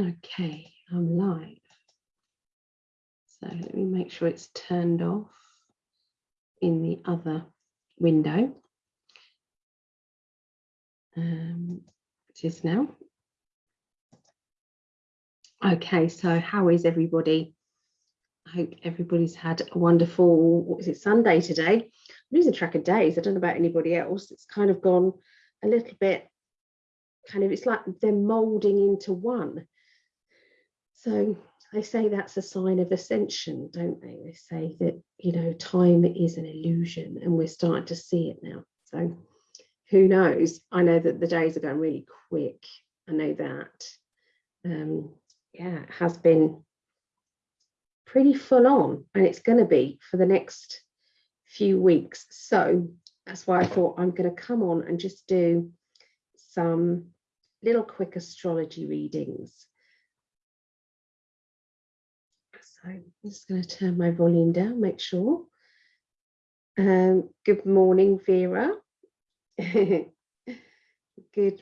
Okay, I'm live. So let me make sure it's turned off in the other window. Um, it is now. Okay, so how is everybody? I hope everybody's had a wonderful, what is it, Sunday today? I'm losing track of days. I don't know about anybody else. It's kind of gone a little bit, kind of, it's like they're molding into one. So they say that's a sign of ascension, don't they? They say that, you know, time is an illusion and we're starting to see it now. So who knows? I know that the days are going really quick. I know that. Um, yeah, it has been pretty full on and it's going to be for the next few weeks. So that's why I thought I'm going to come on and just do some little quick astrology readings. So I'm just going to turn my volume down, make sure. Um, good morning, Vera. good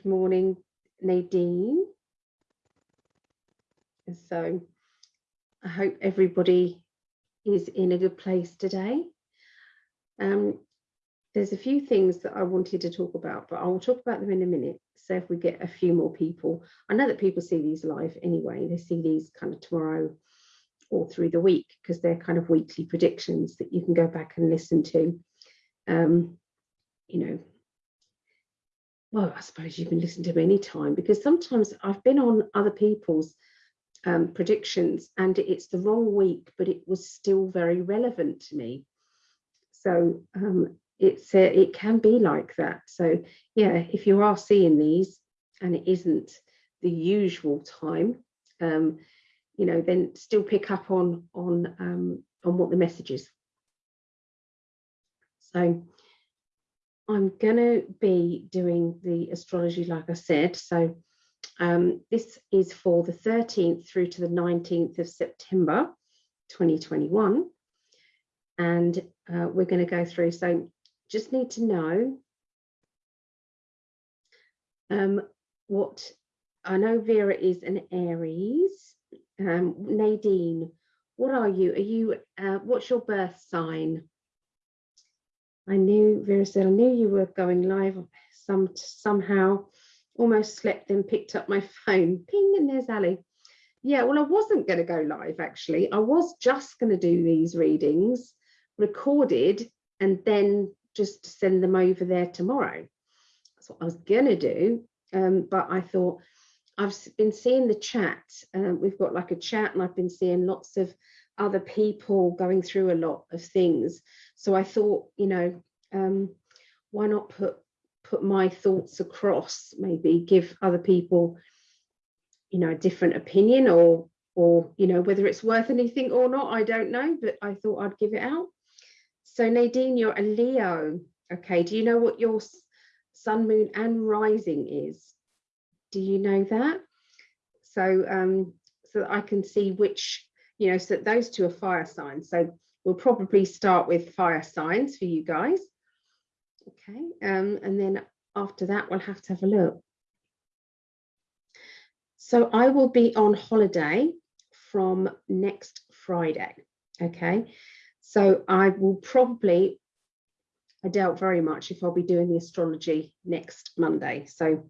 morning, Nadine. So I hope everybody is in a good place today. Um, there's a few things that I wanted to talk about, but I'll talk about them in a minute. So if we get a few more people, I know that people see these live anyway, they see these kind of tomorrow or through the week because they're kind of weekly predictions that you can go back and listen to. Um, you know, well, I suppose you can listen to them anytime because sometimes I've been on other people's um, predictions and it's the wrong week, but it was still very relevant to me. So um, it's uh, it can be like that. So yeah, if you are seeing these and it isn't the usual time, um, you know, then still pick up on on um, on what the message is. So I'm going to be doing the astrology, like I said. So um, this is for the 13th through to the 19th of September 2021. And uh, we're going to go through. So just need to know um, what I know Vera is an Aries um, Nadine, what are you? Are you, uh, what's your birth sign? I knew, Vera said, I knew you were going live some somehow, almost slept and picked up my phone. Ping, and there's Ali. Yeah, well, I wasn't going to go live, actually. I was just going to do these readings recorded and then just send them over there tomorrow. That's what I was going to do. Um, but I thought, I've been seeing the chat. Um, we've got like a chat, and I've been seeing lots of other people going through a lot of things. So I thought, you know, um, why not put put my thoughts across? Maybe give other people, you know, a different opinion, or or you know whether it's worth anything or not. I don't know, but I thought I'd give it out. So Nadine, you're a Leo. Okay. Do you know what your sun, moon, and rising is? Do you know that? So, um, so I can see which, you know, so those two are fire signs. So we'll probably start with fire signs for you guys. Okay, um, and then after that, we'll have to have a look. So I will be on holiday from next Friday. Okay, so I will probably, I doubt very much if I'll be doing the astrology next Monday. So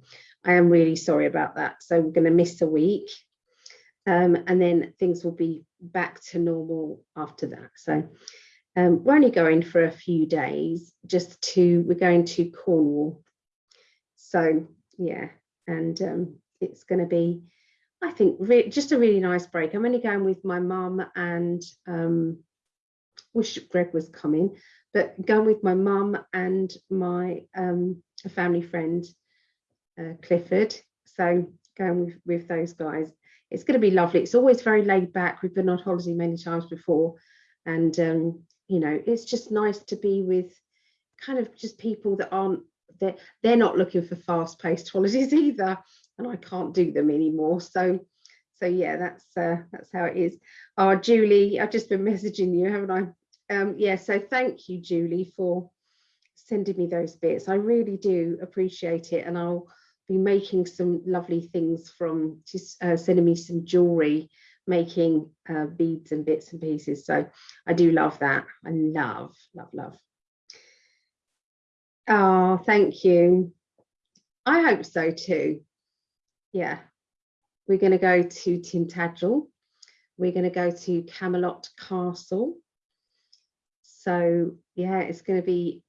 I am really sorry about that. So we're going to miss a week um, and then things will be back to normal after that. So um, we're only going for a few days just to, we're going to Cornwall. So yeah, and um, it's going to be, I think, just a really nice break. I'm only going with my mum and um, wish Greg was coming, but going with my mum and my um, a family friend uh, Clifford. So going with, with those guys, it's going to be lovely. It's always very laid back. We've been on holiday many times before. And, um, you know, it's just nice to be with kind of just people that aren't, they're, they're not looking for fast paced holidays either. And I can't do them anymore. So, so yeah, that's uh, that's how it is. Oh, Julie, I've just been messaging you, haven't I? Um, yeah, so thank you, Julie, for sending me those bits. I really do appreciate it. And I'll been making some lovely things from just uh, sending me some jewelry, making uh, beads and bits and pieces. So I do love that. I love, love, love. Oh, thank you. I hope so too. Yeah. We're going to go to Tintagel. We're going to go to Camelot Castle. So yeah, it's going to be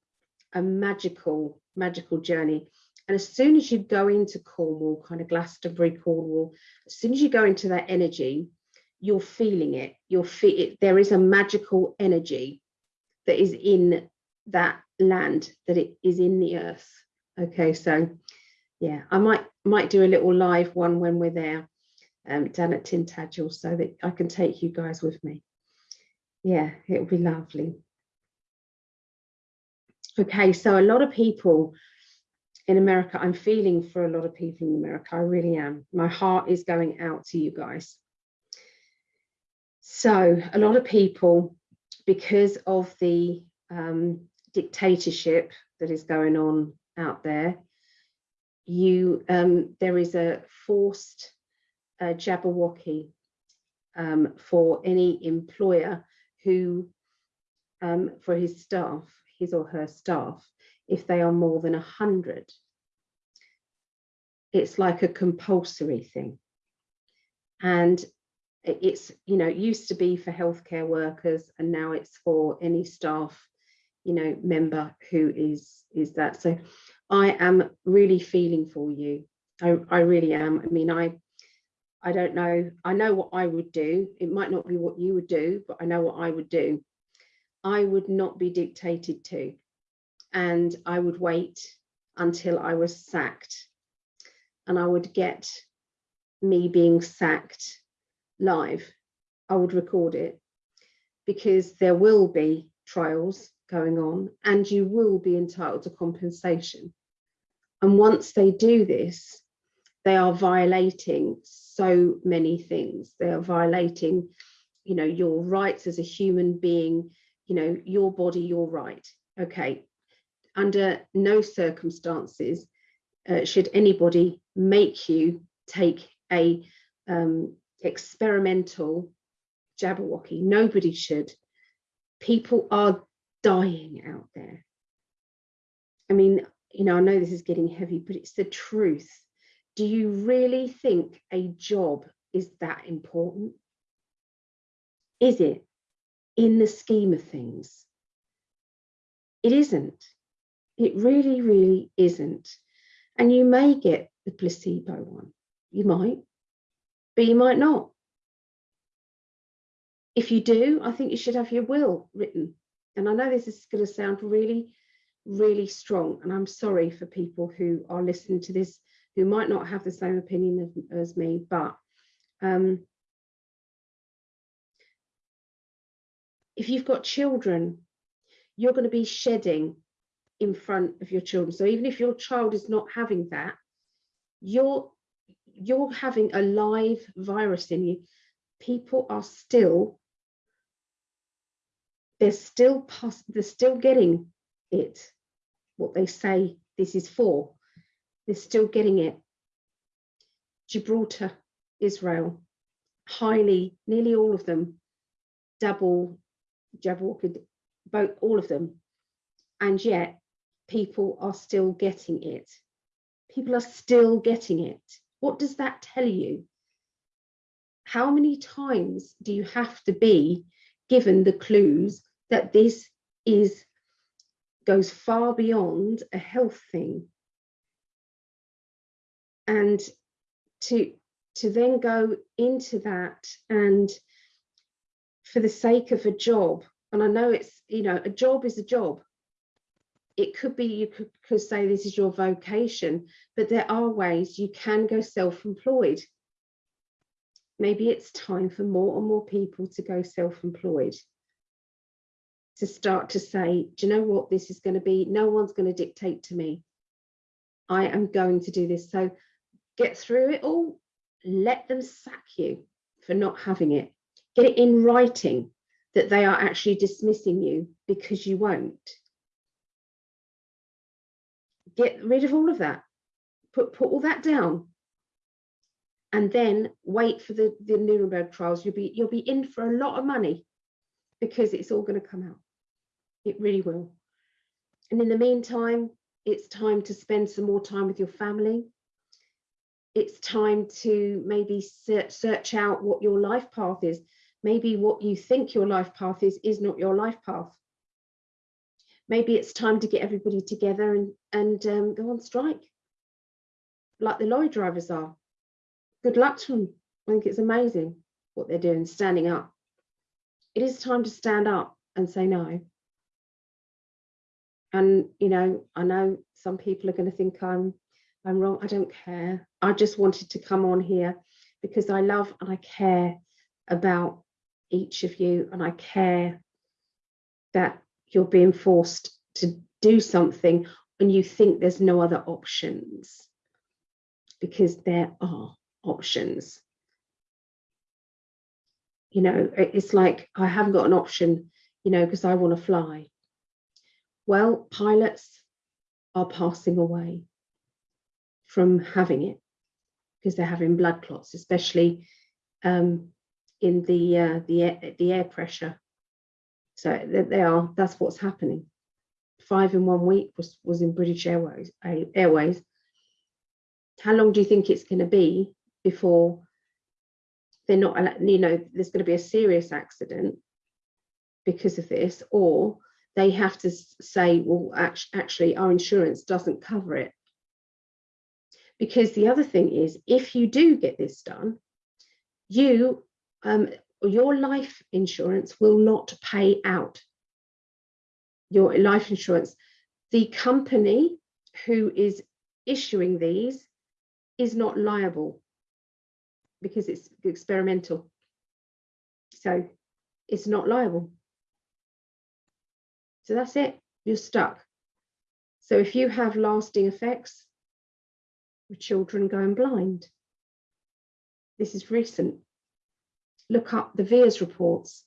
a magical, magical journey. And as soon as you go into Cornwall, kind of Glastonbury, Cornwall, as soon as you go into that energy, you're feeling it. You're feel it. There is a magical energy that is in that land, that it is in the earth. Okay, so yeah, I might might do a little live one when we're there um, down at Tintagel so that I can take you guys with me. Yeah, it'll be lovely. Okay, so a lot of people in America, I'm feeling for a lot of people in America, I really am. My heart is going out to you guys. So a lot of people, because of the um, dictatorship that is going on out there, you um, there is a forced uh, Jabberwocky um, for any employer who, um, for his staff, his or her staff, if they are more than 100. It's like a compulsory thing. And it's, you know, it used to be for healthcare workers and now it's for any staff, you know, member who is, is that. So I am really feeling for you. I, I really am. I mean, I I don't know. I know what I would do. It might not be what you would do, but I know what I would do. I would not be dictated to. And I would wait until I was sacked. And I would get me being sacked live. I would record it because there will be trials going on and you will be entitled to compensation. And once they do this, they are violating so many things. They are violating, you know, your rights as a human being, you know, your body, your right. Okay, under no circumstances uh, should anybody make you take a um, experimental Jabberwocky. Nobody should. People are dying out there. I mean, you know, I know this is getting heavy, but it's the truth. Do you really think a job is that important? Is it? in the scheme of things. It isn't. It really, really isn't. And you may get the placebo one. You might, but you might not. If you do, I think you should have your will written. And I know this is going to sound really, really strong. And I'm sorry for people who are listening to this who might not have the same opinion as, me, but um, if you've got children, you're going to be shedding in front of your children. So even if your child is not having that, you're you're having a live virus in you. People are still they're still they're still getting it, what they say this is for. They're still getting it. Gibraltar, Israel, highly, nearly all of them, double Jabberwocky, both all of them, and yet people are still getting it. People are still getting it. What does that tell you? How many times do you have to be given the clues that this is goes far beyond a health thing? And to to then go into that and for the sake of a job and i know it's you know a job is a job it could be you could, could say this is your vocation but there are ways you can go self-employed. Maybe it's time for more and more people to go self-employed. To start to say do you know what? This is going to be no one's going to dictate to me. I am going to do this. So get through it all. Let them sack you for not having it. Get it in writing that they are actually dismissing you because you won't. Get rid of all of that. put, put all that down and then wait for the, the Nuremberg trials. You'll be, you'll be in for a lot of money because it's all going to come out. It really will. And in the meantime, it's time to spend some more time with your family. It's time to maybe search, search out what your life path is. Maybe what you think your life path is, is not your life path. Maybe it's time to get everybody together and, and um, go on strike, like the lorry drivers are. Good luck to them. I think it's amazing what they're doing, standing up. It is time to stand up and say no. And, you know, I know some people are going to think I'm I'm wrong. I don't care. I just wanted to come on here because I love and I care about each of you and I care that you're being forced to do something and you think there's no other options because there are options. You know, it's like I haven't got an option, you know, because I want to fly. Well, pilots are passing away from having it because they're having blood clots, especially um, in the uh, the air, the air pressure. So they are. That's what's happening. Five in one week was was in British Airways. Airways. How long do you think it's going to be before they're not? You know, there's going to be a serious accident because of this, or they have to say, well, actually, our insurance doesn't cover it. Because the other thing is, if you do get this done, you, um, your life insurance will not pay out. Your life insurance, the company who is issuing these is not liable because it's experimental. So it's not liable. So that's it, you're stuck. So if you have lasting effects, with children going blind, this is recent. Look up the VAERS reports.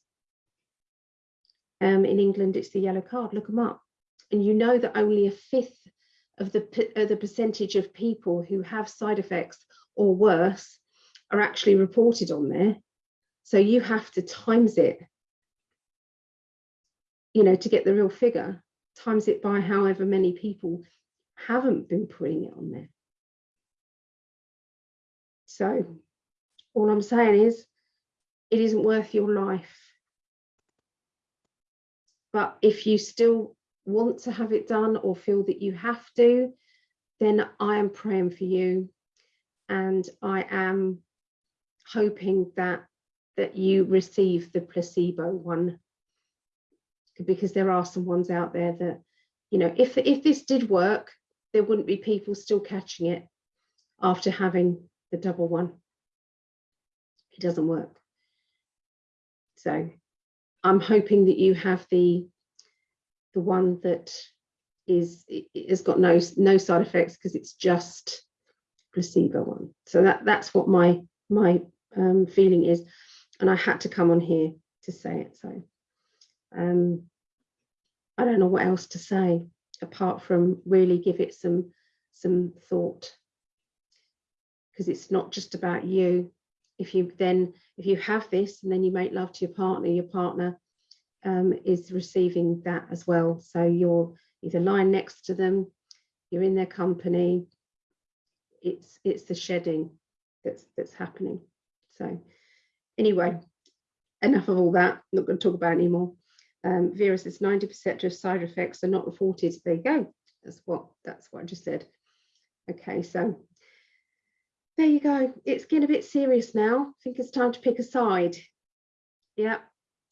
Um, in England, it's the yellow card, look them up. And you know that only a fifth of the, the percentage of people who have side effects or worse are actually reported on there. So you have to times it you know, to get the real figure, times it by however many people haven't been putting it on there. So all I'm saying is it isn't worth your life. But if you still want to have it done or feel that you have to, then I am praying for you and I am hoping that that you receive the placebo one because there are some ones out there that, you know, if, if this did work, there wouldn't be people still catching it after having the double one. It doesn't work. So I'm hoping that you have the the one that is has got no no side effects because it's just placebo one. So that that's what my my um, feeling is, and I had to come on here to say it. So um, I don't know what else to say apart from really give it some some thought because it's not just about you if you then if you have this and then you make love to your partner your partner um, is receiving that as well so you're either lying next to them you're in their company it's it's the shedding that's that's happening so anyway enough of all that I'm not going to talk about anymore um, Vera says 90% of side effects are not reported. There you go. That's what that's what I just said. Okay, so there you go. It's getting a bit serious now. I think it's time to pick a side. Yeah,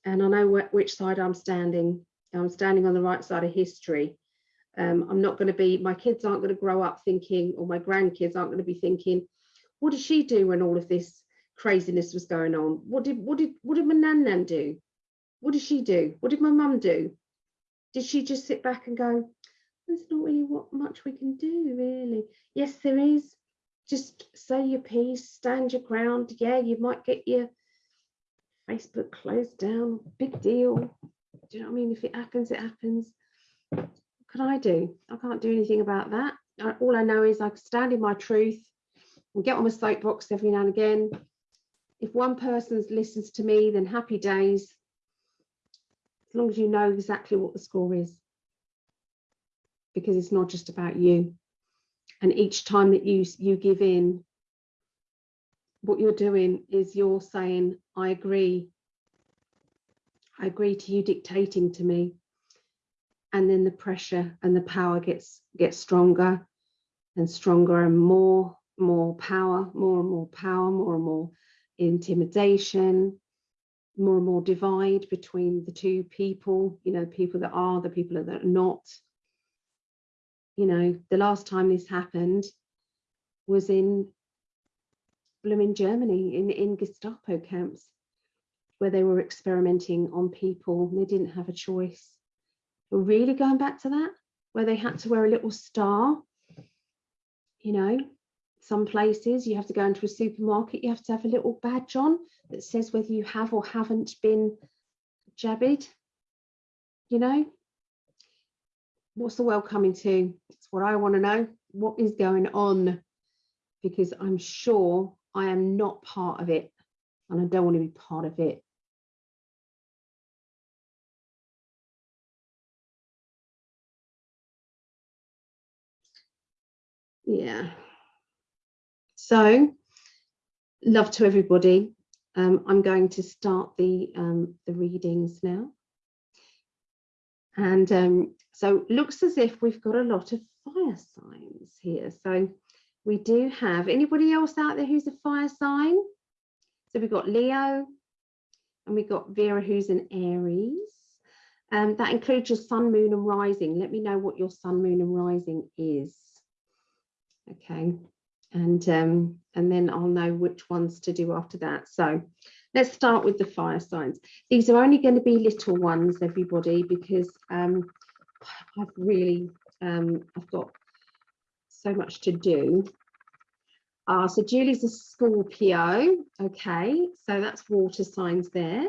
and I know wh which side I'm standing. I'm standing on the right side of history. Um, I'm not going to be, my kids aren't going to grow up thinking, or my grandkids aren't going to be thinking, what did she do when all of this craziness was going on? What did what did what did my nan nan do? What did she do? What did my mum do? Did she just sit back and go, there's not really what much we can do, really? Yes, there is. Just say your piece, stand your ground. Yeah, you might get your Facebook closed down. Big deal. Do you know what I mean? If it happens, it happens. What can I do? I can't do anything about that. All I know is I stand in my truth and get on my soapbox every now and again. If one person listens to me, then happy days. As long as you know exactly what the score is. Because it's not just about you. And each time that you you give in, what you're doing is you're saying, I agree. I agree to you dictating to me. And then the pressure and the power gets gets stronger and stronger and more, more power, more and more power, more and more intimidation, more and more divide between the two people, you know, the people that are, the people that are not. You know, the last time this happened was in blooming Germany, in, in Gestapo camps, where they were experimenting on people. They didn't have a choice. We're really going back to that, where they had to wear a little star you know some places you have to go into a supermarket you have to have a little badge on that says whether you have or haven't been jabbed you know what's the world coming to? It's what i want to know. What is going on? Because i'm sure i am not part of it and i don't want to be part of it. Yeah. So love to everybody. Um, i'm going to start the um, the readings now and um, so looks as if we've got a lot of fire signs here. So we do have anybody else out there who's a fire sign? So we've got leo and we've got vera who's an aries. Um, that includes your sun moon and rising. Let me know what your sun moon and rising is. Okay. And um, and then I'll know which ones to do after that. So let's start with the fire signs these are only going to be little ones everybody because um, I've really um, I've got so much to do uh, so Julie's a Scorpio okay so that's water signs there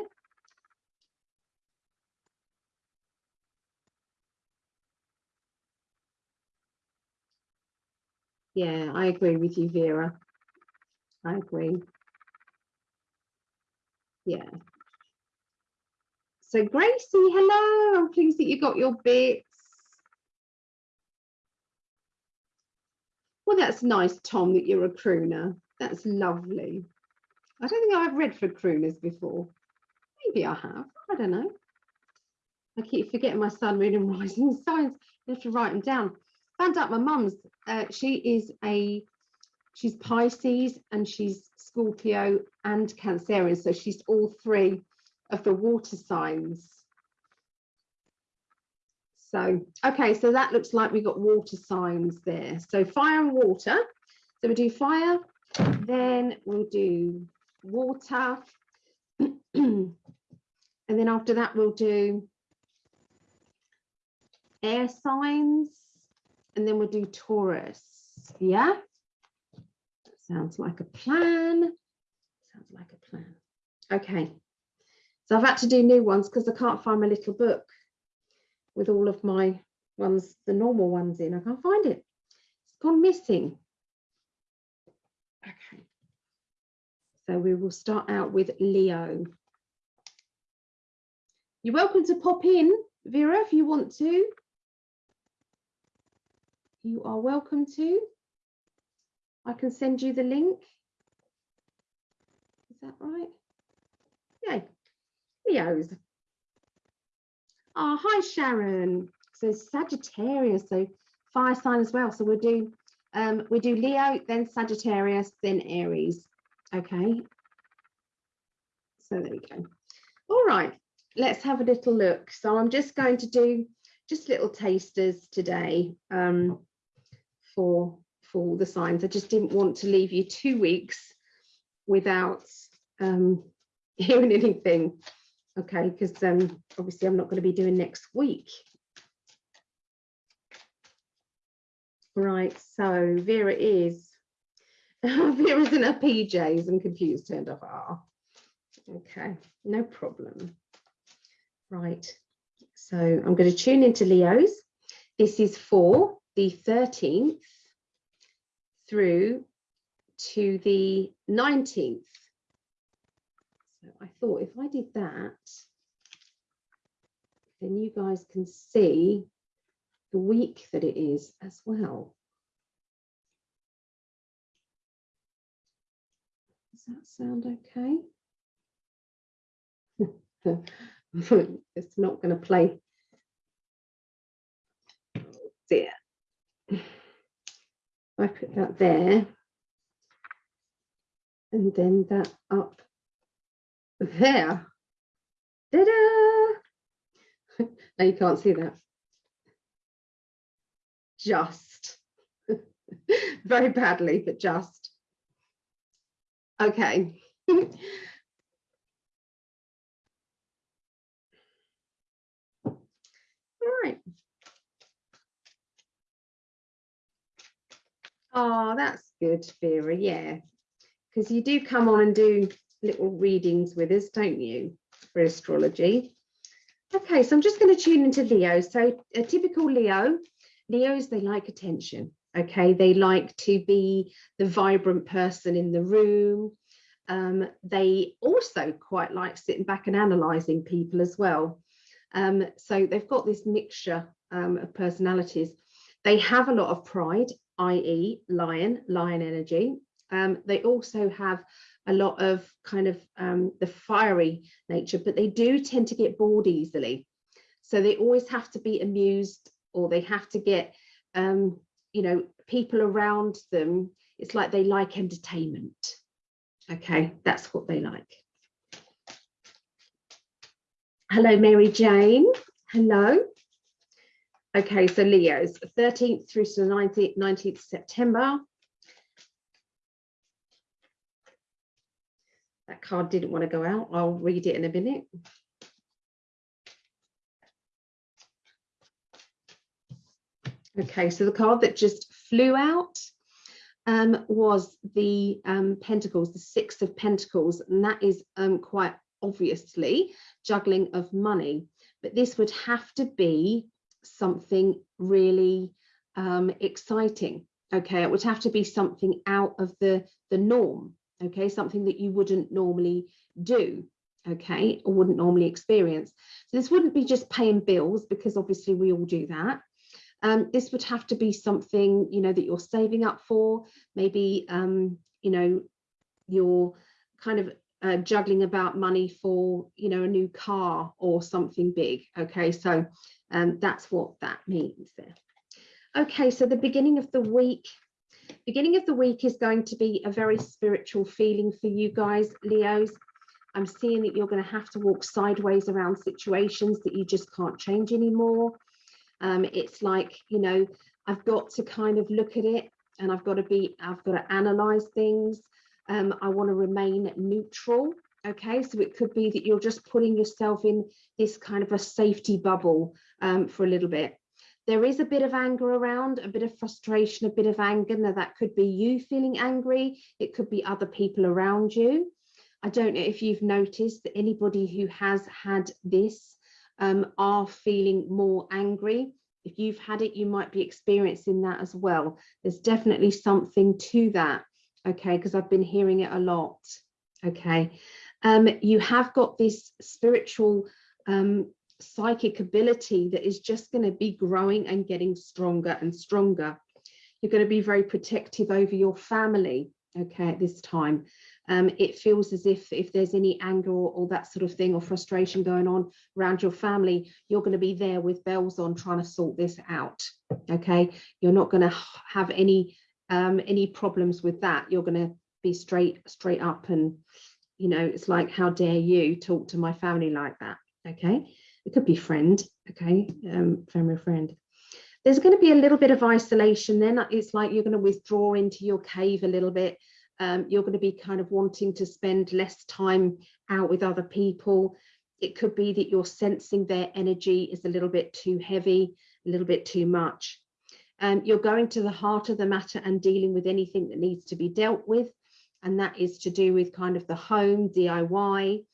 Yeah, I agree with you, Vera. I agree. Yeah. So Gracie, hello. I'm pleased that you got your bits. Well, that's nice, Tom, that you're a crooner. That's lovely. I don't think I've read for crooners before. Maybe I have. I don't know. I keep forgetting my sun, moon and rising signs. You have to write them down found out my mum's uh, she is a she's Pisces and she's Scorpio and Cancerian. So she's all three of the water signs. So okay so that looks like we've got water signs there. So fire and water. So we do fire then we'll do water. And then after that we'll do air signs and then we'll do Taurus. Yeah, sounds like a plan. Sounds like a plan. Okay, so I've had to do new ones because I can't find my little book with all of my ones, the normal ones in. I can't find it. It's gone missing. Okay, so we will start out with Leo. You're welcome to pop in, Vera, if you want to you are welcome to. I can send you the link. Is that right? Yay, Leo's. Oh, hi Sharon. So Sagittarius, so fire sign as well. So we'll do um, we do Leo, then Sagittarius, then Aries. Okay. So there we go. All right, let's have a little look. So I'm just going to do just little tasters today. Um, for for the signs. I just didn't want to leave you two weeks without um, hearing anything. Okay, because um, obviously I'm not going to be doing next week. Right, so Vera is Vera's in her PJs and computers turned off. Ah, okay, no problem. Right, so I'm going to tune into Leo's. This is for the 13th through to the 19th. So I thought if I did that, then you guys can see the week that it is as well. Does that sound okay? it's not going to play. Oh, there. I put that there. And then that up there. Ta-da! now you can't see that. Just. Very badly, but just. Okay. All right. Oh, that's good, Vera. Yeah, because you do come on and do little readings with us, don't you, for astrology? Okay, so I'm just going to tune into Leo. So a typical Leo, Leos, they like attention. Okay, they like to be the vibrant person in the room. Um, they also quite like sitting back and analysing people as well. Um, so they've got this mixture um, of personalities. They have a lot of pride, i.e. lion, lion energy. Um, they also have a lot of kind of um, the fiery nature, but they do tend to get bored easily. So they always have to be amused or they have to get um, you know, people around them, it's like they like entertainment. Okay, that's what they like. Hello, Mary Jane. Hello. Okay, so Leo's 13th through to the 19th, 19th September. That card didn't want to go out. I'll read it in a minute. Okay, so the card that just flew out um, was the um, Pentacles, the Six of Pentacles, and that is um, quite obviously juggling of money. But this would have to be something really um, exciting. Okay, it would have to be something out of the, the norm. Okay, something that you wouldn't normally do okay or wouldn't normally experience so this wouldn't be just paying bills because obviously we all do that um, this would have to be something, you know, that you're saving up for. Maybe, um, you know, you're kind of uh, juggling about money for, you know, a new car or something big. Okay, so um, that's what that means there. Okay, so the beginning of the week, beginning of the week is going to be a very spiritual feeling for you guys, Leos. I'm seeing that you're going to have to walk sideways around situations that you just can't change anymore. Um, it's like, you know, I've got to kind of look at it and I've got to be, I've got to analyze things. Um, I want to remain neutral. Okay, so it could be that you're just putting yourself in this kind of a safety bubble um, for a little bit. There is a bit of anger around, a bit of frustration, a bit of anger. Now that could be you feeling angry. It could be other people around you. I don't know if you've noticed that anybody who has had this um, are feeling more angry. If you've had it, you might be experiencing that as well. There's definitely something to that, okay, because I've been hearing it a lot, okay. Um, you have got this spiritual um, psychic ability that is just going to be growing and getting stronger and stronger. You're going to be very protective over your family, okay, at this time um, it feels as if if there's any anger or, or, that sort of thing or frustration going on around your family, you're going to be there with bells on trying to sort this out. Okay, you're not going to have any um, any problems with that. You're going to be straight straight up and you know it's like how dare you talk to my family like that. Okay, it could be friend. Okay, um, family friend there's going to be a little bit of isolation then it's like you're going to withdraw into your cave a little bit um, you're going to be kind of wanting to spend less time out with other people. It could be that you're sensing their energy is a little bit too heavy, a little bit too much. Um, you're going to the heart of the matter and dealing with anything that needs to be dealt with. And that is to do with kind of the home, DIY,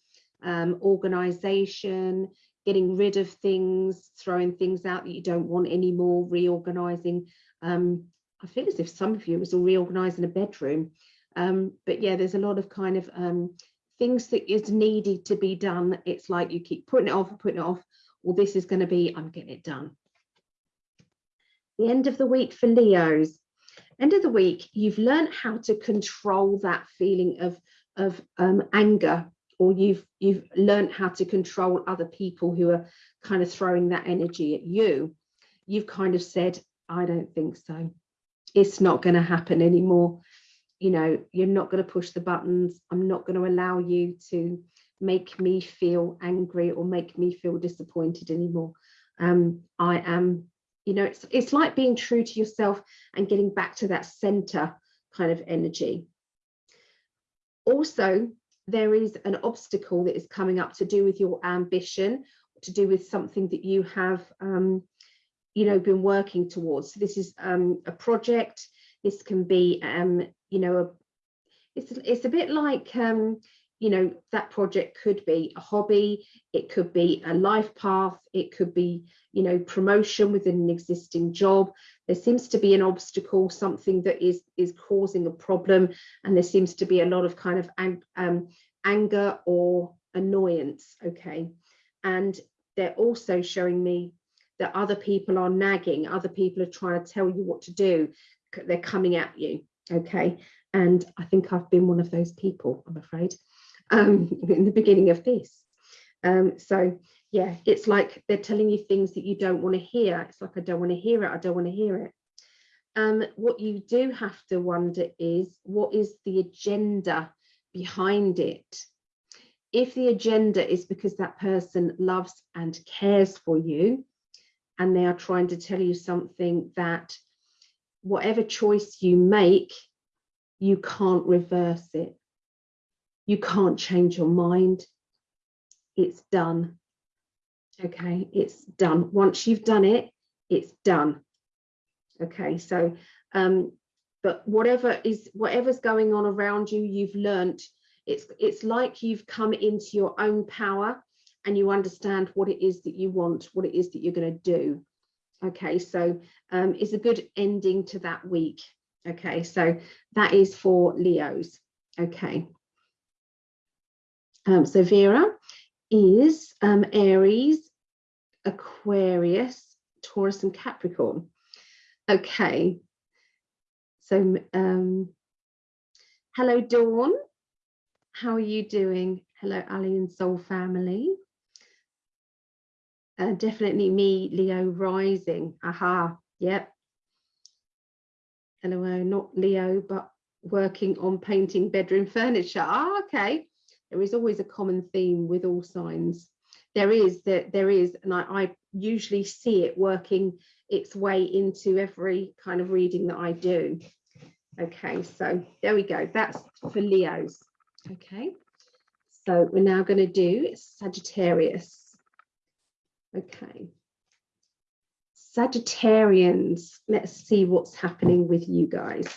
um, organization, getting rid of things, throwing things out that you don't want anymore, reorganizing um, I feel as if some of you was all reorganizing a bedroom. Um, but yeah, there's a lot of kind of um, things that is needed to be done. It's like you keep putting it off and putting it off. Well, this is going to be, I'm getting it done. The end of the week for Leos. End of the week, you've learned how to control that feeling of, of um, anger, or you've you've learned how to control other people who are kind of throwing that energy at you. You've kind of said, I don't think so it's not going to happen anymore you know you're not going to push the buttons i'm not going to allow you to make me feel angry or make me feel disappointed anymore um i am you know it's it's like being true to yourself and getting back to that center kind of energy. Also there is an obstacle that is coming up to do with your ambition to do with something that you have um, you know been working towards. So this is um, a project. This can be um, you know a, it's it's a bit like um, you know that project could be a hobby it could be a life path it could be you know promotion within an existing job. There seems to be an obstacle something that is is causing a problem and there seems to be a lot of kind of ang um, anger or annoyance okay? And they're also showing me that other people are nagging, other people are trying to tell you what to do, they're coming at you, okay? And I think I've been one of those people, I'm afraid, um, in the beginning of this. Um, so yeah, it's like they're telling you things that you don't want to hear. It's like, I don't want to hear it, I don't want to hear it. Um, what you do have to wonder is, what is the agenda behind it? If the agenda is because that person loves and cares for you, and they are trying to tell you something that whatever choice you make, you can't reverse it. You can't change your mind. It's done. Okay, it's done. Once you've done it, it's done. Okay, so um, but whatever is whatever's going on around you, you've learnt. It's it's like you've come into your own power and you understand what it is that you want, what it is that you're going to do. Okay, so um, it's a good ending to that week. Okay, so that is for Leos. Okay. Um, so Vera is um, Aries, Aquarius, Taurus and Capricorn. Okay, so um, hello Dawn, how are you doing? Hello Ali and Soul family. Uh, definitely me, Leo rising. Aha, yep. Hello, not Leo, but working on painting bedroom furniture. Ah, okay. There is always a common theme with all signs. There is, that there is, and I, I usually see it working its way into every kind of reading that I do. Okay, so there we go. That's for Leos. Okay, so we're now going to do Sagittarius. Okay. Sagittarians, let's see what's happening with you guys.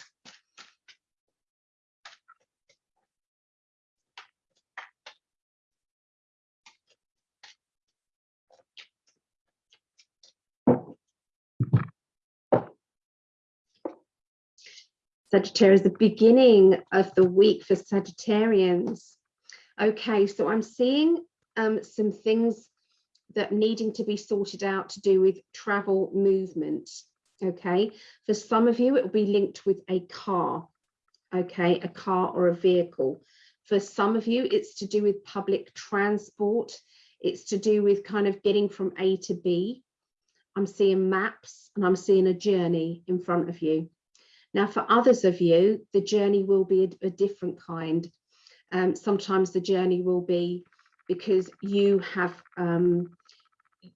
Sagittarius, the beginning of the week for Sagittarians. Okay, so I'm seeing um, some things that needing to be sorted out to do with travel movement. Okay, for some of you, it will be linked with a car. Okay, a car or a vehicle. For some of you, it's to do with public transport. It's to do with kind of getting from A to B. I'm seeing maps and I'm seeing a journey in front of you. Now, for others of you, the journey will be a, a different kind. Um, sometimes the journey will be because you have um,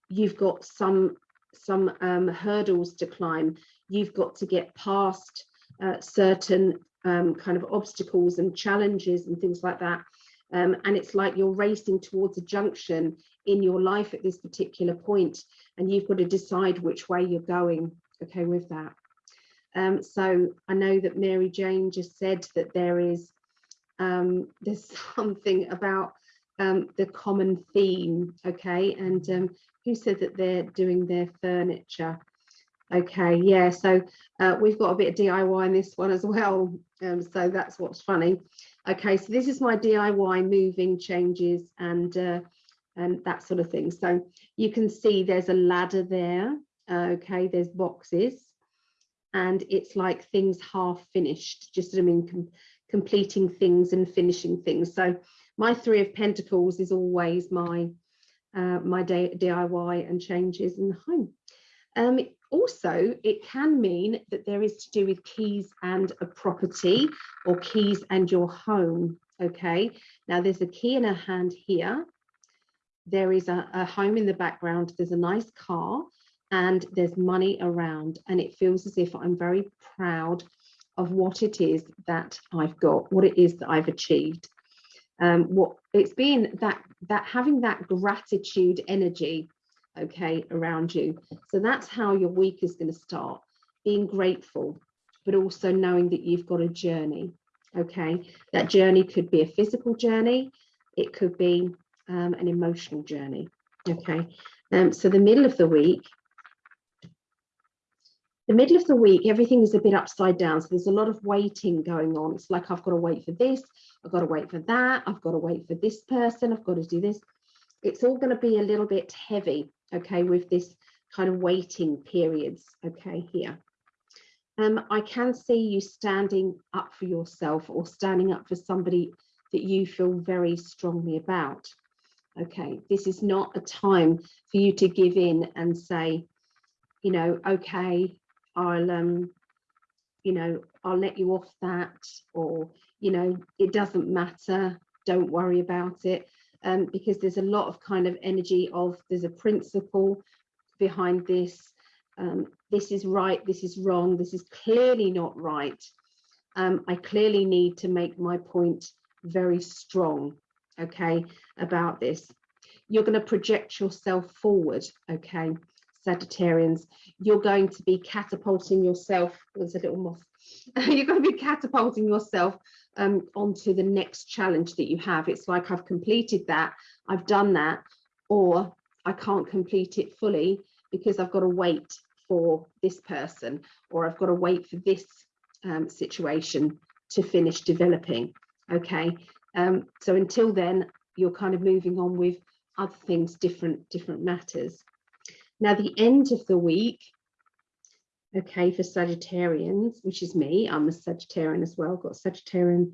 you've got some some um, hurdles to climb. You've got to get past uh, certain um, kind of obstacles and challenges and things like that. Um, and it's like you're racing towards a junction in your life at this particular point, and you've got to decide which way you're going. Okay, with that. Um, so I know that Mary Jane just said that there is um, there's something about um, the common theme, okay? And um, who said that they're doing their furniture? Okay, yeah, so uh, we've got a bit of DIY in this one as well. Um, so that's what's funny. Okay, so this is my DIY moving changes and uh, and that sort of thing. So you can see there's a ladder there. Okay, there's boxes and it's like things half finished, just I mean, com completing things and finishing things. So my three of pentacles is always my uh, my DIY and changes in the home. Um, also, it can mean that there is to do with keys and a property or keys and your home. Okay, now there's a key in her hand here. There is a, a home in the background. There's a nice car and there's money around. And it feels as if I'm very proud of what it is that I've got, what it is that I've achieved. Um, what it's been that that having that gratitude energy okay, around you. So that's how your week is going to start, being grateful, but also knowing that you've got a journey, okay? That journey could be a physical journey, it could be um, an emotional journey, okay? Um, so the middle of the week, the middle of the week, everything is a bit upside down. So there's a lot of waiting going on. It's like, I've got to wait for this. I've got to wait for that. I've got to wait for this person. I've got to do this. It's all going to be a little bit heavy okay, with this kind of waiting periods, okay, here. Um, I can see you standing up for yourself or standing up for somebody that you feel very strongly about. Okay, this is not a time for you to give in and say, you know, okay, I'll, um, you know, I'll let you off that, or, you know, it doesn't matter, don't worry about it um, because there's a lot of kind of energy of there's a principle behind this. Um, this is right, this is wrong, this is clearly not right. Um, I clearly need to make my point very strong, okay, about this. You're going to project yourself forward, okay, Sagittarians. You're going to be catapulting yourself, there's a little moth, you're going to be catapulting yourself um, onto the next challenge that you have. It's like I've completed that, I've done that, or I can't complete it fully because I've got to wait for this person or I've got to wait for this um, situation to finish developing. Okay, um, so until then, you're kind of moving on with other things, different, different matters. Now, the end of the week, okay, for Sagittarians, which is me, I'm a Sagittarian as well, got Sagittarian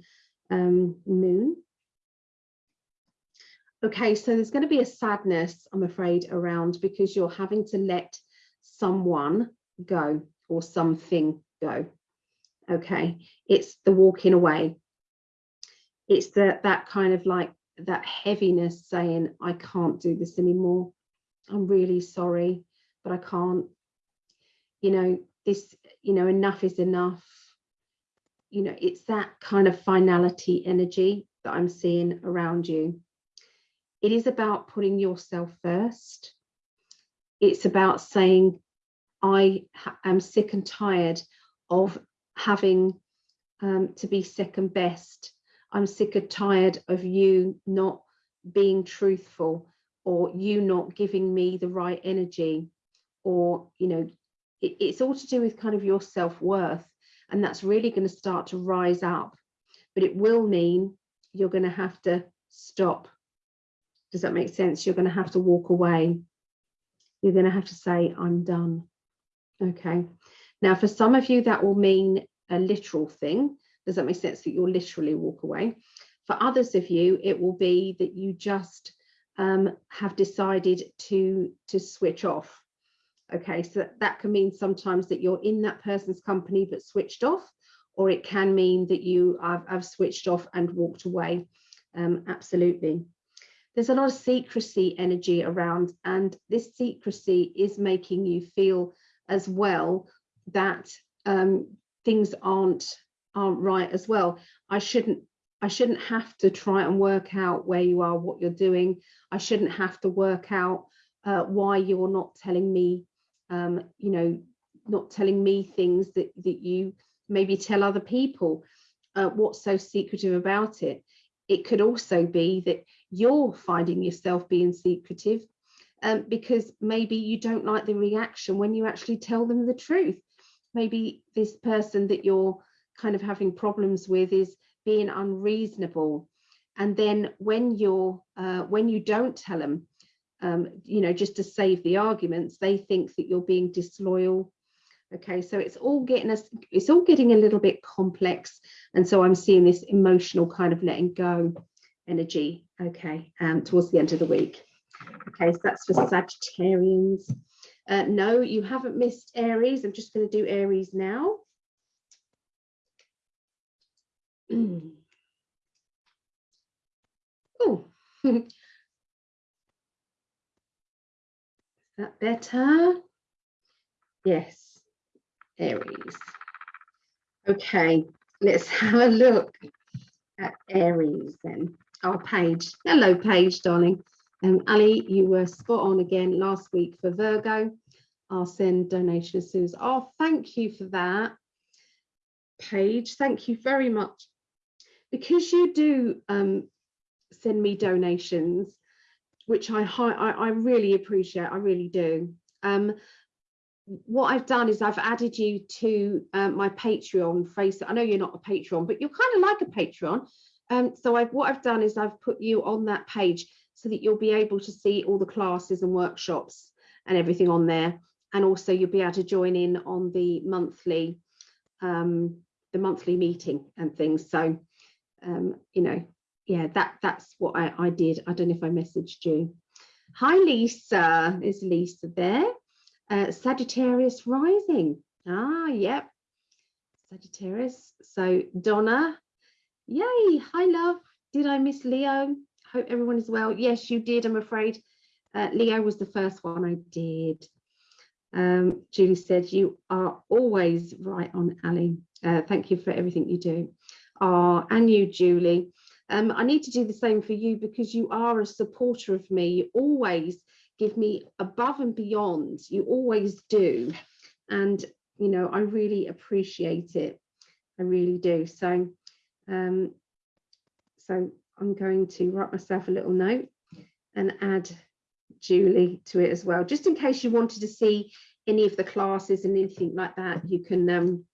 um, moon. Okay, so there's going to be a sadness, I'm afraid, around because you're having to let someone go or something go. Okay, it's the walking away. It's the, that kind of like that heaviness saying, I can't do this anymore. I'm really sorry, but I can't. You know, this, you know, enough is enough. You know, it's that kind of finality energy that I'm seeing around you. It is about putting yourself first. It's about saying, I am sick and tired of having um, to be second best. I'm sick and tired of you not being truthful or you not giving me the right energy or, you know, it, it's all to do with kind of your self-worth and that's really going to start to rise up. But it will mean you're going to have to stop. Does that make sense? You're going to have to walk away. You're going to have to say i'm done. Okay. Now for some of you that will mean a literal thing. Does that make sense? That you'll literally walk away. For others of you it will be that you just um, have decided to to switch off Okay, so that can mean sometimes that you're in that person's company but switched off, or it can mean that you have, have switched off and walked away. Um, absolutely. There's a lot of secrecy energy around, and this secrecy is making you feel as well that um, things aren't aren't right as well. I shouldn't I shouldn't have to try and work out where you are, what you're doing. I shouldn't have to work out uh, why you're not telling me um, you know, not telling me things that, that you maybe tell other people. Uh, what's so secretive about it? It could also be that you're finding yourself being secretive um, because maybe you don't like the reaction when you actually tell them the truth. Maybe this person that you're kind of having problems with is being unreasonable. And then when you're uh, when you don't tell them, um, you know, just to save the arguments, they think that you're being disloyal. Okay, so it's all getting us, it's all getting a little bit complex. And so I'm seeing this emotional kind of letting go energy, okay, um, towards the end of the week. Okay, so that's for Sagittarians. Uh, no, you haven't missed Aries. I'm just going to do Aries now. Oh, that better? Yes, Aries. Okay, let's have a look at Aries then. Our page. Hello, Paige, darling. Um, Ali, you were spot on again last week for Virgo. I'll send donation as soon as. Oh, thank you for that, Paige. Thank you very much. Because you do um, send me donations, which I, I, I really appreciate. I really do. Um, what I've done is I've added you to um, my Patreon face. I know you're not a Patreon, but you're kind of like a Patreon. Um, so I've, what I've done is I've put you on that page so that you'll be able to see all the classes and workshops and everything on there. And also you'll be able to join in on the monthly, um, the monthly meeting and things. So, um, you know, yeah, that that's what I, I did. I don't know if I messaged you. Hi, Lisa. Is Lisa there? Uh, Sagittarius rising. Ah, yep. Sagittarius. So Donna. Yay. Hi, love. Did I miss Leo? Hope everyone is well. Yes, you did. I'm afraid. Uh, Leo was the first one I did. Um, Julie said, you are always right on, Ali. Uh, thank you for everything you do. Oh, and you, Julie. Um, I need to do the same for you because you are a supporter of me. You always give me above and beyond. You always do. And, you know, I really appreciate it. I really do. So, um, so I'm going to write myself a little note and add Julie to it as well, just in case you wanted to see any of the classes and anything like that, you can um,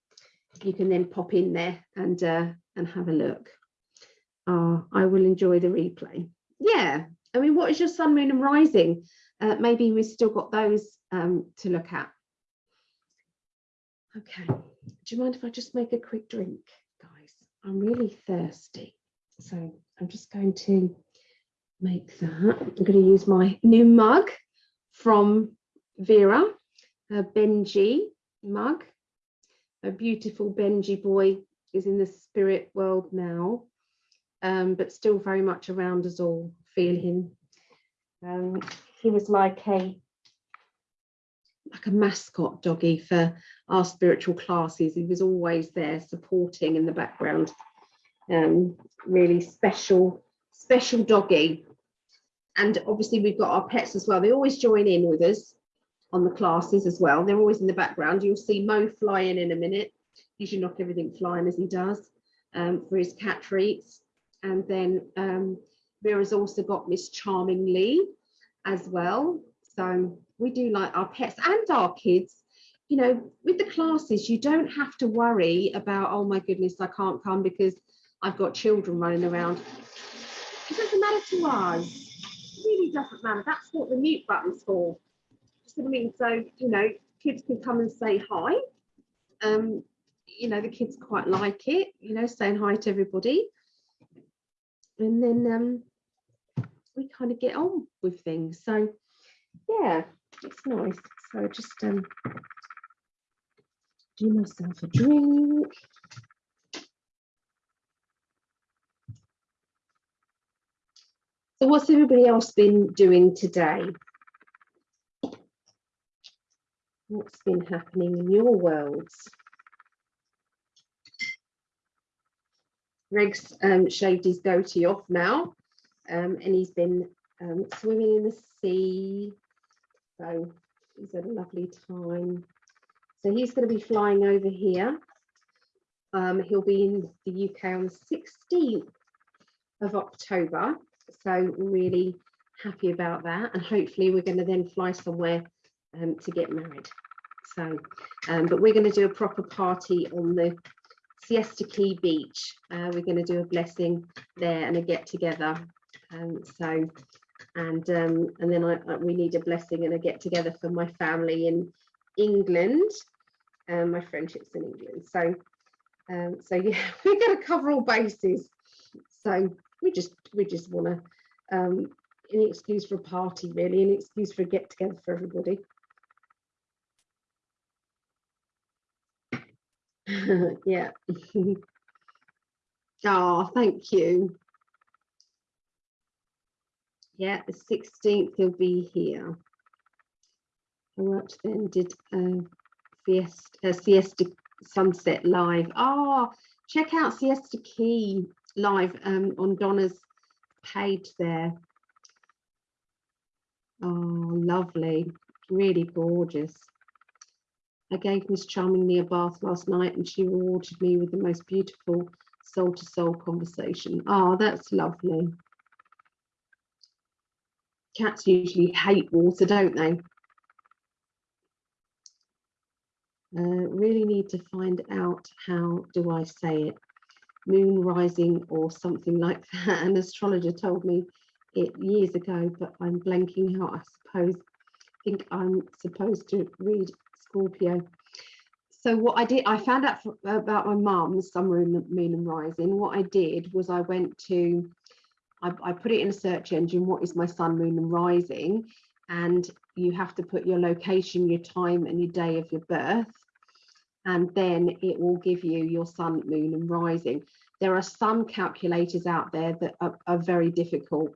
you can then pop in there and uh, and have a look. Oh, I will enjoy the replay. Yeah, I mean, what is your sun, moon and rising? Uh, maybe we've still got those um, to look at. Okay, do you mind if I just make a quick drink, guys? I'm really thirsty. So I'm just going to make that. I'm going to use my new mug from Vera, a Benji mug. A beautiful Benji boy is in the spirit world now, um, but still very much around us all. Feel him. Um, he was like a like a mascot doggy for our spiritual classes. He was always there supporting in the background um, really special, special doggy. And obviously we've got our pets as well. They always join in with us on the classes as well. They're always in the background. You'll see Mo flying in a minute. He should knock everything flying as he does um, for his cat treats. And then um, Vera's also got Miss Charmingly as well. So we do like our pets and our kids. You know, with the classes, you don't have to worry about, oh my goodness, I can't come because I've got children running around. It doesn't matter to us. It really doesn't matter. That's what the mute button's for. What I mean. So, you know, kids can come and say hi. Um, you know, the kids quite like it, you know, saying hi to everybody. And then um, we kind of get on with things. So, yeah, it's nice. So just um, do myself a drink. So what's everybody else been doing today? What's been happening in your worlds? Greg's um, shaved his goatee off now um, and he's been um, swimming in the sea. So he's had a lovely time. So he's going to be flying over here. Um, he'll be in the UK on the 16th of October so really happy about that. And hopefully we're going to then fly somewhere um, to get married. So, um, but we're going to do a proper party on the Siesta Key Beach. Uh, we're going to do a blessing there and a get together. Um, so, and um, and then I, I, we need a blessing and a get together for my family in England. Um, my friendships in England. So, um, so yeah, we're going to cover all bases. So we just we just want to um, an excuse for a party, really, an excuse for a get together for everybody. yeah. oh, thank you. Yeah, the 16th he'll be here. I worked then, did a fiesta, a siesta sunset live. Oh, check out Siesta Key live um, on Donna's page there. Oh, lovely, really gorgeous. I gave Miss Charmingly a bath last night and she rewarded me with the most beautiful soul to soul conversation. Oh, that's lovely. Cats usually hate water, don't they? Uh, really need to find out how do I say it moon rising or something like that an astrologer told me it years ago but I'm blanking out I suppose think I'm supposed to read Scorpio. So what I did, I found out for, about my mum's sun, moon, moon and rising. What I did was I went to, I, I put it in a search engine, what is my sun, moon and rising? And you have to put your location, your time and your day of your birth. And then it will give you your sun, moon and rising. There are some calculators out there that are, are very difficult.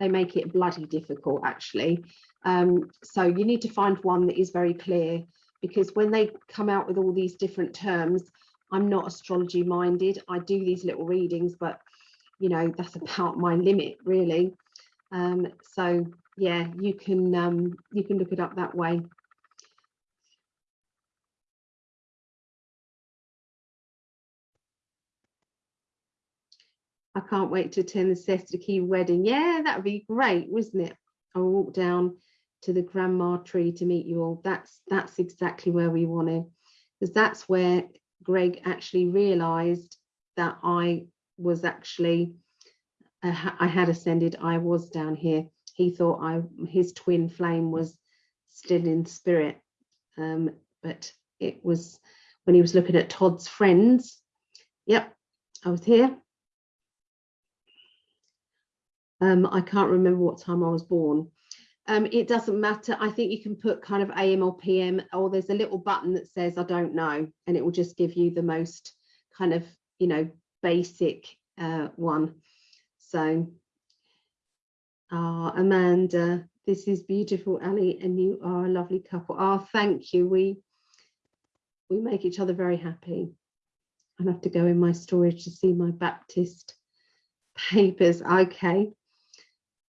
They make it bloody difficult actually. Um, so you need to find one that is very clear because when they come out with all these different terms, I'm not astrology minded. I do these little readings, but you know, that's about my limit really. Um, so yeah, you can um, you can look it up that way. I can't wait to attend the Siesta Key wedding. Yeah, that would be great, wasn't it? I'll walk down to the grandma tree to meet you all. That's that's exactly where we want to, because that's where Greg actually realized that I was actually uh, I had ascended. I was down here. He thought I his twin flame was still in spirit, um, but it was when he was looking at Todd's friends. Yep, I was here. Um, I can't remember what time I was born, um, it doesn't matter. I think you can put kind of AM or PM, or there's a little button that says I don't know, and it will just give you the most kind of, you know, basic uh, one. So, uh, Amanda, this is beautiful, Ali, and you are a lovely couple. Oh, thank you. We we make each other very happy. I have to go in my storage to see my Baptist papers. Okay.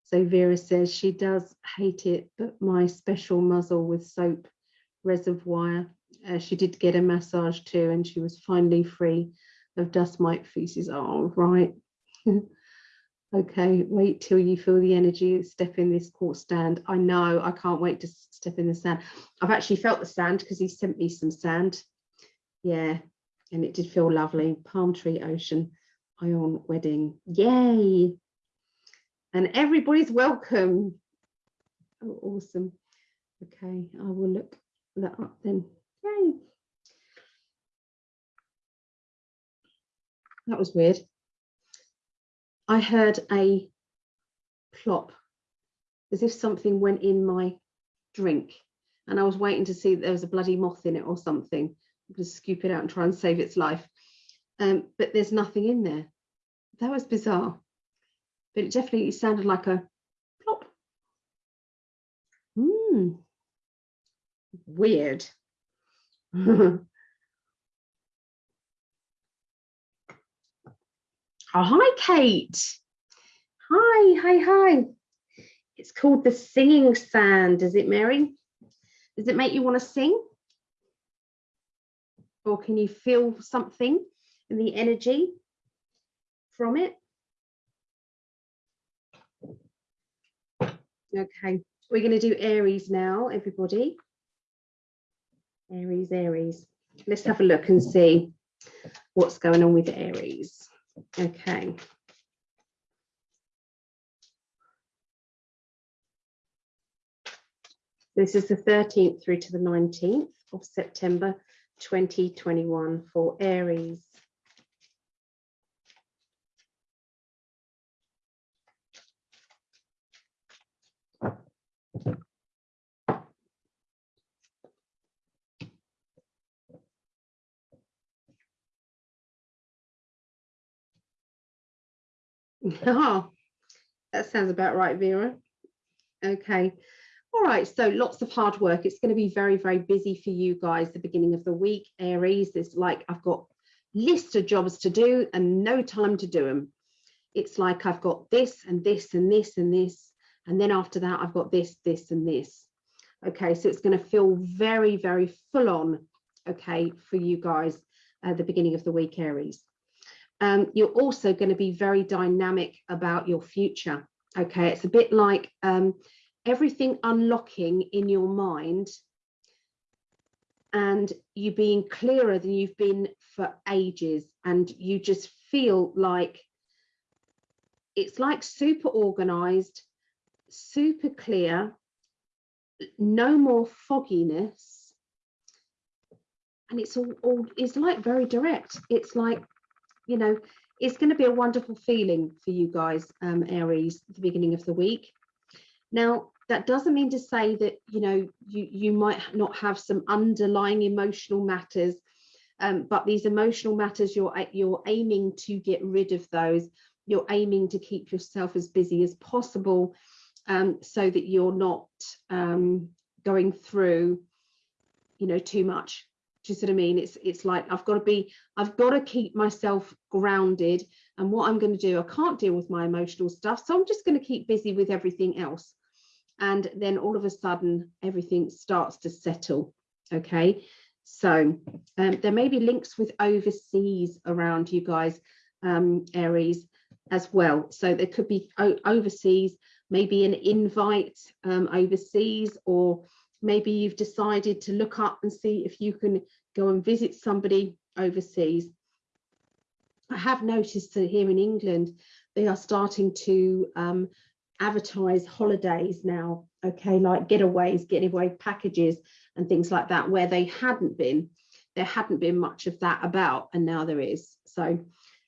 So Vera says she does hate it, but my special muzzle with soap reservoir. Uh, she did get a massage too, and she was finally free of dust mite feces. Oh, right. okay, wait till you feel the energy. Step in this quartz stand. I know, I can't wait to step in the sand. I've actually felt the sand because he sent me some sand. Yeah, and it did feel lovely. Palm tree ocean, ion wedding. Yay and everybody's welcome. Oh, awesome. Okay, I will look that up then. Yay. That was weird. I heard a plop as if something went in my drink and I was waiting to see that there was a bloody moth in it or something. I'm going to scoop it out and try and save its life. Um, but there's nothing in there. That was bizarre but it definitely sounded like a plop. Hmm. Weird. oh, hi, Kate. Hi, hi, hi. It's called the singing sand. Does it, Mary? Does it make you want to sing? Or can you feel something in the energy from it? Okay, we're going to do Aries now, everybody. Aries, Aries. Let's have a look and see what's going on with Aries. Okay. This is the 13th through to the 19th of September 2021 for Aries. Oh, that sounds about right, Vera. Okay. All right, so lots of hard work. It's going to be very, very busy for you guys the beginning of the week. Aries, it's like I've got list of jobs to do and no time to do them. It's like I've got this and this and this and this. And then after that, I've got this, this and this. Okay, so it's going to feel very, very full on, okay, for you guys at the beginning of the week, Aries. Um, you're also going to be very dynamic about your future. Okay, it's a bit like um, everything unlocking in your mind and you being clearer than you've been for ages and you just feel like it's like super organized super clear no more fogginess. And it's all, all it's like very direct. It's like you know it's going to be a wonderful feeling for you guys um aries the beginning of the week. Now that doesn't mean to say that you know you you might not have some underlying emotional matters um, but these emotional matters you're you're aiming to get rid of those. You're aiming to keep yourself as busy as possible um, so that you're not um, going through you know too much do you see what I mean? It's it's like I've got to be, I've got to keep myself grounded. And what I'm going to do, I can't deal with my emotional stuff. So I'm just going to keep busy with everything else. And then all of a sudden, everything starts to settle. Okay. So um, there may be links with overseas around you guys, um, Aries, as well. So there could be overseas, maybe an invite um, overseas or maybe you've decided to look up and see if you can go and visit somebody overseas. I have noticed that here in England, they are starting to um, advertise holidays now, okay, like getaways, getaway packages and things like that, where they hadn't been. There hadn't been much of that about, and now there is. So,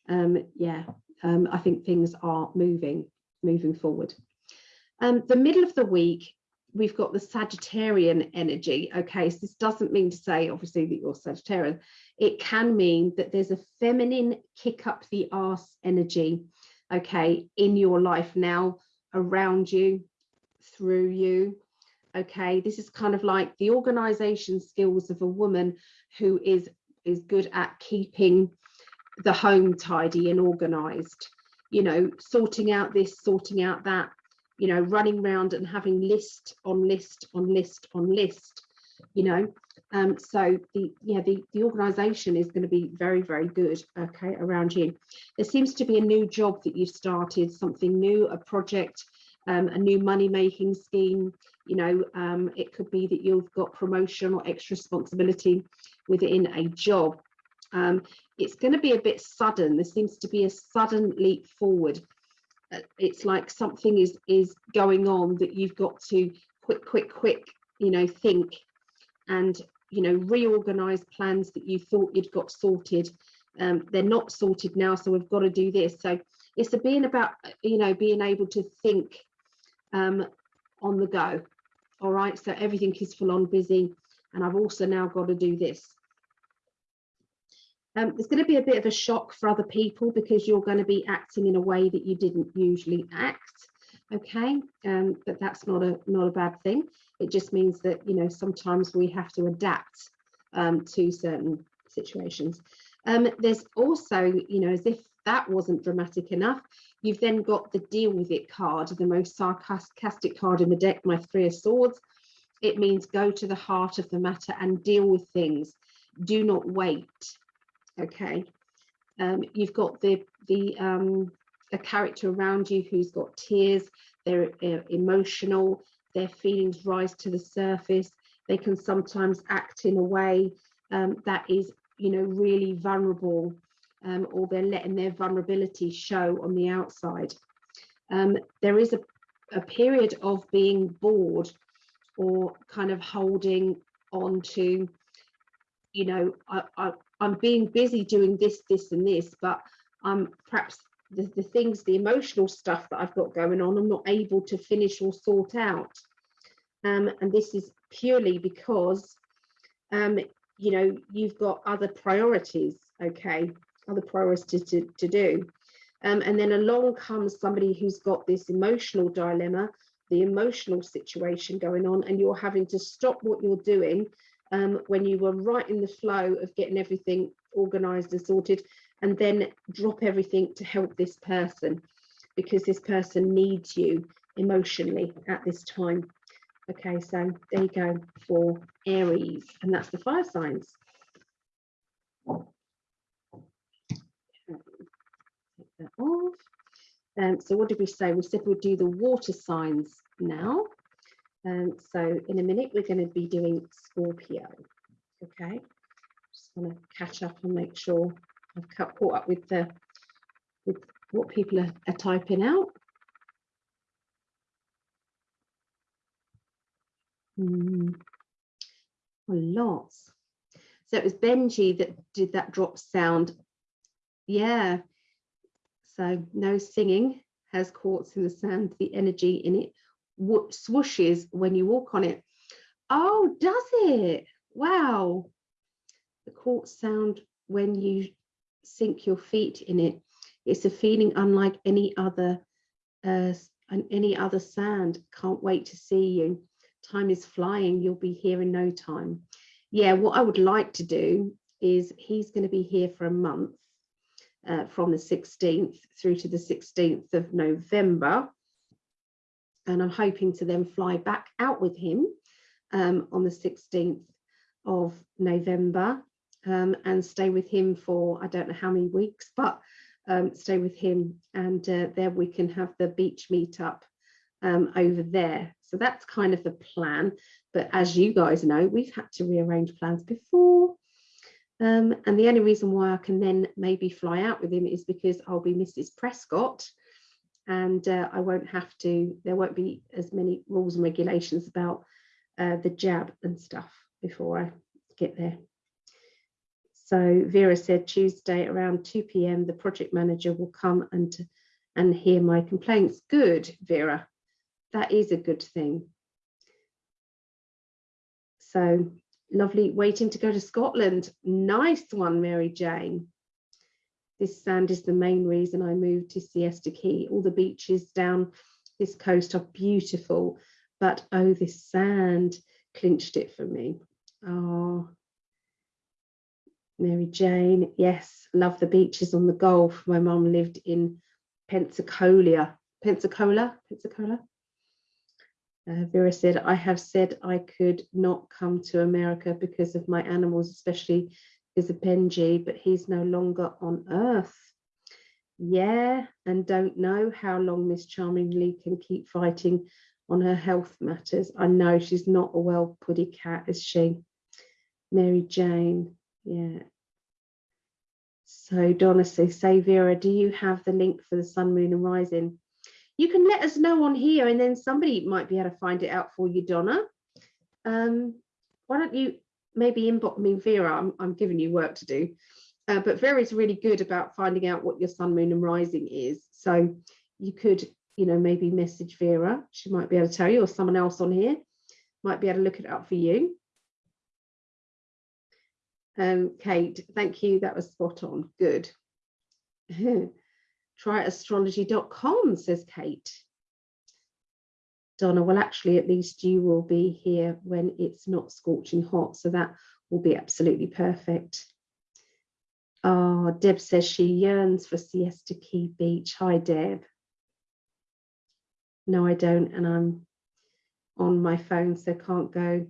um, yeah, um, I think things are moving, moving forward. Um, the middle of the week we've got the Sagittarian energy. Okay, so this doesn't mean to say, obviously, that you're Sagittarian. It can mean that there's a feminine kick up the arse energy, okay, in your life now, around you, through you. Okay, this is kind of like the organization skills of a woman who is is good at keeping the home tidy and organized you know sorting out this sorting out that you know, running around and having list on list on list on list, you know. Um, so the yeah, the, the organization is going to be very, very good, okay, around you. There seems to be a new job that you've started, something new, a project, um, a new money making scheme. You know, um, it could be that you've got promotion or extra responsibility within a job. Um, it's going to be a bit sudden. There seems to be a sudden leap forward it's like something is is going on that you've got to quick quick quick you know think and you know reorganize plans that you thought you'd got sorted. Um, they're not sorted now so we've got to do this. So it's a being about you know being able to think um, on the go. All right so everything is full on busy and I've also now got to do this um, it's going to be a bit of a shock for other people because you're going to be acting in a way that you didn't usually act. Okay, um, but that's not a not a bad thing. It just means that you know sometimes we have to adapt um, to certain situations. Um, there's also, you know, as if that wasn't dramatic enough, you've then got the deal with it card, the most sarcastic card in the deck, my three of swords. It means go to the heart of the matter and deal with things. Do not wait okay um, you've got the the um, a character around you who's got tears they're emotional, their feelings rise to the surface. They can sometimes act in a way um, that is, you know, really vulnerable um, or they're letting their vulnerability show on the outside. Um, there is a, a period of being bored or kind of holding on to, you know, I, I'm being busy doing this, this and this, but I'm perhaps the, the things, the emotional stuff that I've got going on, I'm not able to finish or sort out. Um, and this is purely because, um, you know, you've got other priorities, okay, other priorities to, to do. Um, and then along comes somebody who's got this emotional dilemma, the emotional situation going on, and you're having to stop what you're doing um, when you were right in the flow of getting everything organized and sorted and then drop everything to help this person because this person needs you emotionally at this time. Okay, so there you go for Aries, and that's the fire signs. Take that off. Um, so what did we say? We said we'd do the water signs now. Um, so in a minute, we're going to be doing Scorpio. Okay, just want to catch up and make sure I've caught up with the with what people are, are typing out. Mm, lots. So it was Benji that did that drop sound. Yeah. So no singing has quartz in the sand, the energy in it swooshes when you walk on it. Oh, does it? Wow. The quartz sound when you sink your feet in it. It's a feeling unlike any other uh, any other sand. Can't wait to see you. Time is flying. You'll be here in no time. Yeah, what I would like to do is he's going to be here for a month uh, from the 16th through to the 16th of November. And I'm hoping to then fly back out with him um, on the 16th of November um, and stay with him for I don't know how many weeks, but um, stay with him and uh, there we can have the beach meetup um, over there. So that's kind of the plan. But as you guys know, we've had to rearrange plans before. Um, and the only reason why I can then maybe fly out with him is because I'll be Mrs. Prescott and uh, I won't have to, there won't be as many rules and regulations about uh, the jab and stuff before I get there. So Vera said Tuesday around 2 p.m. the project manager will come and and hear my complaints. Good, Vera. That is a good thing. So lovely waiting to go to Scotland. Nice one, Mary Jane. This sand is the main reason I moved to Siesta Key. All the beaches down this coast are beautiful, but oh, this sand clinched it for me. Oh, Mary Jane, yes, love the beaches on the Gulf. My mum lived in Pensacola, Pensacola, Pensacola. Uh, Vera said, I have said I could not come to America because of my animals, especially because a Benji, but he's no longer on earth. Yeah, and don't know how long Miss Charmingly can keep fighting on her health matters. I know she's not a well putty cat, is she? Mary Jane, yeah. So Donna says, say Vera, do you have the link for the sun, moon and rising? You can let us know on here and then somebody might be able to find it out for you, Donna. Um, why don't you maybe inbox me, Vera, I'm, I'm giving you work to do. Uh, but is really good about finding out what your sun, moon and rising is. So you could, you know, maybe message Vera. She might be able to tell you or someone else on here might be able to look it up for you. Um, Kate, thank you. That was spot on. Good. Try astrology.com, says Kate. Donna, well, actually, at least you will be here when it's not scorching hot. So that will be absolutely perfect. Oh, Deb says she yearns for Siesta Key Beach. Hi, Deb. No, I don't. And I'm on my phone, so can't go.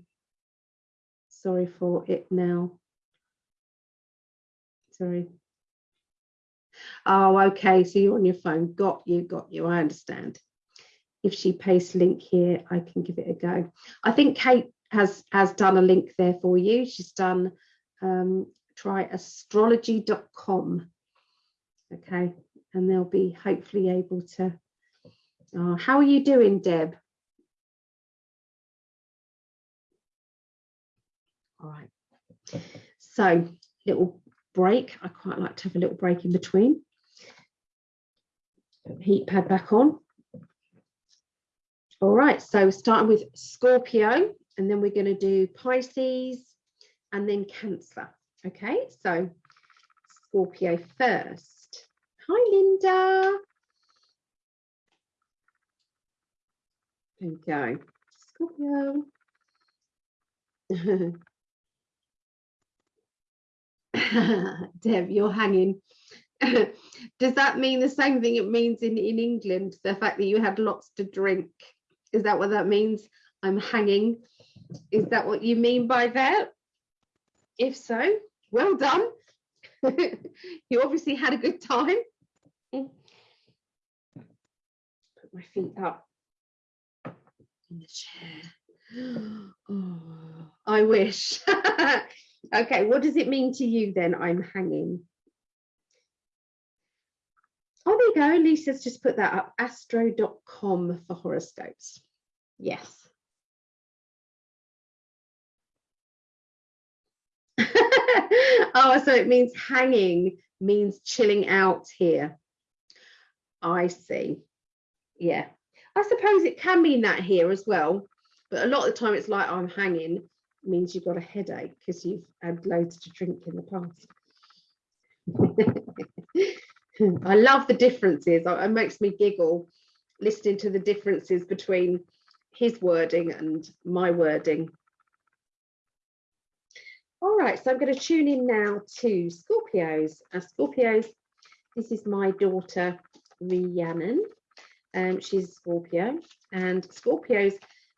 Sorry for it now sorry. Oh, okay. So you're on your phone. Got you, got you. I understand. If she pastes link here, I can give it a go. I think Kate has has done a link there for you. She's done um, try astrology.com. Okay, and they'll be hopefully able to. Uh, how are you doing, Deb? All right. So little break. I quite like to have a little break in between. Heat pad back on. All right, so starting with Scorpio, and then we're going to do Pisces and then Cancer. Okay, so Scorpio first. Hi, Linda. There we go. Scorpio. Deb, you're hanging. Does that mean the same thing it means in, in England? The fact that you had lots to drink? Is that what that means? I'm hanging. Is that what you mean by that? If so, well done. you obviously had a good time. Put my feet up in the chair. Oh, I wish. okay, what does it mean to you then? I'm hanging. Oh, there you go. Lisa's just put that up. Astro.com for horoscopes. Yes. oh, so it means hanging means chilling out here. I see. Yeah. I suppose it can mean that here as well. But a lot of the time it's like I'm hanging means you've got a headache because you've had loads to drink in the past. I love the differences. It makes me giggle listening to the differences between his wording and my wording. All right, so I'm going to tune in now to Scorpios. Uh, Scorpios, this is my daughter, Rhiannon. Um, she's a Scorpio, and Scorpios,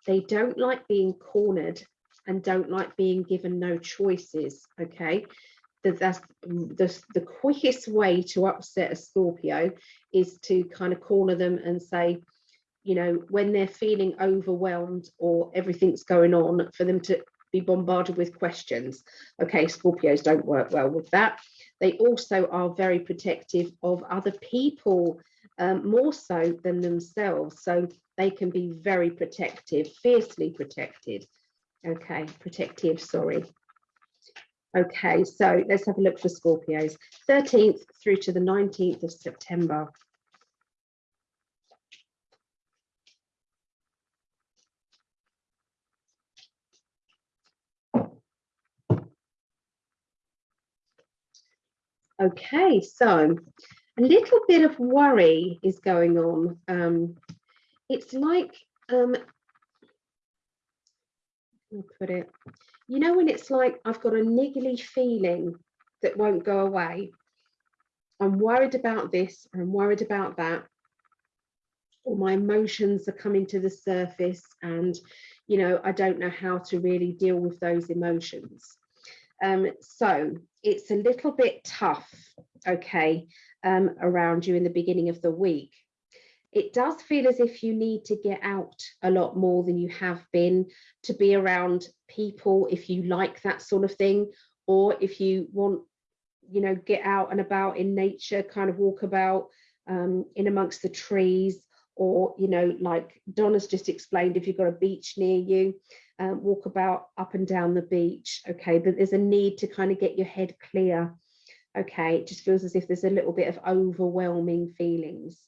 they don't like being cornered and don't like being given no choices, okay? That that's the, the quickest way to upset a Scorpio is to kind of corner them and say, you know, when they're feeling overwhelmed or everything's going on, for them to be bombarded with questions. Okay, Scorpios don't work well with that. They also are very protective of other people, um, more so than themselves. So they can be very protective, fiercely protected. Okay, protective, sorry. Okay, so let's have a look for Scorpios. 13th through to the 19th of September. Okay, so a little bit of worry is going on. Um, it's like, um, put it, you know, when it's like I've got a niggly feeling that won't go away. I'm worried about this, I'm worried about that, or my emotions are coming to the surface and, you know, I don't know how to really deal with those emotions. Um, so it's a little bit tough, okay, um, around you in the beginning of the week. It does feel as if you need to get out a lot more than you have been to be around people if you like that sort of thing, or if you want, you know, get out and about in nature, kind of walk about um, in amongst the trees, or, you know, like Donna's just explained, if you've got a beach near you, um, walk about up and down the beach, okay, but there's a need to kind of get your head clear, okay, it just feels as if there's a little bit of overwhelming feelings.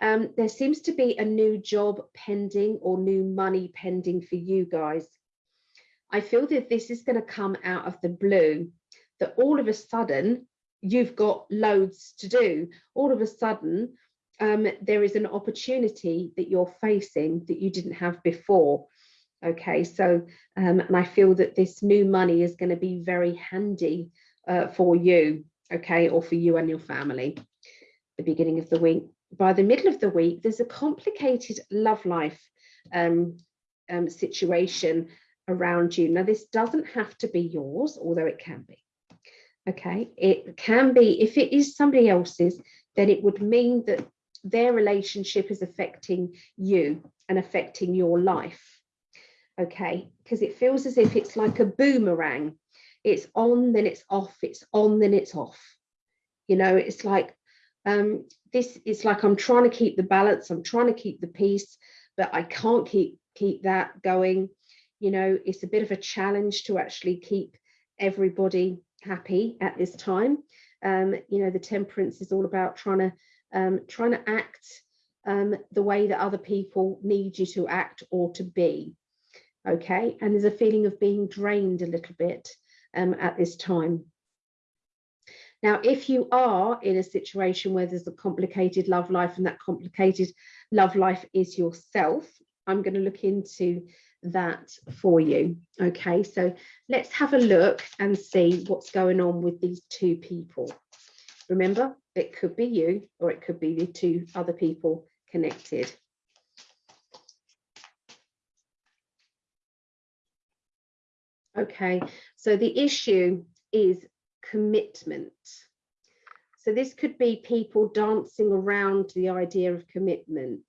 Um, there seems to be a new job pending or new money pending for you guys. I feel that this is going to come out of the blue, that all of a sudden you've got loads to do. All of a sudden, um, there is an opportunity that you're facing that you didn't have before. Okay, so, um, and I feel that this new money is going to be very handy uh, for you, okay, or for you and your family, the beginning of the week. By the middle of the week, there's a complicated love life um, um, situation around you. Now, this doesn't have to be yours, although it can be. Okay, it can be, if it is somebody else's, then it would mean that their relationship is affecting you and affecting your life. Okay, because it feels as if it's like a boomerang. It's on, then it's off, it's on, then it's off. You know, it's like um, this it's like I'm trying to keep the balance, I'm trying to keep the peace, but I can't keep keep that going. You know, it's a bit of a challenge to actually keep everybody happy at this time. Um, you know, the temperance is all about trying to um, trying to act um, the way that other people need you to act or to be. Okay, and there's a feeling of being drained a little bit um, at this time. Now, if you are in a situation where there's a complicated love life and that complicated love life is yourself, I'm going to look into that for you. Okay, so let's have a look and see what's going on with these two people. Remember, it could be you or it could be the two other people connected. Okay, so the issue is commitment. So this could be people dancing around the idea of commitment.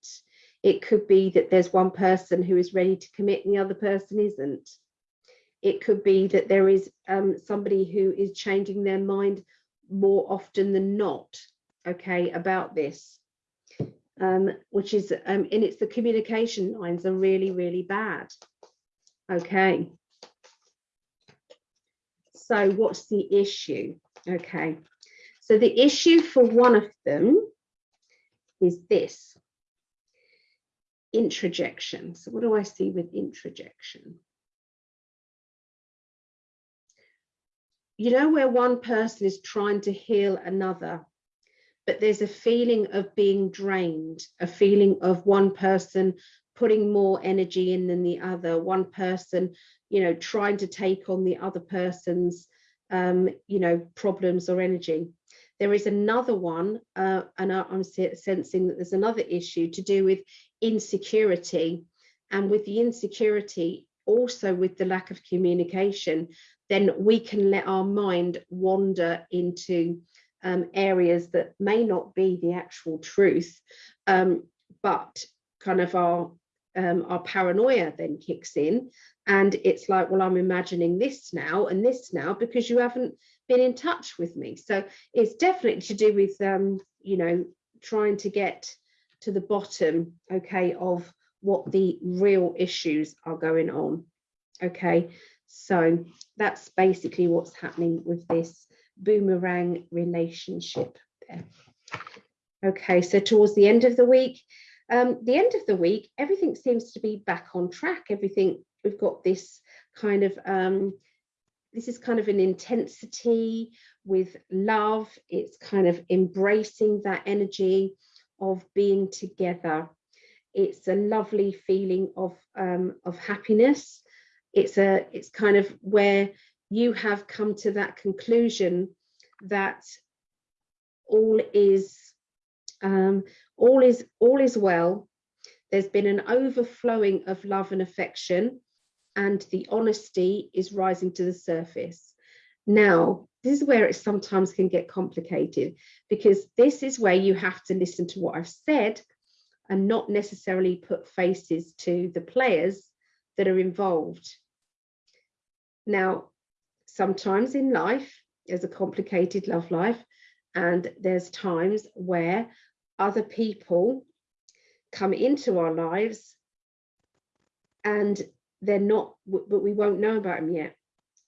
It could be that there's one person who is ready to commit and the other person isn't. It could be that there is um, somebody who is changing their mind more often than not, okay, about this, um, which is, um, and it's the communication lines are really, really bad. Okay. So what's the issue? Okay. So the issue for one of them is this introjection. So what do I see with introjection? You know where one person is trying to heal another, but there's a feeling of being drained, a feeling of one person putting more energy in than the other, one person, you know, trying to take on the other person's, um, you know, problems or energy. There is another one, uh, and I'm sensing that there's another issue to do with insecurity. And with the insecurity, also with the lack of communication, then we can let our mind wander into um, areas that may not be the actual truth, um, but kind of our um, our paranoia then kicks in. And it's like well i'm imagining this now and this now because you haven't been in touch with me. So it's definitely to do with um, you know trying to get to the bottom okay of what the real issues are going on. Okay so that's basically what's happening with this boomerang relationship there. Okay so towards the end of the week um, the end of the week, everything seems to be back on track. Everything, we've got this kind of, um, this is kind of an intensity with love. It's kind of embracing that energy of being together. It's a lovely feeling of, um, of happiness. It's a, it's kind of where you have come to that conclusion that all is um, all is all is well. There's been an overflowing of love and affection and the honesty is rising to the surface. Now this is where it sometimes can get complicated because this is where you have to listen to what i've said and not necessarily put faces to the players that are involved. Now sometimes in life there's a complicated love life and there's times where other people come into our lives and they're not but we won't know about them yet.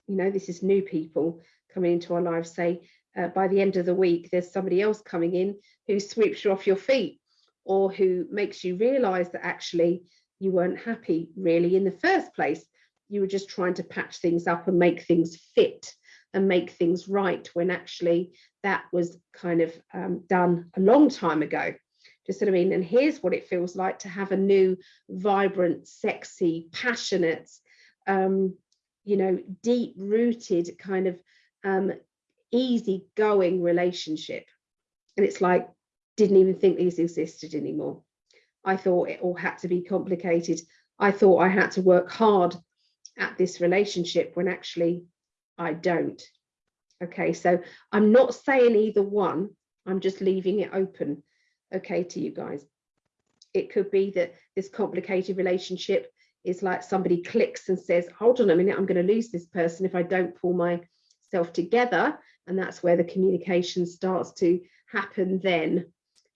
You know this is new people coming into our lives say uh, by the end of the week there's somebody else coming in who sweeps you off your feet or who makes you realize that actually you weren't happy really in the first place. You were just trying to patch things up and make things fit and make things right when actually that was kind of um, done a long time ago. Just what I mean? And here's what it feels like to have a new, vibrant, sexy, passionate, um, you know, deep rooted kind of um, easy going relationship. And it's like, didn't even think these existed anymore. I thought it all had to be complicated. I thought I had to work hard at this relationship when actually I don't. Okay, so I'm not saying either one, I'm just leaving it open. okay to you guys. It could be that this complicated relationship is like somebody clicks and says, hold on a minute, I'm going to lose this person if I don't pull myself together. And that's where the communication starts to happen then.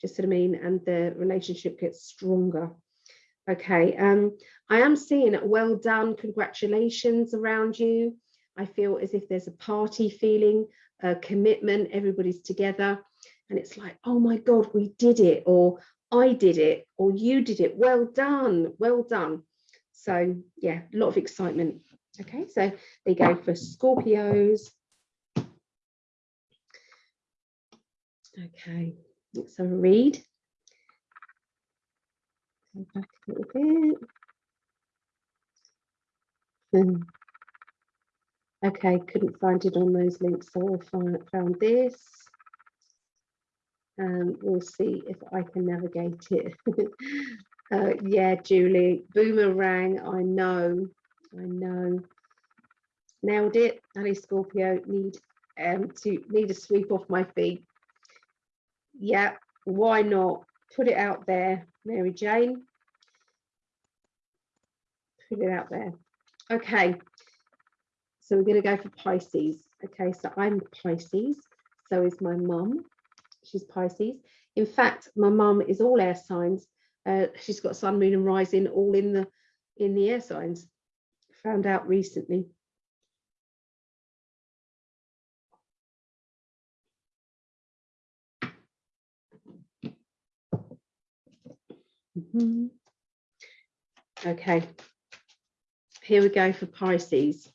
Just what I mean? And the relationship gets stronger. Okay, um, I am seeing well done, congratulations around you. I feel as if there's a party feeling, a commitment, everybody's together. And it's like, oh my God, we did it, or I did it, or you did it. Well done, well done. So yeah, a lot of excitement. Okay, so they go for Scorpios. Okay, let's have a read. Go back a little bit. Hmm. Okay, couldn't find it on those links, so I found this. And we'll see if I can navigate it. uh, yeah, Julie, boomerang, I know, I know. Nailed it, Ali Scorpio, need um, to need a sweep off my feet. Yeah, why not? Put it out there, Mary Jane. Put it out there. Okay, so we're going to go for Pisces. Okay, so I'm Pisces. So is my mum. She's Pisces. In fact, my mum is all air signs. Uh, she's got sun, moon, and rising all in the in the air signs. Found out recently. Mm -hmm. Okay, here we go for Pisces.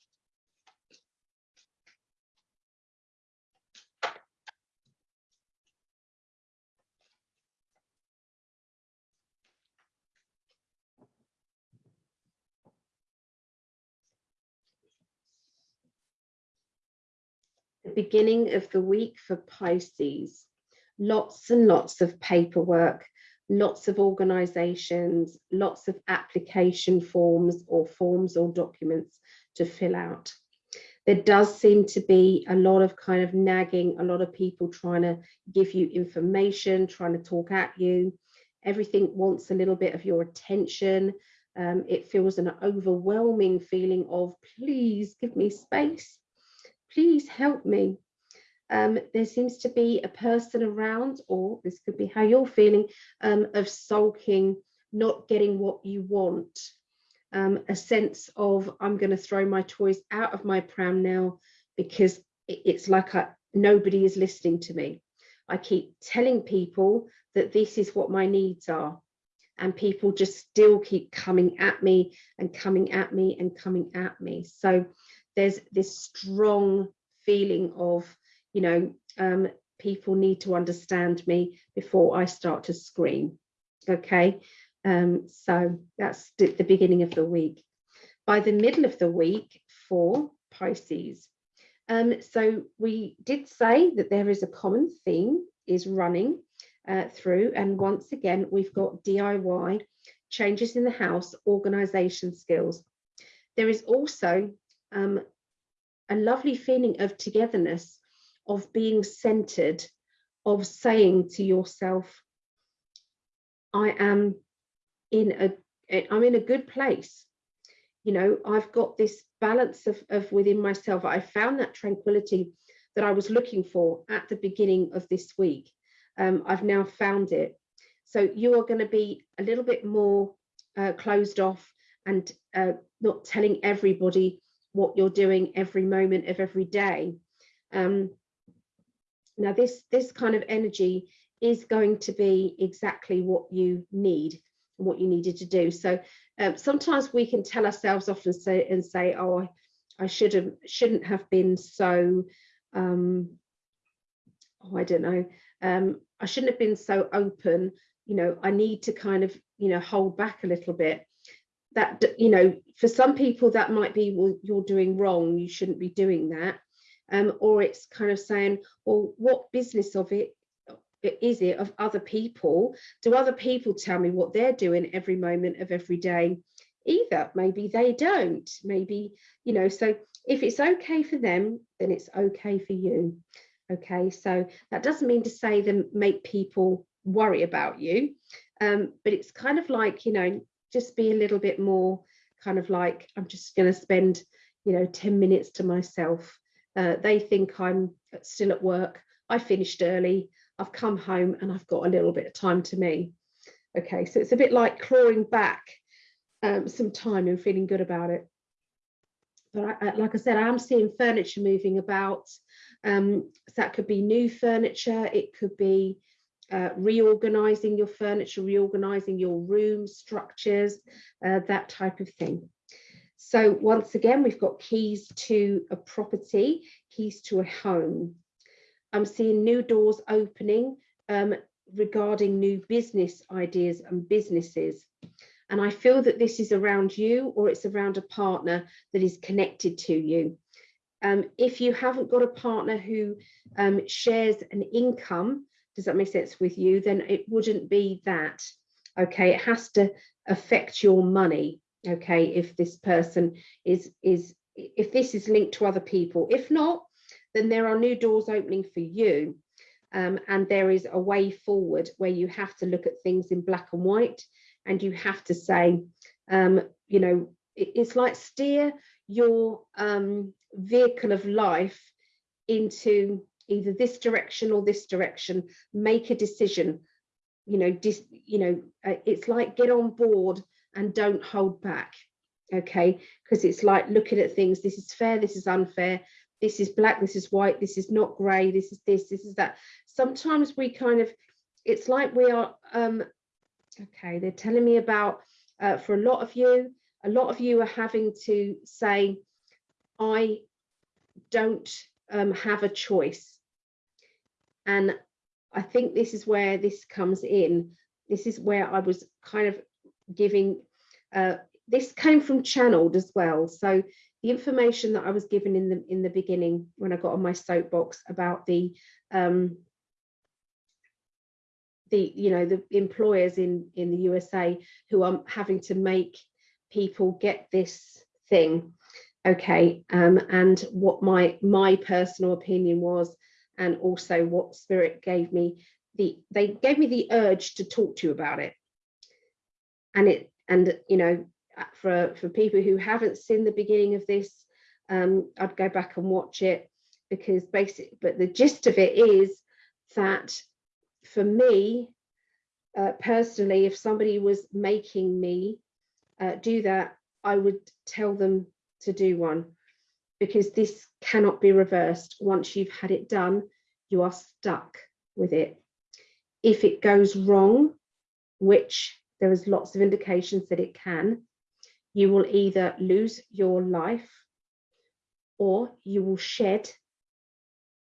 The beginning of the week for Pisces. Lots and lots of paperwork, lots of organizations, lots of application forms or forms or documents to fill out. There does seem to be a lot of kind of nagging, a lot of people trying to give you information, trying to talk at you. Everything wants a little bit of your attention. Um, it feels an overwhelming feeling of please give me space, please help me um, there seems to be a person around, or this could be how you're feeling, um, of sulking, not getting what you want. Um, a sense of I'm going to throw my toys out of my pram now because it's like I, nobody is listening to me. I keep telling people that this is what my needs are and people just still keep coming at me and coming at me and coming at me. So there's this strong feeling of you know, um, people need to understand me before I start to scream. Okay, um, so that's the beginning of the week. By the middle of the week for Pisces. Um, so we did say that there is a common theme is running uh, through and once again we've got DIY, changes in the house, organization skills. There is also um, a lovely feeling of togetherness of being centered, of saying to yourself, I am in a, I'm in a good place. You know, I've got this balance of, of within myself. I found that tranquility that I was looking for at the beginning of this week. Um, I've now found it. So you are going to be a little bit more uh, closed off and uh, not telling everybody what you're doing every moment of every day. Um, now this, this kind of energy is going to be exactly what you need and what you needed to do. So um, sometimes we can tell ourselves off and say, and say oh, I, should have, shouldn't have been so, um, oh, I don't know, um, I shouldn't have been so open, you know, I need to kind of, you know, hold back a little bit. That, you know, for some people that might be, well, you're doing wrong, you shouldn't be doing that um, or it's kind of saying, well, what business of it is it of other people? Do other people tell me what they're doing every moment of every day? Either maybe they don't, maybe, you know, so if it's okay for them, then it's okay for you. Okay, so that doesn't mean to say them make people worry about you. Um, but it's kind of like, you know, just be a little bit more kind of like, I'm just going to spend, you know, 10 minutes to myself. Uh, they think I'm still at work. I finished early. I've come home and I've got a little bit of time to me. Okay, so it's a bit like clawing back um, some time and feeling good about it. But I, like I said, I am seeing furniture moving about. Um, so that could be new furniture, it could be uh, reorganizing your furniture, reorganizing your room structures, uh, that type of thing. So once again, we've got keys to a property, keys to a home. I'm seeing new doors opening um, regarding new business ideas and businesses. And I feel that this is around you or it's around a partner that is connected to you. Um, if you haven't got a partner who um, shares an income, does that make sense with you, then it wouldn't be that. Okay, it has to affect your money. Okay, if this person is, is if this is linked to other people. If not, then there are new doors opening for you. Um, and there is a way forward where you have to look at things in black and white and you have to say, um, you know, it, it's like steer your um, vehicle of life into either this direction or this direction, make a decision, you know, dis, you know, uh, it's like get on board and don't hold back, okay? Because it's like looking at things, this is fair, this is unfair, this is black, this is white, this is not grey, this is this, this is that. Sometimes we kind of, it's like we are um, Okay, they're telling me about, uh, for a lot of you, a lot of you are having to say, I don't um, have a choice. And I think this is where this comes in. This is where I was kind of giving, uh, this came from channeled as well. So the information that I was given in the in the beginning when I got on my soapbox about the um, the you know the employers in in the USA who are having to make people get this thing okay um, and what my my personal opinion was and also what spirit gave me the they gave me the urge to talk to you about it. And it and you know for for people who haven't seen the beginning of this um, I'd go back and watch it because basic but the gist of it is that for me, uh, personally, if somebody was making me uh, do that, I would tell them to do one because this cannot be reversed. Once you've had it done, you are stuck with it. If it goes wrong, which there is lots of indications that it can, you will either lose your life or you will shed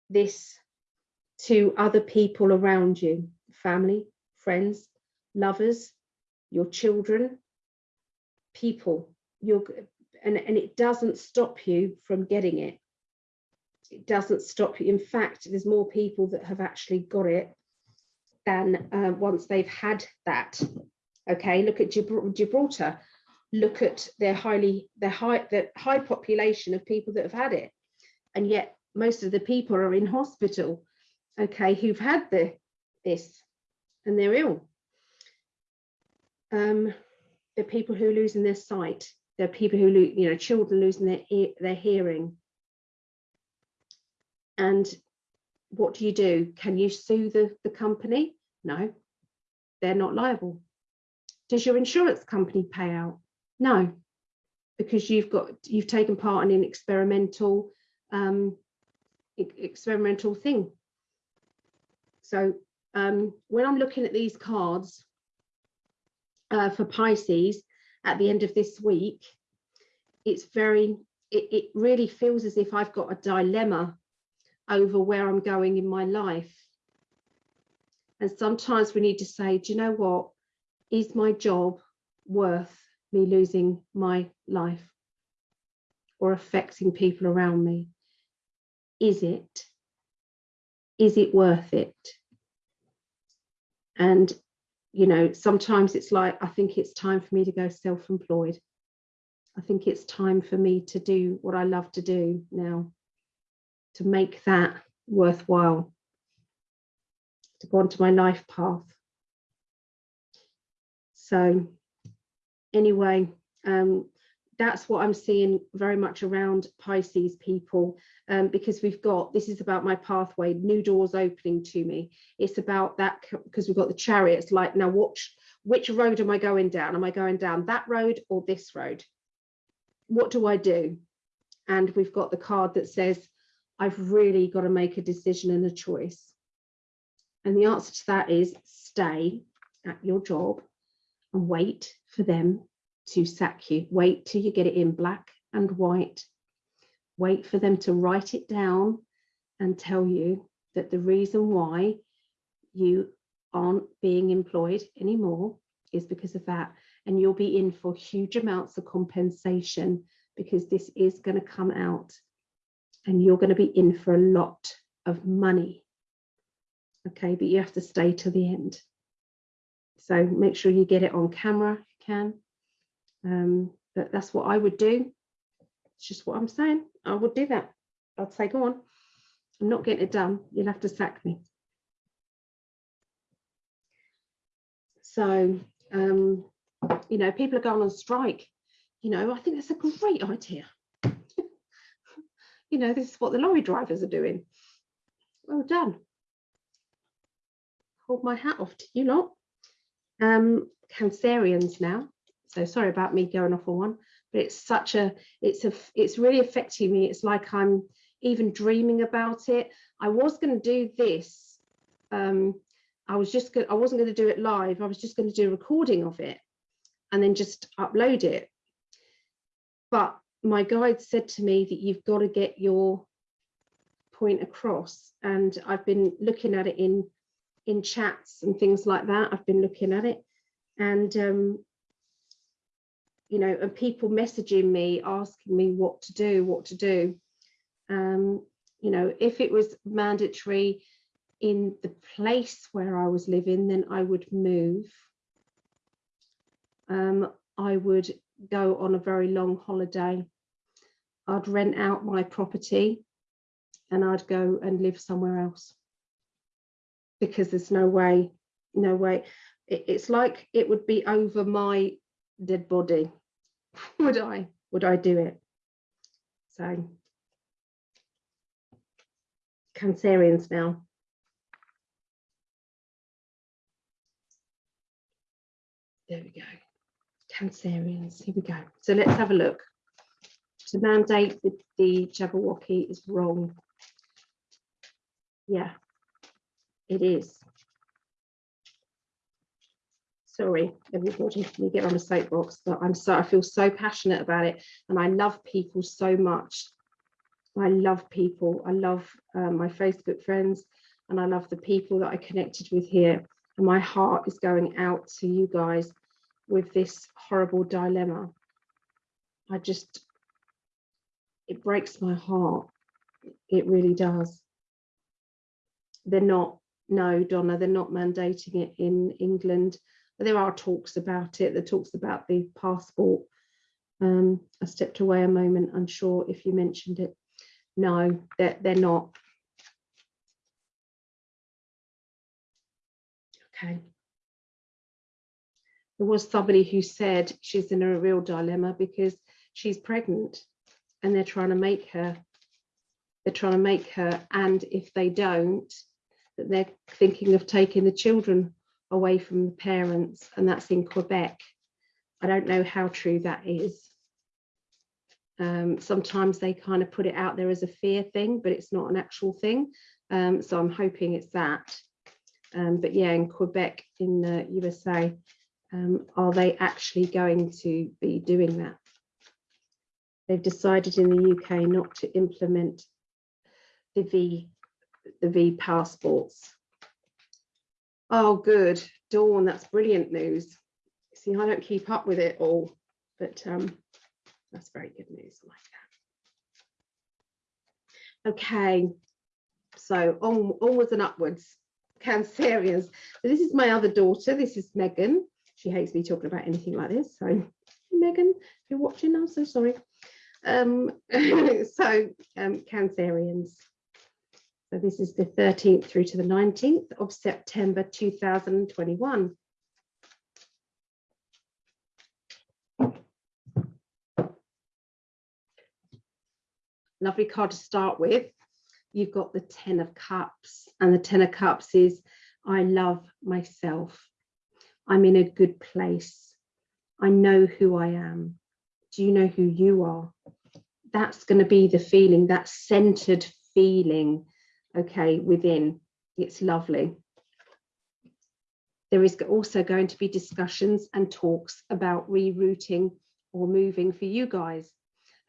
this to other people around you, family, friends, lovers, your children, people, your, and, and it doesn't stop you from getting it. It doesn't stop you. In fact, there's more people that have actually got it than uh, once they've had that. Okay, look at Gibraltar. Look at their highly their high the high population of people that have had it, and yet most of the people are in hospital okay, who've had the this and they're ill. Um, are people who are losing their sight. People who, lose, you know, children losing their their hearing. And what do you do? Can you sue the, the company? No, they're not liable. Does your insurance company pay out? No, because you've got you've taken part in an experimental um, experimental thing so um, when I'm looking at these cards uh, for Pisces at the end of this week, it's very, it, it really feels as if I've got a dilemma over where I'm going in my life. And sometimes we need to say, do you know what? Is my job worth me losing my life or affecting people around me? Is it? Is it worth it? And, you know, sometimes it's like, I think it's time for me to go self-employed. I think it's time for me to do what I love to do now, to make that worthwhile, to go onto my life path. So anyway, um, that's what I'm seeing very much around Pisces people, um, because we've got, this is about my pathway, new doors opening to me. It's about that, because we've got the chariots, like now watch, which road am I going down? Am I going down that road or this road? What do I do? And we've got the card that says, I've really got to make a decision and a choice. And the answer to that is stay at your job and wait for them to sack you. Wait till you get it in black and white. Wait for them to write it down and tell you that the reason why you aren't being employed anymore is because of that. And you'll be in for huge amounts of compensation because this is going to come out and you're going to be in for a lot of money. Okay, but you have to stay to the end. So make sure you get it on camera if you can. Um, but that's what I would do. It's just what I'm saying. I would do that. I'd say, go on. I'm not getting it done. You'll have to sack me. So, um, you know, people are going on strike. You know, I think that's a great idea. you know, this is what the lorry drivers are doing. Well done. Hold my hat off to you lot. Um, Cancerians now so sorry about me going off on one but it's such a it's a it's really affecting me. It's like i'm even dreaming about it. I was going to do this um i was just going i wasn't going to do it live. I was just going to do a recording of it and then just upload it. But my guide said to me that you've got to get your point across. And i've been looking at it in in chats and things like that. I've been looking at it. And um, you know, and people messaging me, asking me what to do, what to do. Um, you know, if it was mandatory in the place where I was living, then I would move. Um, I would go on a very long holiday. I'd rent out my property and I'd go and live somewhere else because there's no way, no way. It, it's like it would be over my dead body would I? Would I do it? So cancerians now. There we go. Cancerians here we go. So let's have a look. To mandate the, the jabberwocky is wrong. Yeah it is sorry everybody me get on a soapbox? But i'm so i feel so passionate about it and i love people so much. I love people. I love um, my facebook friends and i love the people that i connected with here. And my heart is going out to you guys with this horrible dilemma. I just it breaks my heart. It really does. They're not no donna they're not mandating it in england there are talks about it. The talks about the passport. Um, I stepped away a moment, unsure if you mentioned it. No, they're, they're not. Okay. There was somebody who said she's in a real dilemma because she's pregnant and they're trying to make her, they're trying to make her, and if they don't, that they're thinking of taking the children away from the parents, and that's in Quebec. I don't know how true that is. Um, sometimes they kind of put it out there as a fear thing, but it's not an actual thing. Um, so I'm hoping it's that. Um, but yeah, in Quebec, in the USA, um, are they actually going to be doing that? They've decided in the UK not to implement the V, the V passports. Oh, good. Dawn, that's brilliant news. See, I don't keep up with it all, but um, that's very good news. I like that. Okay, so on, onwards and upwards, Cancerians. So this is my other daughter. This is Megan. She hates me talking about anything like this. So, Megan, if you're watching, I'm so sorry. Um, so, um, Cancerians. So this is the 13th through to the 19th of September 2021. Lovely card to start with. You've got the 10 of cups and the 10 of cups is I love myself. I'm in a good place. I know who I am. Do you know who you are? That's going to be the feeling, that centered feeling okay, within. It's lovely. There is also going to be discussions and talks about rerouting or moving for you guys.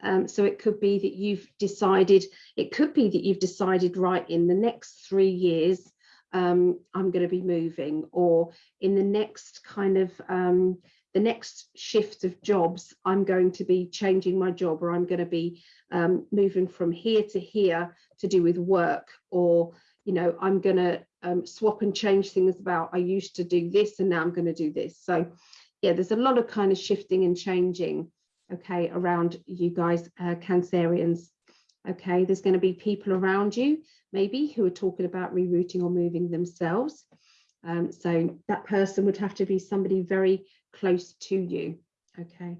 Um, so it could be that you've decided, it could be that you've decided right in the next three years, um, I'm going to be moving or in the next kind of um, the next shift of jobs, I'm going to be changing my job or I'm going to be um, moving from here to here to do with work or, you know, I'm going to um, swap and change things about I used to do this and now I'm going to do this. So yeah, there's a lot of kind of shifting and changing, okay, around you guys, uh, Cancerians. Okay, there's going to be people around you, maybe, who are talking about rerouting or moving themselves. Um, so that person would have to be somebody very close to you. Okay.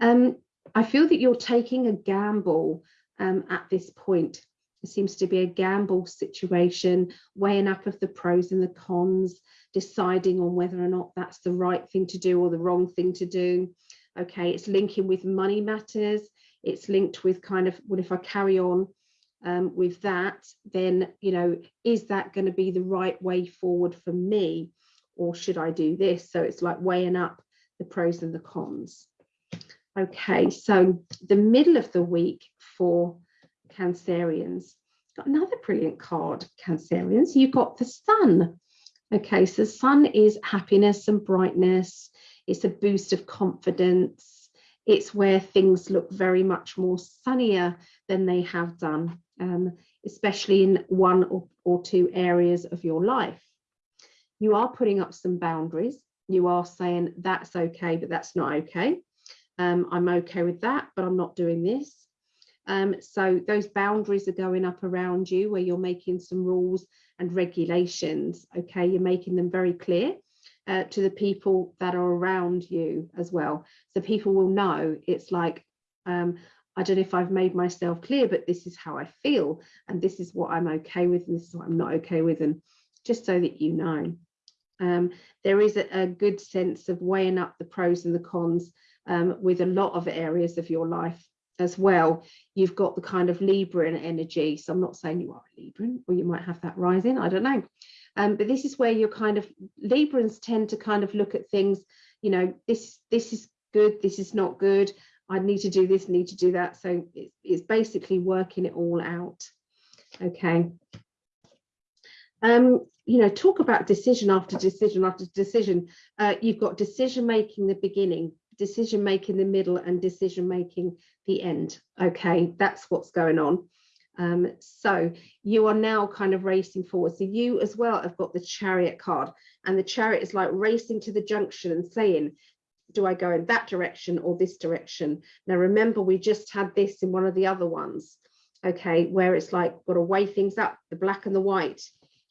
Um, I feel that you're taking a gamble um, at this point. It seems to be a gamble situation, weighing up of the pros and the cons, deciding on whether or not that's the right thing to do or the wrong thing to do. Okay, it's linking with money matters. It's linked with kind of, what if I carry on um, with that, then, you know, is that going to be the right way forward for me? Or should I do this? So it's like weighing up the pros and the cons. Okay, so the middle of the week for Cancerians. Got another brilliant card, Cancerians. You've got the sun. Okay, so the sun is happiness and brightness. It's a boost of confidence. It's where things look very much more sunnier than they have done, um, especially in one or, or two areas of your life. You are putting up some boundaries. You are saying that's okay, but that's not okay. Um, I'm okay with that, but I'm not doing this. Um, so those boundaries are going up around you where you're making some rules and regulations. Okay, you're making them very clear uh, to the people that are around you as well. So people will know it's like, um, I don't know if I've made myself clear, but this is how I feel. And this is what I'm okay with. And this is what I'm not okay with. And just so that you know. Um, there is a, a, good sense of weighing up the pros and the cons um, with a lot of areas of your life as well, you've got the kind of Libran energy. So I'm not saying you are a Libran, or you might have that rising, I don't know. Um, but this is where you're kind of, Librans tend to kind of look at things, you know, this, this is good, this is not good, I need to do this, need to do that. So it's, it's basically working it all out. Okay. Um, you know, talk about decision after decision after decision. Uh, you've got decision making the beginning, decision making the middle and decision making the end. Okay, that's what's going on. Um, so you are now kind of racing forward. So you as well have got the chariot card and the chariot is like racing to the junction and saying, do I go in that direction or this direction? Now, remember, we just had this in one of the other ones, okay, where it's like got to weigh things up, the black and the white,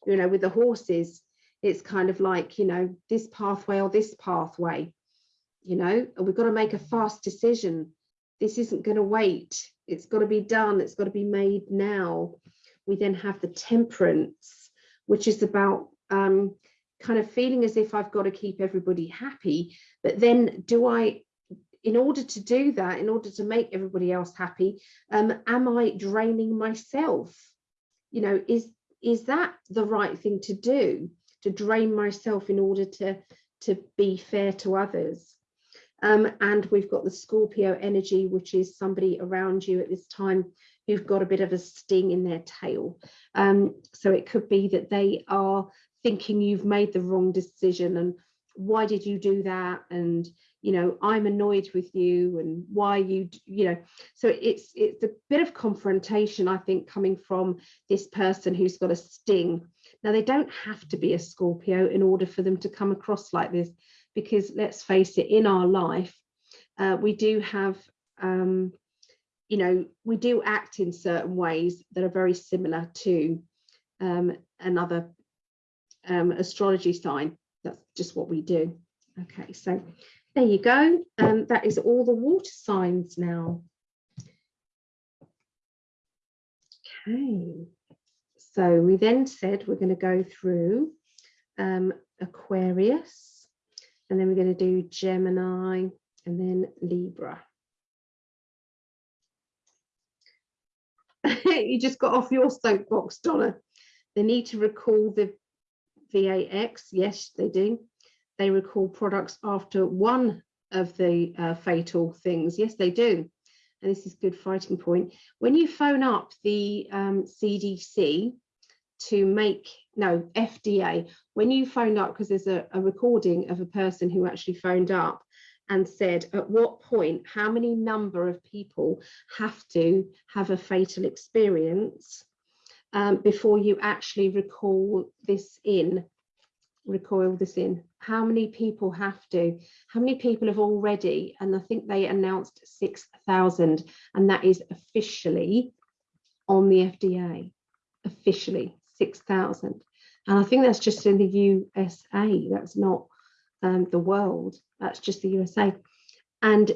you know, with the horses, it's kind of like, you know, this pathway or this pathway you know and we've got to make a fast decision. This isn't going to wait. It's got to be done. It's got to be made now. We then have the temperance which is about um, kind of feeling as if I've got to keep everybody happy. But then do I in order to do that in order to make everybody else happy um, am I draining myself? You know is is that the right thing to do to drain myself in order to to be fair to others? Um, and we've got the Scorpio energy, which is somebody around you at this time who've got a bit of a sting in their tail. Um, so it could be that they are thinking you've made the wrong decision and why did you do that? And, you know, I'm annoyed with you and why you, you know, so it's, it's a bit of confrontation, I think, coming from this person who's got a sting. Now, they don't have to be a Scorpio in order for them to come across like this because let's face it, in our life, uh, we do have, um, you know, we do act in certain ways that are very similar to um, another um, astrology sign. That's just what we do. Okay, so there you go. Um, that is all the water signs now. Okay, so we then said we're going to go through um, Aquarius, and then we're going to do Gemini, and then Libra. you just got off your soapbox, Donna. They need to recall the VAX. Yes, they do. They recall products after one of the uh, fatal things. Yes, they do. And this is good fighting point. When you phone up the um, CDC to make, no, FDA, when you phone up, because there's a, a recording of a person who actually phoned up and said at what point, how many number of people have to have a fatal experience um, before you actually recall this in, recoil this in. How many people have to? How many people have already? And I think they announced 6,000 and that is officially on the FDA, officially 6,000. And I think that's just in the USA, that's not um, the world, that's just the USA. And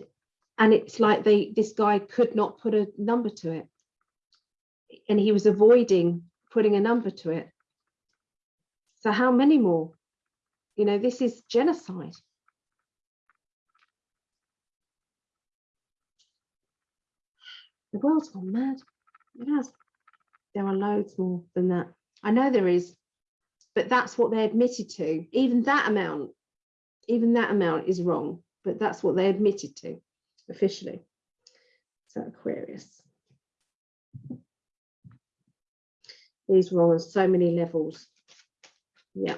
and it's like they this guy could not put a number to it and he was avoiding putting a number to it. So how many more? You know, this is genocide. The world's gone mad. It has. There are loads more than that. I know there is, but that's what they admitted to. Even that amount, even that amount is wrong, but that's what they admitted to officially. So Aquarius. These wrong on so many levels. Yeah.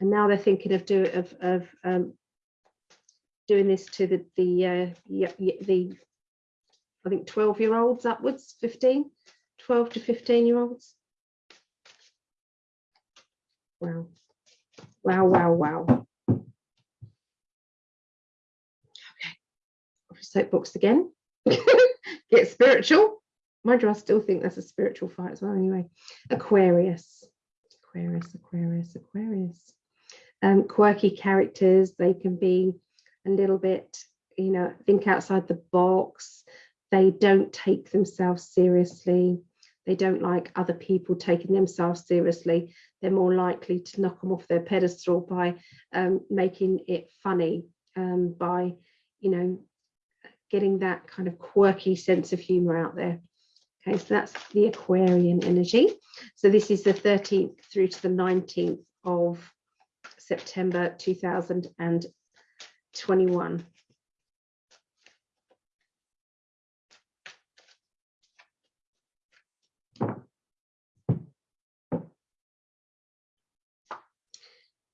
And now they're thinking of do of of um, doing this to the the uh, yeah, the I think 12 year olds upwards, 15, 12 to 15 year olds. Wow. Wow, wow, wow. Okay. Soapbox again. Get spiritual. Mind you, I still think that's a spiritual fight as well. Anyway, Aquarius, Aquarius, Aquarius, Aquarius. Um, quirky characters. They can be a little bit, you know, think outside the box. They don't take themselves seriously. They don't like other people taking themselves seriously. They're more likely to knock them off their pedestal by um, making it funny, um, by, you know, getting that kind of quirky sense of humor out there. Okay, so that's the Aquarian energy. So this is the 13th through to the 19th of September 2021.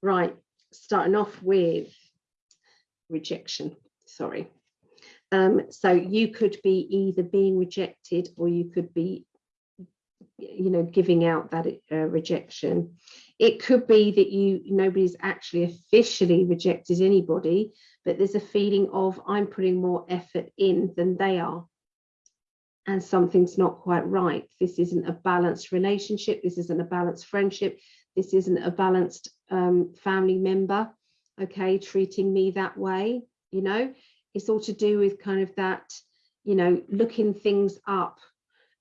Right, starting off with rejection, sorry. Um, so you could be either being rejected or you could be, you know, giving out that uh, rejection. It could be that you nobody's actually officially rejected anybody, but there's a feeling of I'm putting more effort in than they are. And something's not quite right. This isn't a balanced relationship. This isn't a balanced friendship. This isn't a balanced um, family member, okay, treating me that way, you know, it's all to do with kind of that, you know, looking things up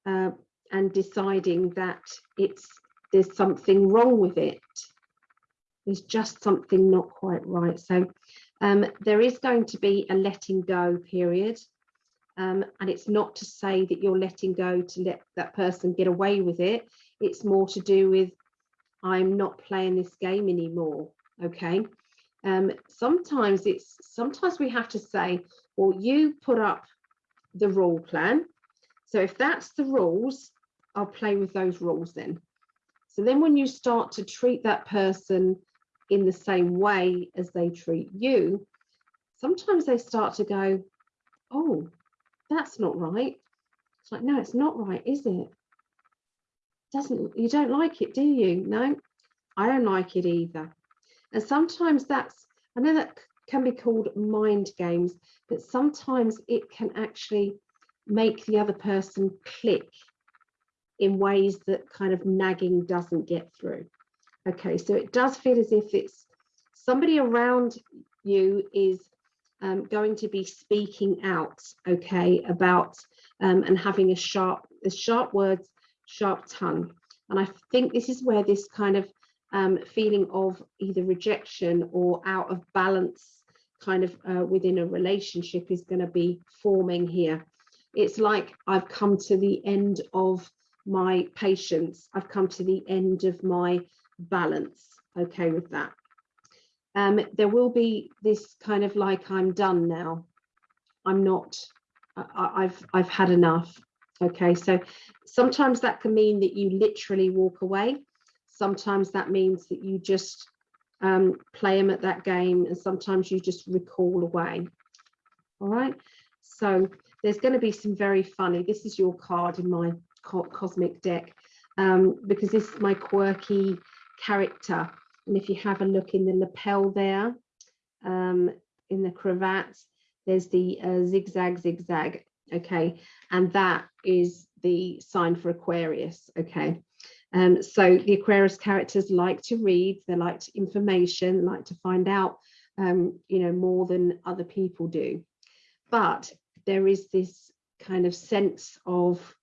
uh, and deciding that it's there's something wrong with it. There's just something not quite right. So um, there is going to be a letting go period. Um, and it's not to say that you're letting go to let that person get away with it. It's more to do with I'm not playing this game anymore. Okay. Um, sometimes it's sometimes we have to say, well, you put up the rule plan. So if that's the rules, I'll play with those rules then. So then when you start to treat that person in the same way as they treat you, sometimes they start to go, oh, that's not right. It's like, no, it's not right, is it? Doesn't you don't like it, do you? No, I don't like it either. And sometimes that's, I know that can be called mind games, but sometimes it can actually make the other person click in ways that kind of nagging doesn't get through. Okay, so it does feel as if it's somebody around you is um, going to be speaking out, okay, about um, and having a sharp, the sharp words sharp tongue. And I think this is where this kind of um, feeling of either rejection or out of balance kind of uh, within a relationship is going to be forming here. It's like I've come to the end of my patience. I've come to the end of my balance. Okay with that. Um, there will be this kind of like I'm done now. I'm not, I, I've, I've had enough. Okay, so sometimes that can mean that you literally walk away. Sometimes that means that you just um, play them at that game and sometimes you just recall away. All right, so there's going to be some very funny, this is your card in my co cosmic deck um, because this is my quirky character. And if you have a look in the lapel there, um, in the cravat, there's the uh, zigzag, zigzag, okay? And that is the sign for Aquarius, okay? Um, so the Aquarius characters like to read, they like information, like to find out, um, you know, more than other people do. But there is this kind of sense of,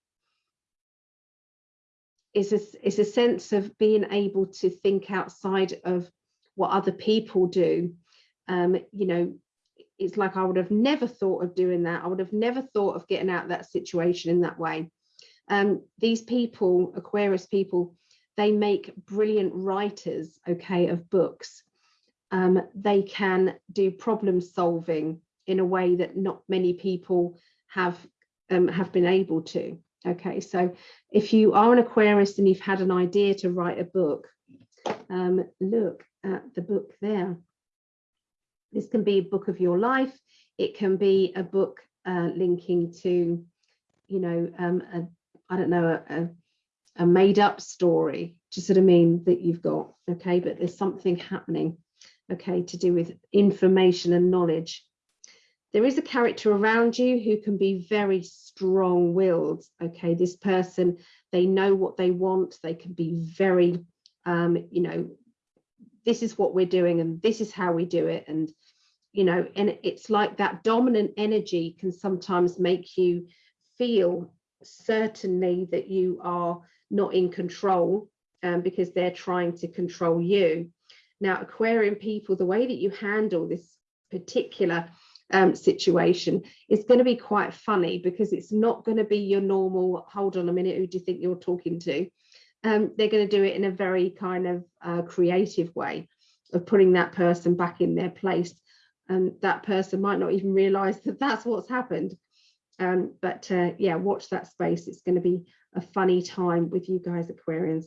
it's a, it's a sense of being able to think outside of what other people do. Um, you know, it's like I would have never thought of doing that. I would have never thought of getting out of that situation in that way. Um, these people, Aquarius people, they make brilliant writers, okay, of books. Um, they can do problem solving in a way that not many people have um, have been able to. Okay, so if you are an Aquarius and you've had an idea to write a book, um, look at the book there. This can be a book of your life. It can be a book uh, linking to, you know, um, a, I don't know, a, a, made up story, just sort of mean that you've got, okay, but there's something happening, okay, to do with information and knowledge. There is a character around you who can be very strong willed, okay, this person, they know what they want, they can be very, um, you know, this is what we're doing and this is how we do it and you know and it's like that dominant energy can sometimes make you feel certainly that you are not in control um, because they're trying to control you now aquarian people the way that you handle this particular um, situation is going to be quite funny because it's not going to be your normal hold on a minute who do you think you're talking to um, they're going to do it in a very kind of uh, creative way of putting that person back in their place. And that person might not even realize that that's what's happened. Um, but uh, yeah, watch that space. It's going to be a funny time with you guys, Aquarians.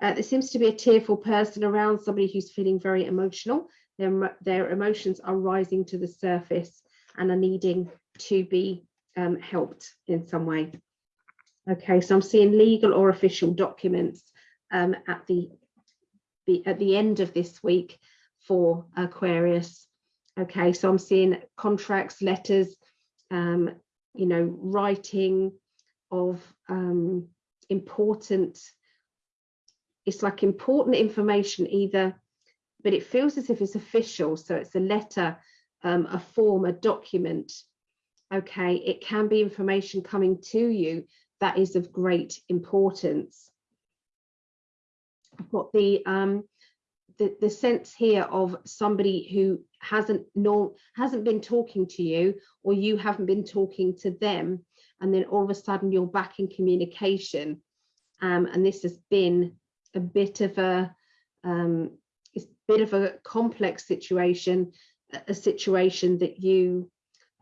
Uh, there seems to be a tearful person around, somebody who's feeling very emotional. Their, their emotions are rising to the surface and are needing to be um, helped in some way. Okay, so I'm seeing legal or official documents um, at the, the at the end of this week for Aquarius. Okay, so I'm seeing contracts, letters, um, you know, writing of um, important, it's like important information either, but it feels as if it's official. So it's a letter, um, a form, a document. Okay, it can be information coming to you that is of great importance. I've got the, um, the, the sense here of somebody who hasn't nor hasn't been talking to you or you haven't been talking to them and then all of a sudden you're back in communication. Um, and this has been a bit of a um, it's a bit of a complex situation a situation that you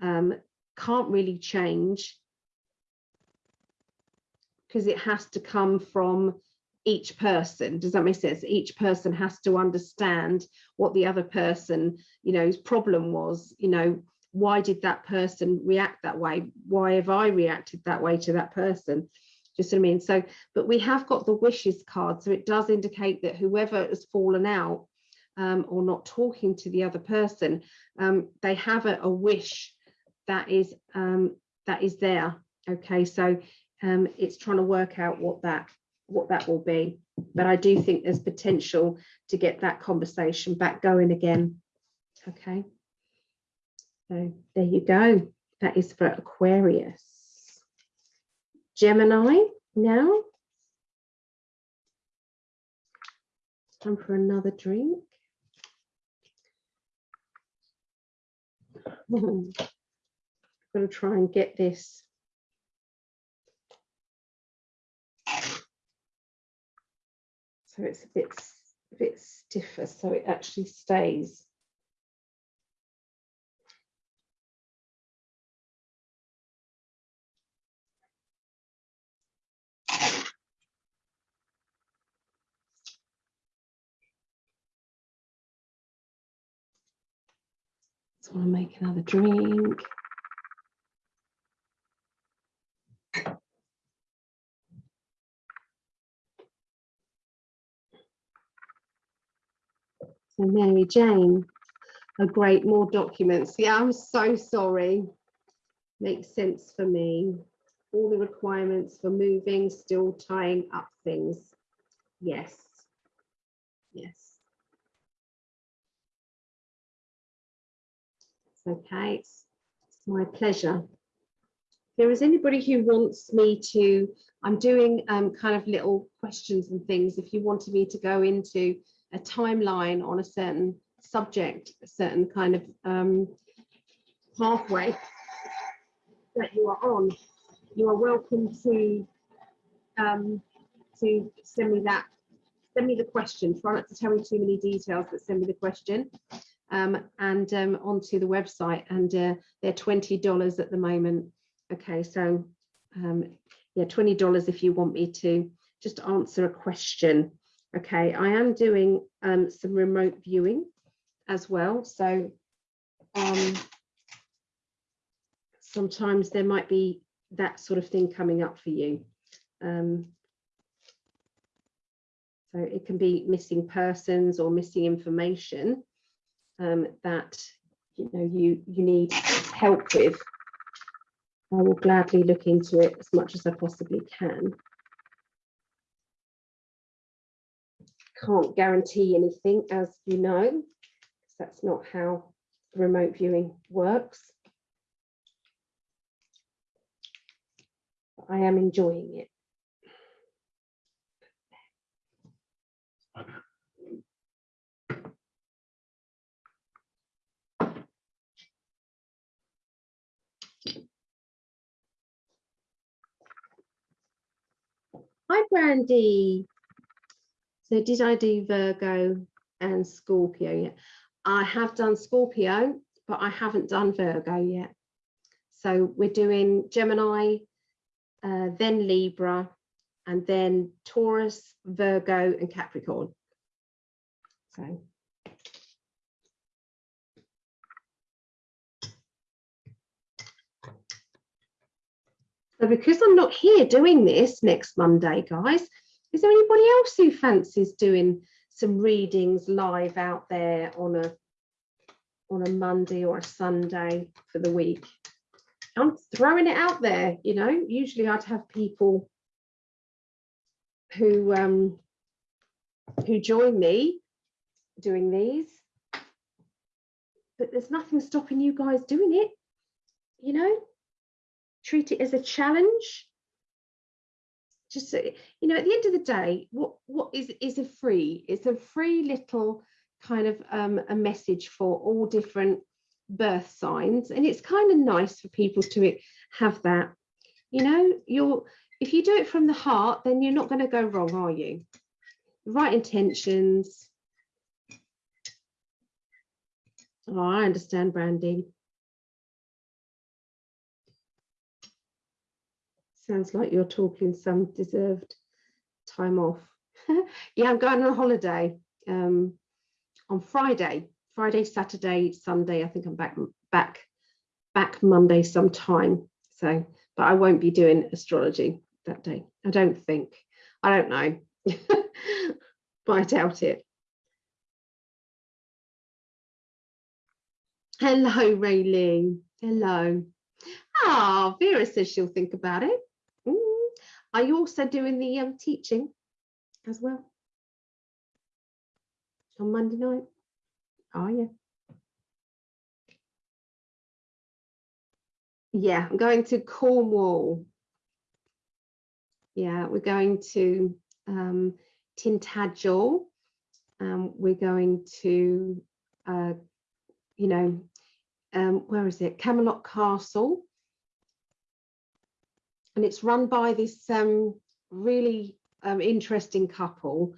um, can't really change. Because it has to come from each person. Does that make sense? Each person has to understand what the other person you know's problem was you know why did that person react that way? Why have i reacted that way to that person? Just what i mean? So but we have got the wishes card so it does indicate that whoever has fallen out um, or not talking to the other person um, they have a, a wish that is um, that is there. Okay so um, it's trying to work out what that what that will be. But I do think there's potential to get that conversation back going again. Okay. So there you go. That is for Aquarius. Gemini now. Time for another drink. I'm going to try and get this So it's a bit, a bit stiffer, so it actually stays. So I'll make another drink. Mary Jane, a great, more documents. Yeah, I'm so sorry. Makes sense for me. All the requirements for moving, still tying up things. Yes. Yes. Okay, it's, it's my pleasure. If there is anybody who wants me to, I'm doing um, kind of little questions and things. If you wanted me to go into a timeline on a certain subject, a certain kind of um, pathway that you are on, you are welcome to um, to send me that. Send me the question. Try not to tell me too many details, but send me the question um, and um, onto the website. And uh, they're twenty dollars at the moment. Okay, so um, yeah, twenty dollars if you want me to just answer a question. Okay, I am doing um, some remote viewing as well. So um, sometimes there might be that sort of thing coming up for you. Um, so it can be missing persons or missing information um, that you know you you need help with. I will gladly look into it as much as I possibly can. Can't guarantee anything, as you know, because that's not how remote viewing works. But I am enjoying it. Hi, Brandy. So did I do Virgo and Scorpio yet? I have done Scorpio, but I haven't done Virgo yet. So we're doing Gemini, uh, then Libra, and then Taurus, Virgo, and Capricorn. So. So because I'm not here doing this next Monday, guys, is there anybody else who fancies doing some readings live out there on a on a Monday or a Sunday for the week? I'm throwing it out there, you know. Usually I'd have people who um who join me doing these, but there's nothing stopping you guys doing it, you know. Treat it as a challenge just you know at the end of the day what what is is a free? It's a free little kind of um, a message for all different birth signs and it's kind of nice for people to have that. You know you're if you do it from the heart then you're not going to go wrong are you? Right intentions. Oh i understand brandy Sounds like you're talking some deserved time off. yeah, I'm going on holiday um, on Friday, Friday, Saturday, Sunday. I think I'm back back back Monday sometime. So, but I won't be doing astrology that day. I don't think. I don't know, but I doubt it. Hello, Raylene. Hello. Ah, oh, Vera says she'll think about it. Are you also doing the um, teaching as well? On Monday night? Are you? Yeah, I'm going to Cornwall. Yeah, we're going to um, Tintagel um, we're going to, uh, you know, um, where is it? Camelot Castle. And it's run by this um, really um, interesting couple.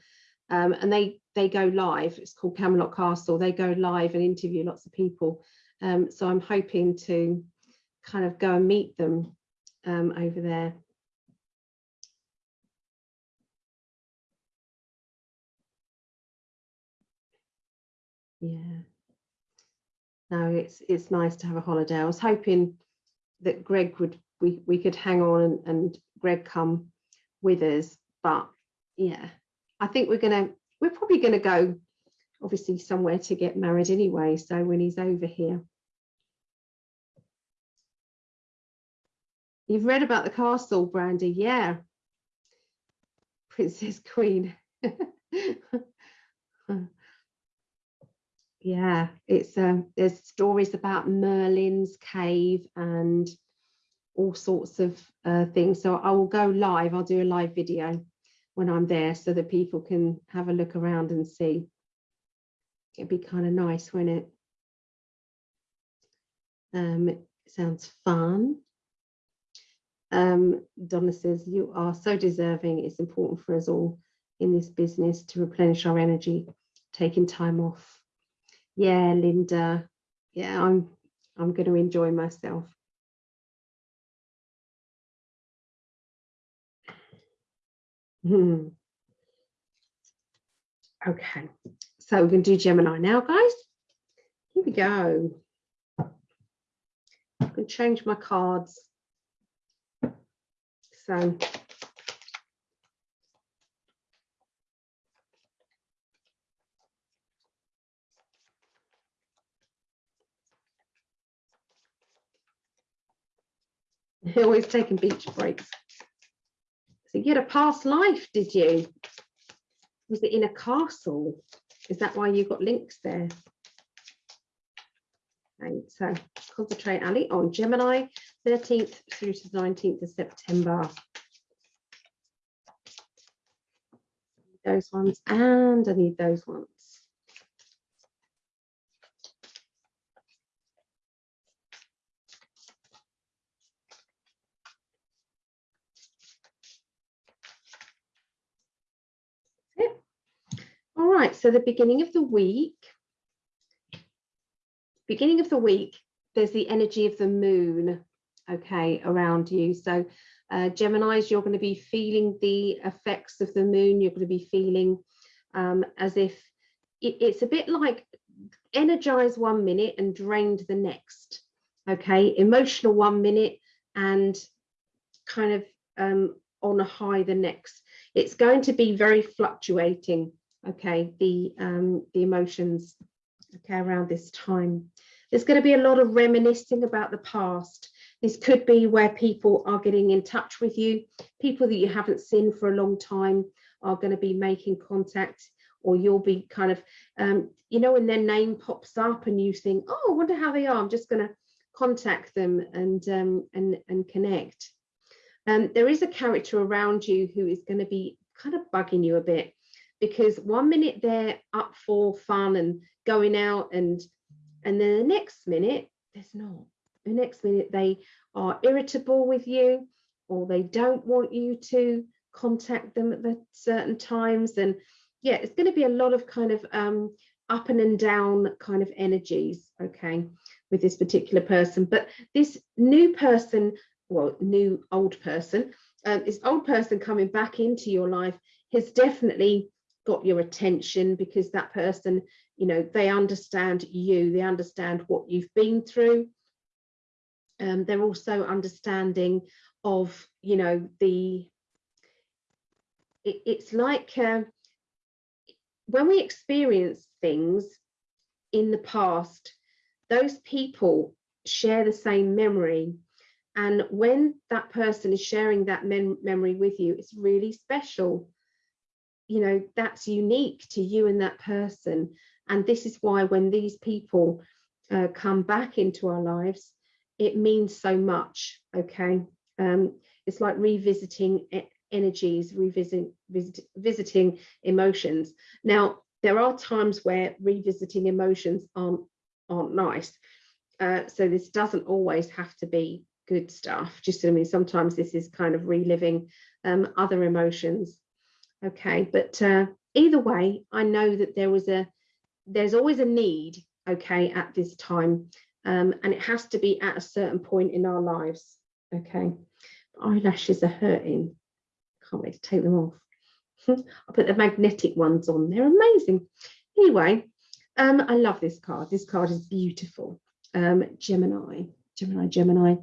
Um, and they they go live. It's called Camelot Castle. They go live and interview lots of people. Um, so I'm hoping to kind of go and meet them um, over there. Yeah. No, it's it's nice to have a holiday. I was hoping that Greg would we we could hang on and, and Greg come with us, but yeah, I think we're gonna we're probably gonna go obviously somewhere to get married anyway. So when he's over here. You've read about the castle, Brandy, yeah. Princess Queen. yeah, it's um, there's stories about Merlin's cave and all sorts of uh, things. So I will go live. I'll do a live video when I'm there so that people can have a look around and see. It'd be kind of nice, wouldn't it? Um, it sounds fun. Um, Donna says, you are so deserving. It's important for us all in this business to replenish our energy, taking time off. Yeah, Linda. Yeah, I'm I'm going to enjoy myself. Hmm. Okay, so we're going to do Gemini now, guys. Here we go. I can change my cards. So always taking beach breaks. So you had a past life, did you? Was it in a castle? Is that why you got links there? Okay, so concentrate, Ali, on Gemini, 13th through to 19th of September. Those ones, and I need those ones. All right, so the beginning of the week, beginning of the week, there's the energy of the moon, okay, around you. So uh, Geminis, you're going to be feeling the effects of the moon. You're going to be feeling um, as if it, it's a bit like energized one minute and drained the next. Okay, emotional one minute and kind of um, on a high the next. It's going to be very fluctuating. Okay, the um, the emotions. Okay, around this time. There's going to be a lot of reminiscing about the past. This could be where people are getting in touch with you. People that you haven't seen for a long time are going to be making contact or you'll be kind of, um, you know, when their name pops up and you think, oh, I wonder how they are. I'm just going to contact them and, um, and, and connect. Um, there is a character around you who is going to be kind of bugging you a bit because one minute they're up for fun and going out and and then the next minute there's not. The next minute they are irritable with you or they don't want you to contact them at the certain times and yeah it's going to be a lot of kind of um up and, and down kind of energies okay with this particular person. But this new person well new old person um, this old person coming back into your life has definitely got your attention because that person you know they understand you they understand what you've been through. Um, they're also understanding of you know the it, it's like uh, when we experience things in the past those people share the same memory. And when that person is sharing that mem memory with you it's really special you know that's unique to you and that person and this is why when these people uh, come back into our lives, it means so much, okay? Um, it's like revisiting energies, revisiting visit, visiting emotions. Now, there are times where revisiting emotions aren't aren't nice. Uh, so this doesn't always have to be good stuff. Just I mean, sometimes this is kind of reliving um, other emotions. Okay, but uh, either way, I know that there was a there's always a need. Okay, at this time, um, and it has to be at a certain point in our lives. Okay, eyelashes are hurting. Can't wait to take them off. I'll put the magnetic ones on. They're amazing. Anyway, um, I love this card. This card is beautiful. Um, Gemini, Gemini, Gemini.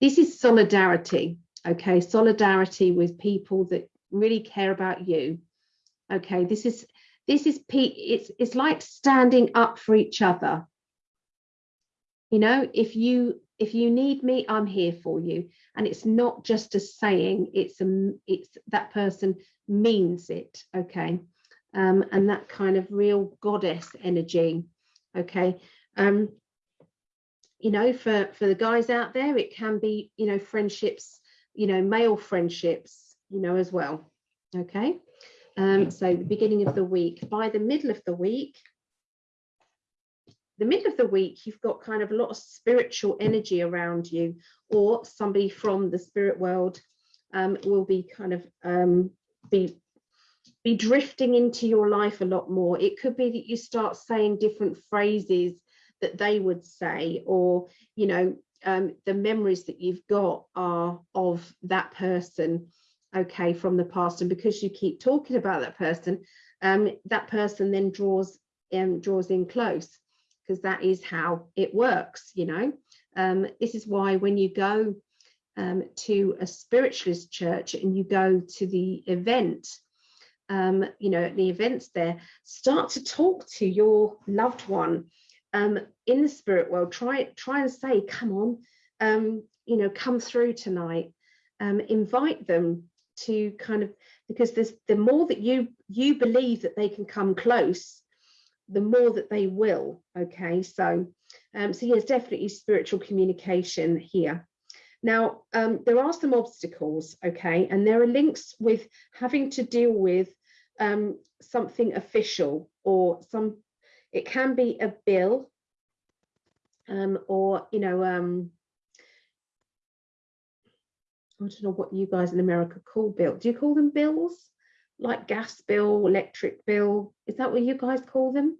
This is solidarity. Okay, solidarity with people that really care about you. Okay, this is this is it's it's like standing up for each other. You know, if you if you need me, I'm here for you. And it's not just a saying, it's a it's that person means it. Okay. Um, and that kind of real goddess energy. Okay. Um, you know, for, for the guys out there, it can be, you know, friendships, you know, male friendships, you know, as well. Okay. Um, so the beginning of the week, by the middle of the week, the middle of the week, you've got kind of a lot of spiritual energy around you, or somebody from the spirit world um, will be kind of um, be be drifting into your life a lot more. It could be that you start saying different phrases that they would say, or you know, um, the memories that you've got are of that person, okay, from the past, and because you keep talking about that person, um, that person then draws um, draws in close because that is how it works, you know. Um, this is why when you go um, to a spiritualist church and you go to the event, um, you know, the events there, start to talk to your loved one um, in the spirit world. Try, try and say, come on, um, you know, come through tonight. Um, invite them to kind of because there's the more that you you believe that they can come close the more that they will okay? So um, so yes definitely spiritual communication here. Now um, there are some obstacles okay? And there are links with having to deal with um, something official or some it can be a bill um, or you know um, I don't know what you guys in America call bill. Do you call them bills? like gas bill, electric bill. Is that what you guys call them?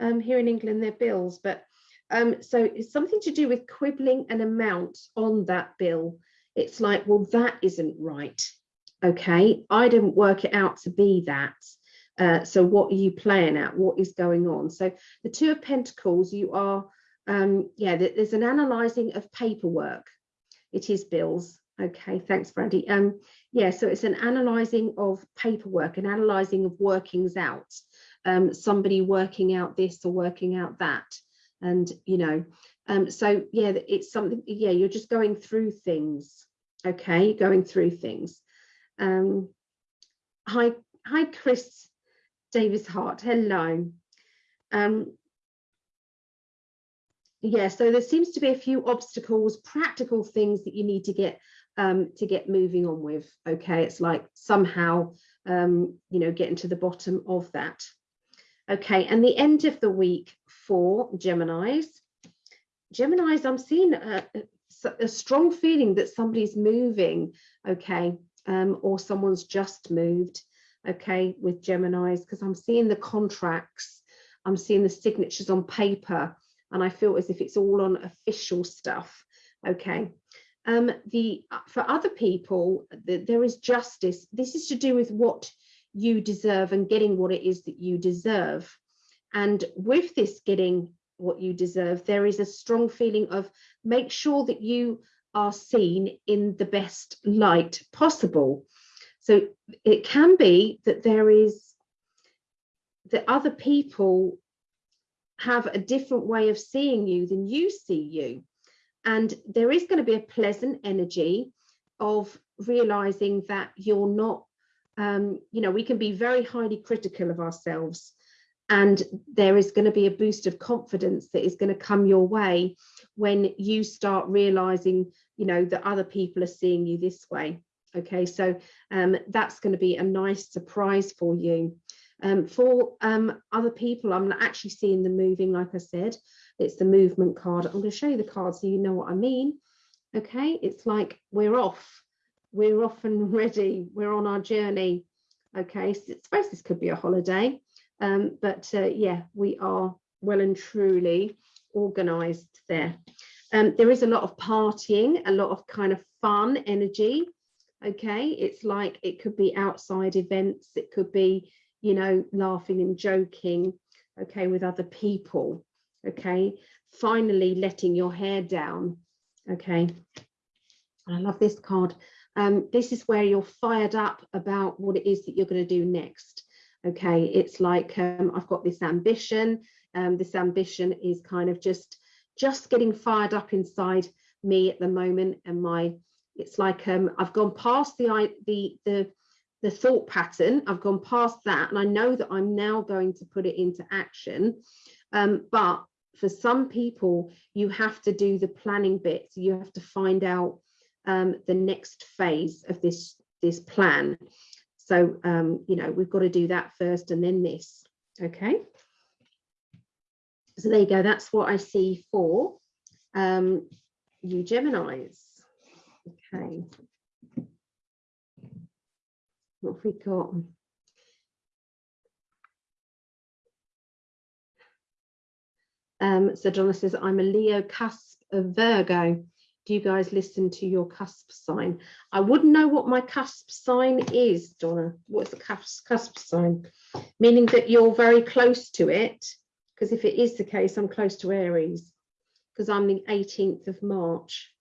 Um, here in England, they're bills, but um, so it's something to do with quibbling an amount on that bill. It's like, well, that isn't right. Okay, I didn't work it out to be that. Uh, so what are you playing at? What is going on? So the Two of Pentacles, you are, um, yeah, there's an analysing of paperwork. It is bills. Okay, thanks, Brandy. Um, yeah, so it's an analysing of paperwork, an analysing of workings out, um, somebody working out this or working out that. And, you know, um, so yeah, it's something, yeah, you're just going through things. Okay, going through things. Um, hi, hi, Chris Davis Hart. Hello. Um, yeah, so there seems to be a few obstacles, practical things that you need to get um, to get moving on with. Okay, it's like somehow, um, you know, getting to the bottom of that. Okay, and the end of the week for Geminis. Geminis, I'm seeing a, a strong feeling that somebody's moving, okay, um, or someone's just moved, okay, with Geminis, because I'm seeing the contracts, I'm seeing the signatures on paper, and I feel as if it's all on official stuff, okay um, the uh, for other people the, there is justice. This is to do with what you deserve and getting what it is that you deserve. And with this getting what you deserve there is a strong feeling of make sure that you are seen in the best light possible. So it can be that there is that other people have a different way of seeing you than you see you and there is going to be a pleasant energy of realizing that you're not, um, you know, we can be very highly critical of ourselves. And there is going to be a boost of confidence that is going to come your way when you start realizing, you know, that other people are seeing you this way. Okay, so um, that's going to be a nice surprise for you. Um, for um, other people, I'm actually seeing them moving, like I said, it's the movement card. I'm going to show you the card so you know what I mean. Okay, it's like we're off. We're off and ready. We're on our journey. Okay, so I suppose this could be a holiday. Um, but uh, yeah, we are well and truly organized there. Um, there is a lot of partying, a lot of kind of fun energy. Okay, it's like it could be outside events, it could be, you know, laughing and joking, okay, with other people. Okay, finally letting your hair down. Okay, I love this card. Um, this is where you're fired up about what it is that you're going to do next. Okay, it's like um, I've got this ambition. Um, this ambition is kind of just just getting fired up inside me at the moment, and my it's like um, I've gone past the the the the thought pattern. I've gone past that, and I know that I'm now going to put it into action. Um, but for some people, you have to do the planning bit. So you have to find out um, the next phase of this this plan. So, um, you know, we've got to do that first and then this, okay? So there you go, that's what I see for um, you Geminis. Okay. What have we got? Um, so Donna says, I'm a Leo cusp of Virgo do you guys listen to your cusp sign? I wouldn't know what my cusp sign is, Donna. What's the cusp, cusp sign? Meaning that you're very close to it, because if it is the case, I'm close to Aries, because I'm the 18th of March.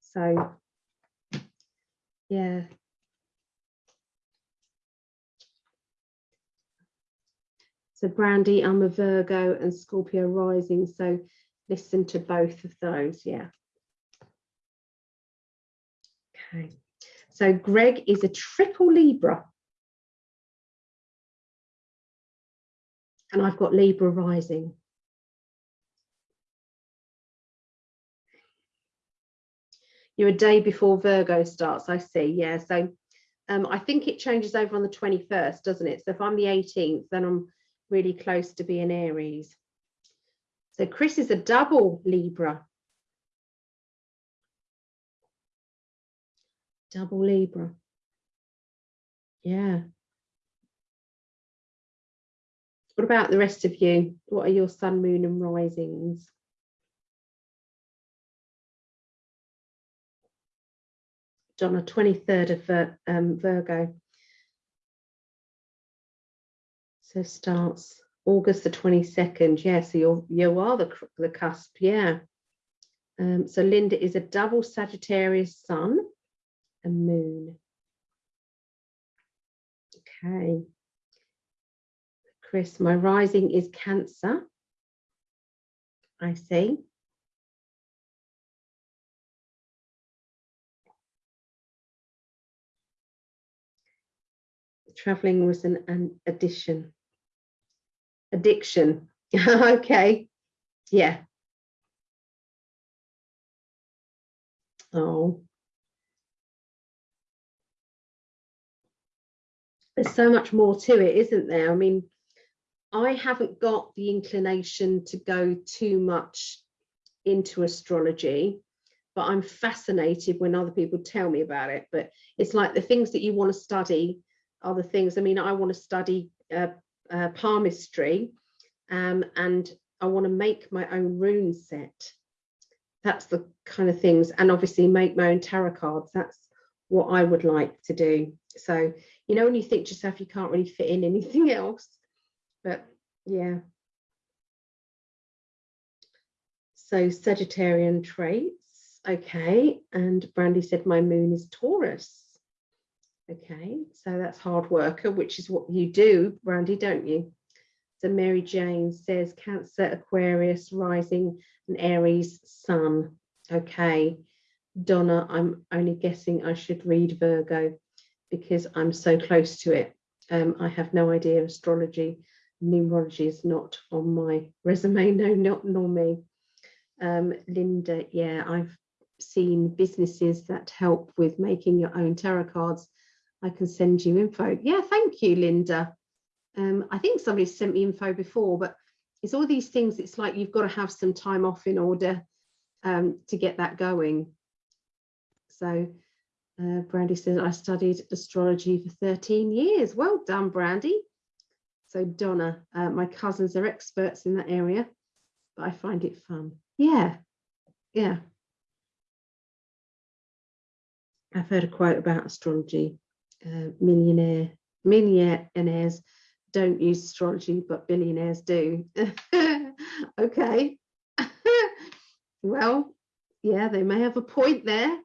So, yeah. So Brandy, I'm a Virgo and Scorpio rising. So listen to both of those, yeah. Okay, so Greg is a triple Libra. And I've got Libra rising. You're a day before Virgo starts, I see, yeah. So um, I think it changes over on the 21st, doesn't it? So if I'm the 18th, then I'm really close to being Aries. So Chris is a double Libra. Double Libra. Yeah. What about the rest of you? What are your sun, moon and risings? Donna, 23rd of um, Virgo. So starts August the 22nd. Yeah, so you're, you are the, the cusp. Yeah. Um, so Linda is a double Sagittarius sun and moon. Okay. Chris, my rising is Cancer. I see. Traveling was an, an addition addiction. okay. Yeah. Oh. There's so much more to it, isn't there? I mean, I haven't got the inclination to go too much into astrology, but I'm fascinated when other people tell me about it. But it's like the things that you want to study the things. I mean, I want to study uh, uh, palmistry um, and I want to make my own rune set. That's the kind of things, and obviously make my own tarot cards. That's what I would like to do. So, you know, when you think to yourself, you can't really fit in anything else, but yeah. So Sagittarian traits, okay. And Brandy said my moon is Taurus. Okay, so that's hard worker, which is what you do, Brandy, don't you? So Mary Jane says Cancer, Aquarius, rising and Aries, Sun. Okay, Donna, I'm only guessing I should read Virgo because I'm so close to it. Um, I have no idea astrology, numerology is not on my resume, no, not nor me. Um, Linda, yeah, I've seen businesses that help with making your own tarot cards I can send you info. Yeah, thank you, Linda. Um, I think somebody sent me info before, but it's all these things. It's like you've got to have some time off in order um, to get that going. So uh, Brandy says, I studied astrology for 13 years. Well done, Brandy. So Donna, uh, my cousins are experts in that area, but I find it fun. Yeah, yeah. I've heard a quote about astrology. Uh, millionaire, millionaires don't use astrology, but billionaires do. okay. well, yeah, they may have a point there.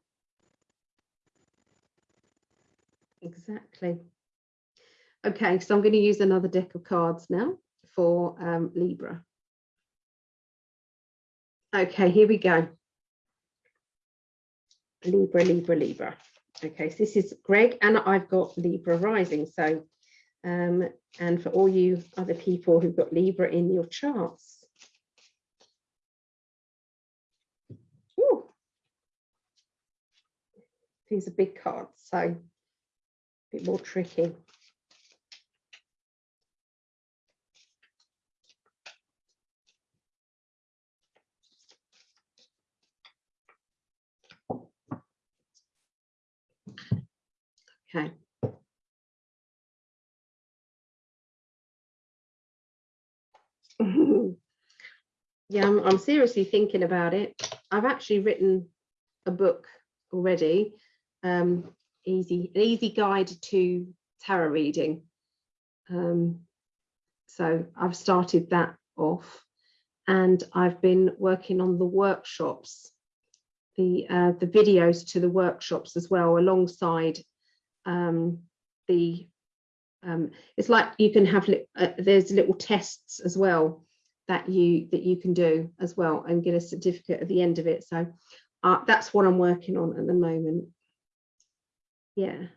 Exactly. Okay, so I'm going to use another deck of cards now for um, Libra. Okay, here we go. Libra, Libra, Libra. Okay, so this is Greg and I've got Libra rising. So, um, and for all you other people who've got Libra in your charts. Ooh. These are big cards, so a bit more tricky. Okay. yeah, I'm, I'm seriously thinking about it. I've actually written a book already, um, easy, an easy guide to tarot reading. Um, so I've started that off and I've been working on the workshops, the, uh, the videos to the workshops as well, alongside um, the um, it's like you can have uh, there's little tests as well that you that you can do as well and get a certificate at the end of it. So uh, that's what I'm working on at the moment. Yeah.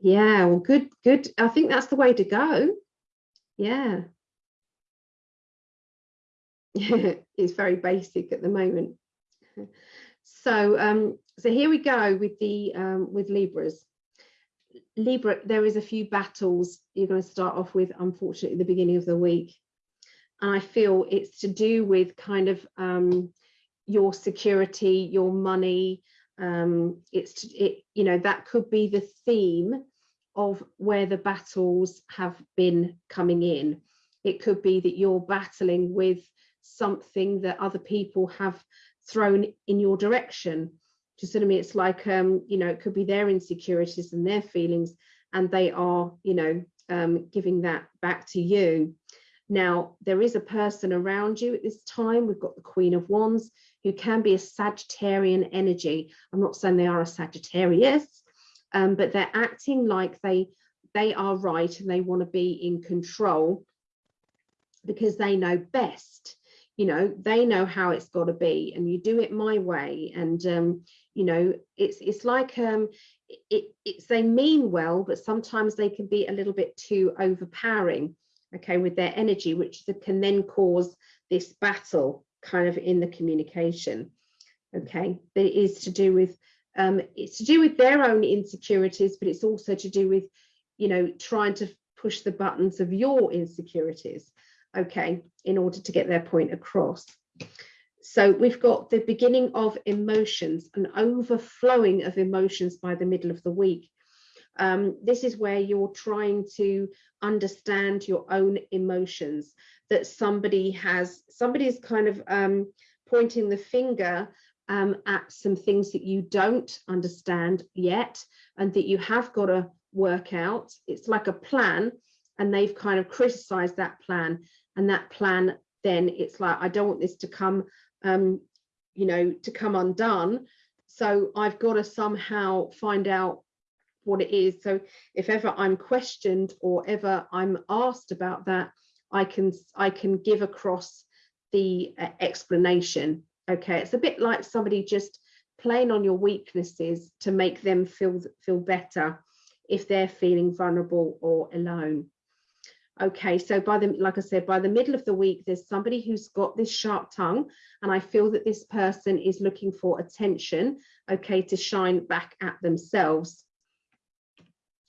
Yeah well good good. I think that's the way to go. Yeah. It's very basic at the moment. So um so here we go with the um, with Libras. Libra, there is a few battles you're going to start off with, unfortunately, at the beginning of the week. And I feel it's to do with kind of um, your security, your money. Um, it's, to, it, you know, that could be the theme of where the battles have been coming in. It could be that you're battling with something that other people have thrown in your direction you see? It's like, um, you know, it could be their insecurities and their feelings, and they are, you know, um, giving that back to you. Now, there is a person around you at this time. We've got the Queen of Wands, who can be a Sagittarian energy. I'm not saying they are a Sagittarius, um, but they're acting like they they are right and they want to be in control because they know best you know they know how it's got to be and you do it my way and um, you know it's it's like um it, it's they mean well but sometimes they can be a little bit too overpowering okay with their energy which can then cause this battle kind of in the communication okay that is to do with um it's to do with their own insecurities but it's also to do with you know trying to push the buttons of your insecurities okay, in order to get their point across. So we've got the beginning of emotions, an overflowing of emotions by the middle of the week. Um, this is where you're trying to understand your own emotions, that somebody has, somebody is kind of um, pointing the finger um, at some things that you don't understand yet and that you have got to work out. It's like a plan and they've kind of criticized that plan and that plan then it's like I don't want this to come um, you know to come undone. So I've got to somehow find out what it is. So if ever I'm questioned or ever I'm asked about that I can I can give across the uh, explanation okay? It's a bit like somebody just playing on your weaknesses to make them feel feel better if they're feeling vulnerable or alone Okay, so by the, like I said, by the middle of the week, there's somebody who's got this sharp tongue, and I feel that this person is looking for attention, okay, to shine back at themselves.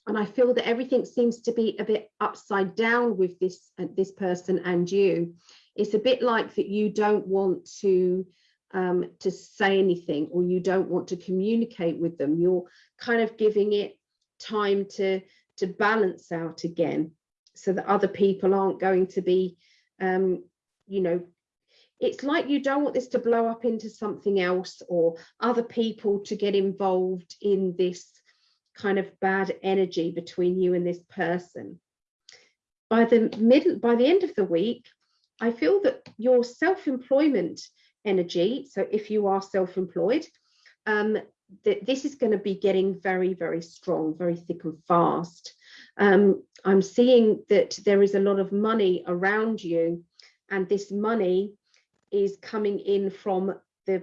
And I feel that everything seems to be a bit upside down with this, uh, this person and you. It's a bit like that you don't want to um, to say anything or you don't want to communicate with them. You're kind of giving it time to to balance out again so that other people aren't going to be, um, you know, it's like you don't want this to blow up into something else or other people to get involved in this kind of bad energy between you and this person. By the middle, by the end of the week, I feel that your self-employment energy, so if you are self-employed, um, that this is going to be getting very, very strong, very thick and fast. Um, I'm seeing that there is a lot of money around you and this money is coming in from the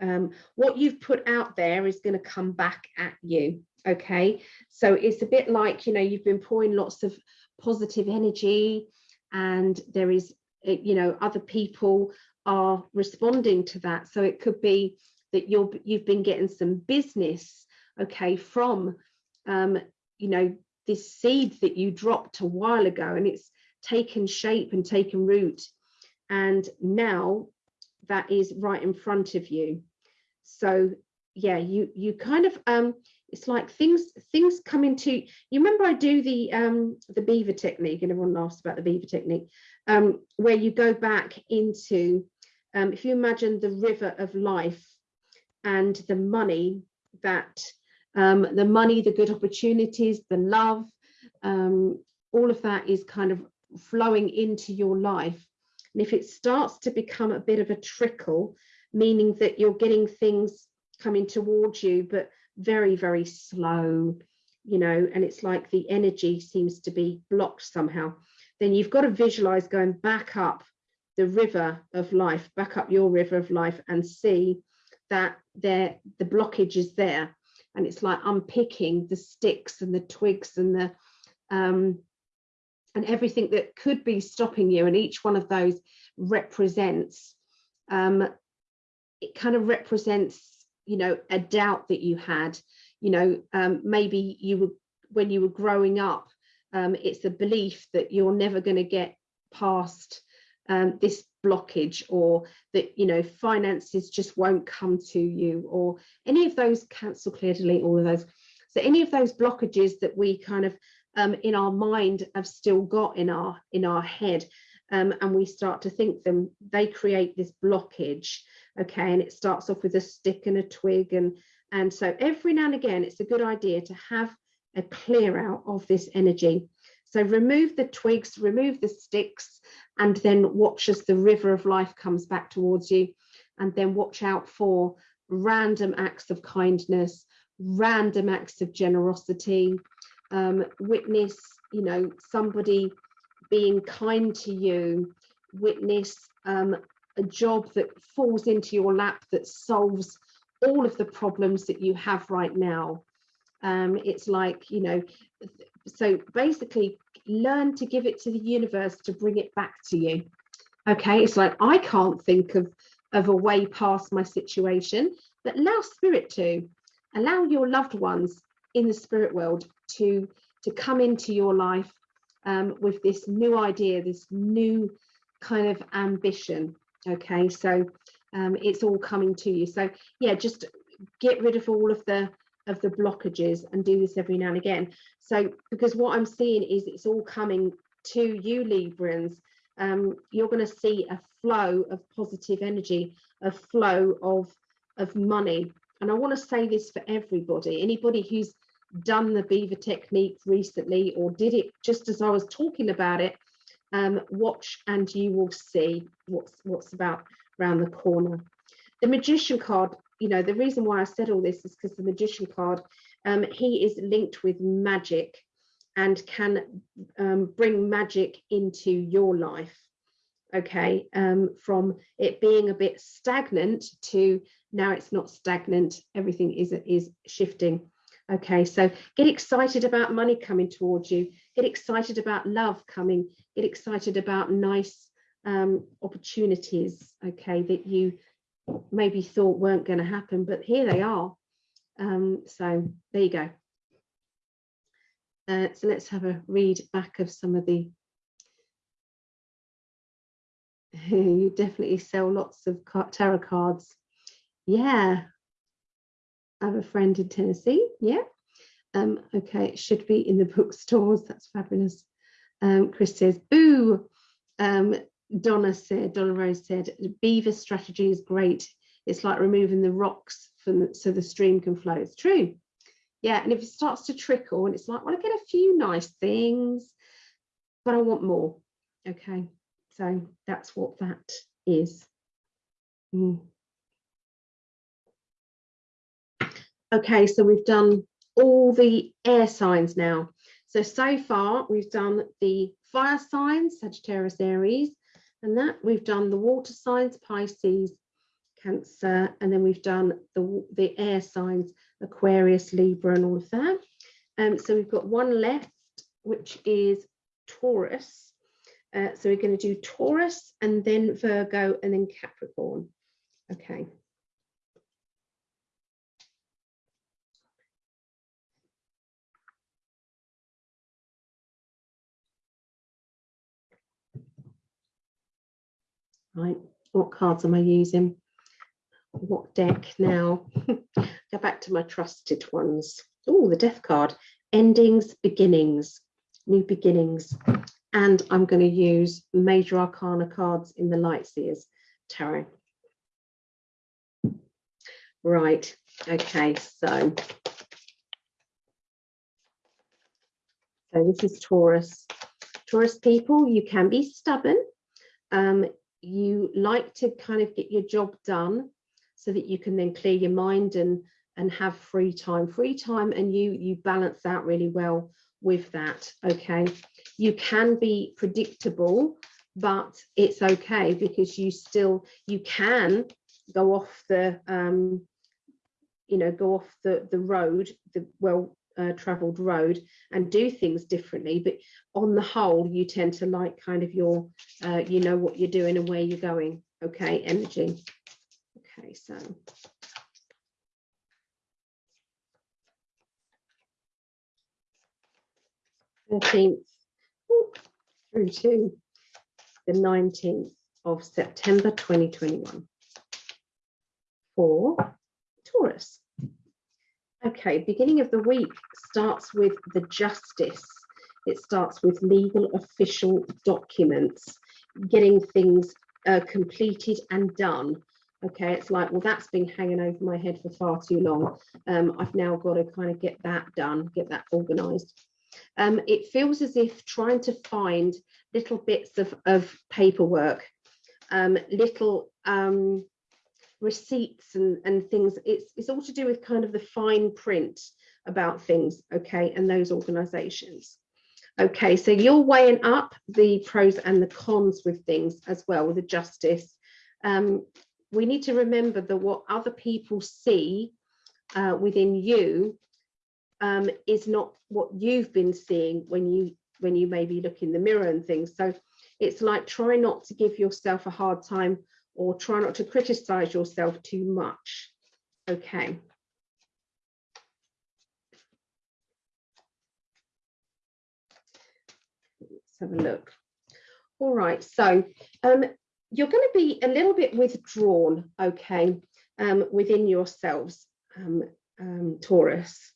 um, what you've put out there is going to come back at you okay? So it's a bit like you know you've been pouring lots of positive energy and there is you know other people are responding to that. So it could be that you're you've been getting some business okay from um you know this seed that you dropped a while ago and it's taken shape and taken root. And now that is right in front of you. So yeah you you kind of um it's like things things come into you remember i do the um the beaver technique and everyone laughs about the beaver technique um where you go back into um if you imagine the river of life and the money that um, the money, the good opportunities, the love, um, all of that is kind of flowing into your life. And if it starts to become a bit of a trickle, meaning that you're getting things coming towards you, but very, very slow, you know, and it's like the energy seems to be blocked somehow, then you've got to visualize going back up the river of life, back up your river of life and see that there the blockage is there and it's like unpicking the sticks and the twigs and the um, and everything that could be stopping you and each one of those represents um, it kind of represents you know a doubt that you had. You know um, maybe you were when you were growing up um, it's a belief that you're never going to get past um, this blockage or that you know finances just won't come to you or any of those cancel clear delete all of those. So any of those blockages that we kind of um, in our mind have still got in our in our head um, and we start to think them they create this blockage okay? And it starts off with a stick and a twig and and so every now and again it's a good idea to have a clear out of this energy. So remove the twigs, remove the sticks, and then watch as the river of life comes back towards you. And then watch out for random acts of kindness, random acts of generosity, um, witness, you know, somebody being kind to you, witness um, a job that falls into your lap that solves all of the problems that you have right now. Um, it's like, you know, so basically learn to give it to the universe to bring it back to you. Okay it's like i can't think of of a way past my situation but allow spirit to. Allow your loved ones in the spirit world to to come into your life um, with this new idea this new kind of ambition. Okay so um, it's all coming to you. So yeah just get rid of all of the of the blockages and do this every now and again. So because what I'm seeing is it's all coming to you Librans, um, you're going to see a flow of positive energy, a flow of, of money. And I want to say this for everybody, anybody who's done the beaver technique recently or did it just as I was talking about it, um, watch and you will see what's what's about around the corner. The magician card you know, the reason why I said all this is because the magician card, um, he is linked with magic and can um, bring magic into your life. Okay, um, from it being a bit stagnant to now it's not stagnant, everything is, is shifting. Okay, so get excited about money coming towards you. Get excited about love coming. Get excited about nice um, opportunities, okay, that you maybe thought weren't going to happen, but here they are. Um, so there you go. Uh, so let's have a read back of some of the you definitely sell lots of tarot cards. Yeah. I have a friend in Tennessee. Yeah. Um, okay, it should be in the bookstores. That's fabulous. Um, Chris says, boo. Um, Donna said, Donna Rose said, beaver strategy is great. It's like removing the rocks from so the stream can flow. It's true. Yeah, and if it starts to trickle and it's like, well, I get a few nice things, but I want more. Okay. So that's what that is. Mm. Okay, so we've done all the air signs now. So, so far we've done the fire signs, Sagittarius, Aries, and that we've done the water signs, Pisces, Cancer, and then we've done the, the air signs, Aquarius, Libra, and all of that. Um, so we've got one left, which is Taurus. Uh, so we're going to do Taurus and then Virgo and then Capricorn. Okay. Right, what cards am I using? What deck now? Go back to my trusted ones. Oh, the death card. Endings, beginnings, new beginnings and I'm going to use Major Arcana cards in the light. Lightseers Tarot. Right, okay, so, so this is Taurus. Taurus people, you can be stubborn. Um, you like to kind of get your job done so that you can then clear your mind and and have free time. Free time and you you balance out really well with that okay? You can be predictable but it's okay because you still you can go off the um you know go off the the road the well uh, traveled road and do things differently but on the whole you tend to like kind of your uh, you know what you're doing and where you're going. Okay energy. Okay so. 13th through to the 19th of September 2021 for Taurus. Okay, beginning of the week starts with the justice. It starts with legal official documents, getting things uh, completed and done. Okay, it's like, well, that's been hanging over my head for far too long. Um, I've now got to kind of get that done, get that organized um, it feels as if trying to find little bits of, of paperwork, um, little um, receipts and, and things, it's, it's all to do with kind of the fine print about things, okay, and those organizations. Okay, so you're weighing up the pros and the cons with things as well, with the justice. Um, we need to remember that what other people see uh, within you um, is not what you've been seeing when you when you maybe look in the mirror and things. So it's like try not to give yourself a hard time or try not to criticize yourself too much. Okay. Let's have a look. All right, so um, you're going to be a little bit withdrawn, okay, um, within yourselves, um, um Taurus.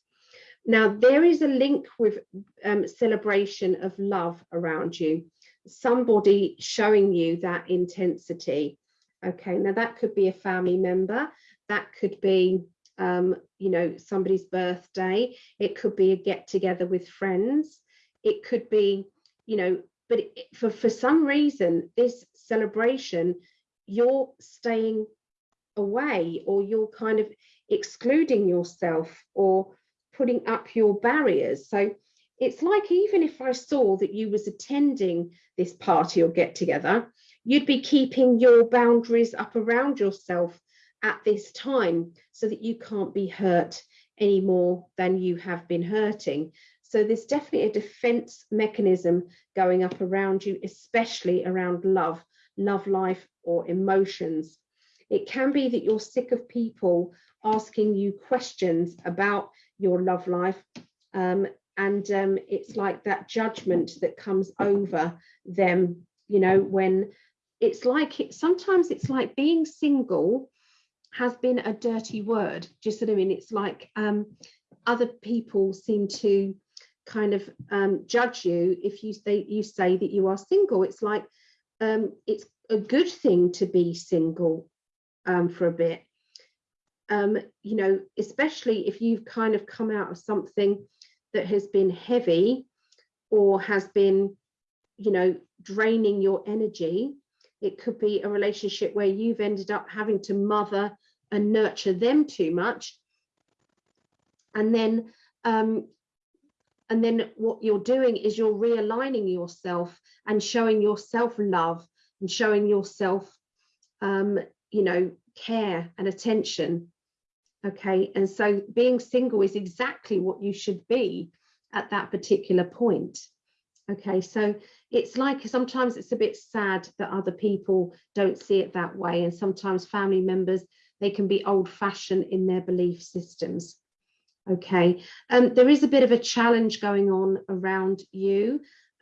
Now, there is a link with um, celebration of love around you, somebody showing you that intensity. Okay, now that could be a family member, that could be, um, you know, somebody's birthday, it could be a get together with friends, it could be, you know, but it, for, for some reason, this celebration, you're staying away or you're kind of excluding yourself or putting up your barriers. So it's like even if I saw that you was attending this party or get together, you'd be keeping your boundaries up around yourself at this time so that you can't be hurt any more than you have been hurting. So there's definitely a defense mechanism going up around you, especially around love, love life or emotions. It can be that you're sick of people asking you questions about your love life. Um, and um, it's like that judgment that comes over them, you know, when it's like it, sometimes it's like being single has been a dirty word. Just what I mean? It's like um, other people seem to kind of um, judge you if you say you say that you are single. It's like um, it's a good thing to be single um, for a bit. Um, you know, especially if you've kind of come out of something that has been heavy or has been, you know, draining your energy. It could be a relationship where you've ended up having to mother and nurture them too much. And then um, and then what you're doing is you're realigning yourself and showing yourself love and showing yourself um, you know care and attention okay and so being single is exactly what you should be at that particular point okay so it's like sometimes it's a bit sad that other people don't see it that way and sometimes family members they can be old-fashioned in their belief systems. Okay um, there is a bit of a challenge going on around you.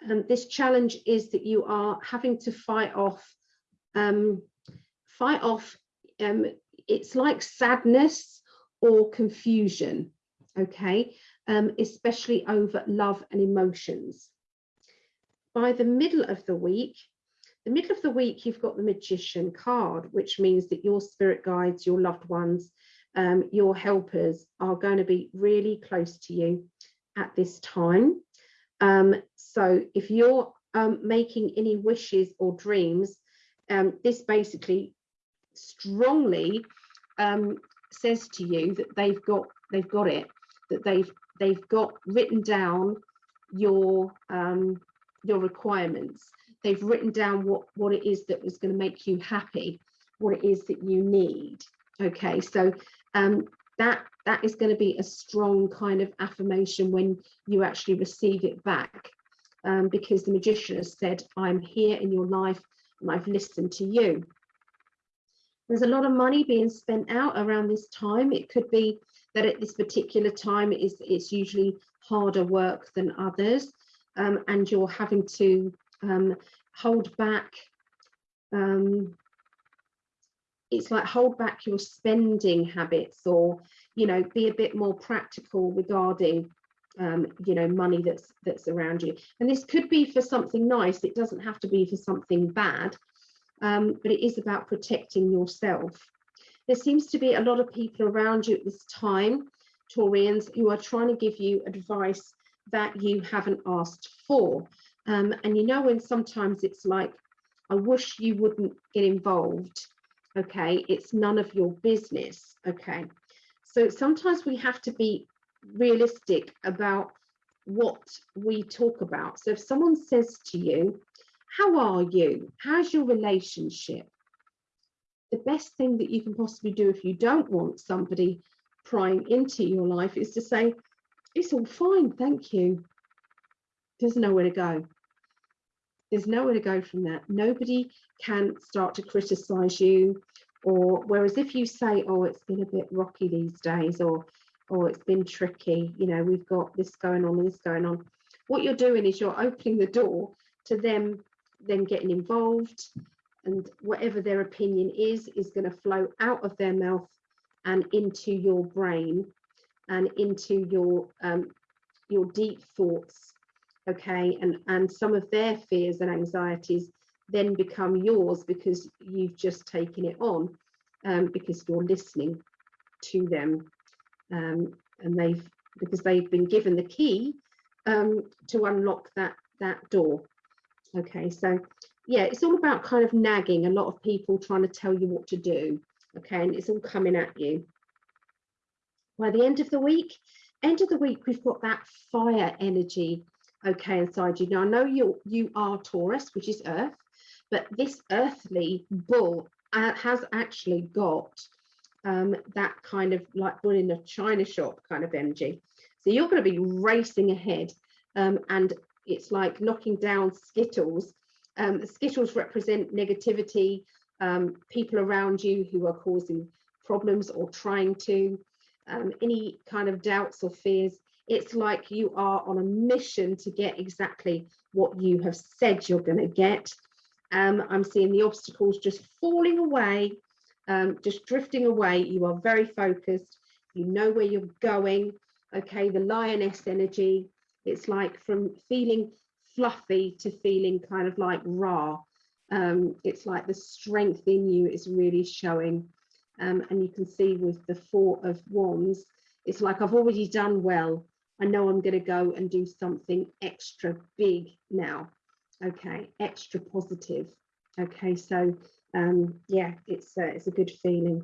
Um, this challenge is that you are having to fight off um, fight off um, it's like sadness or confusion okay? Um, especially over love and emotions by the middle of the week the middle of the week you've got the magician card which means that your spirit guides your loved ones um, your helpers are going to be really close to you at this time. Um, so if you're um, making any wishes or dreams, um, this basically strongly um, says to you that they've got they've got it, that they've they've got written down your um, your requirements. They've written down what what it is that is going to make you happy, what it is that you need. Okay, so um, that that is going to be a strong kind of affirmation when you actually receive it back um, because the magician has said I'm here in your life and I've listened to you there's a lot of money being spent out around this time it could be that at this particular time it is it's usually harder work than others um, and you're having to um, hold back um, it's like hold back your spending habits or you know be a bit more practical regarding um, you know money that's that's around you. And this could be for something nice it doesn't have to be for something bad um, but it is about protecting yourself. There seems to be a lot of people around you at this time Taurians who are trying to give you advice that you haven't asked for. Um, and you know when sometimes it's like I wish you wouldn't get involved okay? It's none of your business okay? So sometimes we have to be realistic about what we talk about. So if someone says to you how are you? How's your relationship? the best thing that you can possibly do if you don't want somebody prying into your life is to say it's all fine thank you there's nowhere to go there's nowhere to go from that. Nobody can start to criticize you. Or whereas if you say, oh, it's been a bit rocky these days, or oh, it's been tricky, you know, we've got this going on, and this going on. What you're doing is you're opening the door to them then getting involved and whatever their opinion is is going to flow out of their mouth and into your brain and into your um, your deep thoughts okay? And and some of their fears and anxieties then become yours because you've just taken it on um, because you're listening to them um, and they've because they've been given the key um, to unlock that that door okay? So yeah it's all about kind of nagging a lot of people trying to tell you what to do okay? And it's all coming at you by the end of the week end of the week we've got that fire energy okay inside you now i know you you are taurus which is earth but this earthly bull uh, has actually got um, that kind of like bull in a china shop kind of energy. So you're going to be racing ahead um, and it's like knocking down skittles. Um, skittles represent negativity, um, people around you who are causing problems or trying to, um, any kind of doubts or fears. It's like you are on a mission to get exactly what you have said you're going to get. Um, I'm seeing the obstacles just falling away, um, just drifting away. You are very focused. You know where you're going. Okay, the lioness energy. It's like from feeling fluffy to feeling kind of like raw. Um, it's like the strength in you is really showing. Um, and you can see with the four of wands, it's like I've already done well. I know I'm going to go and do something extra big now. Okay, extra positive. Okay, so um, yeah, it's uh, it's a good feeling.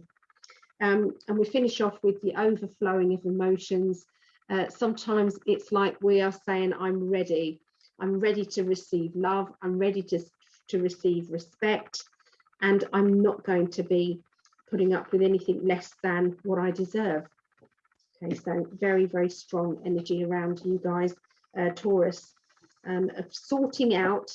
Um, and we finish off with the overflowing of emotions. Uh, sometimes it's like we are saying, I'm ready. I'm ready to receive love. I'm ready to, to receive respect. And I'm not going to be putting up with anything less than what I deserve. Okay, so very, very strong energy around you guys, uh, Taurus, um, of sorting out,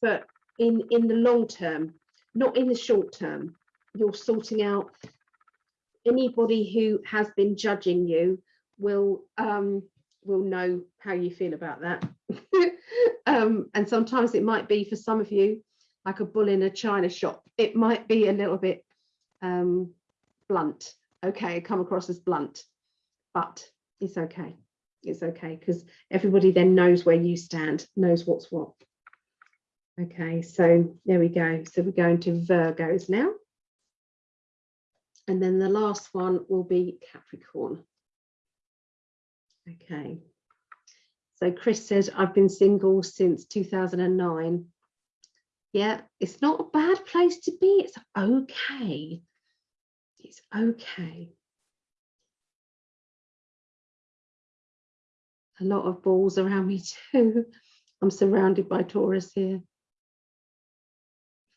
but in, in the long term, not in the short term. You're sorting out anybody who has been judging you will um, will know how you feel about that. um, and sometimes it might be for some of you like a bull in a china shop. It might be a little bit um, blunt. Okay, come across as blunt, but it's okay. It's okay because everybody then knows where you stand, knows what's what. Okay, so there we go. So we're going to Virgos now. And then the last one will be Capricorn. Okay. So Chris says, I've been single since 2009. Yeah, it's not a bad place to be. It's okay. It's okay. A lot of balls around me too. I'm surrounded by Taurus here.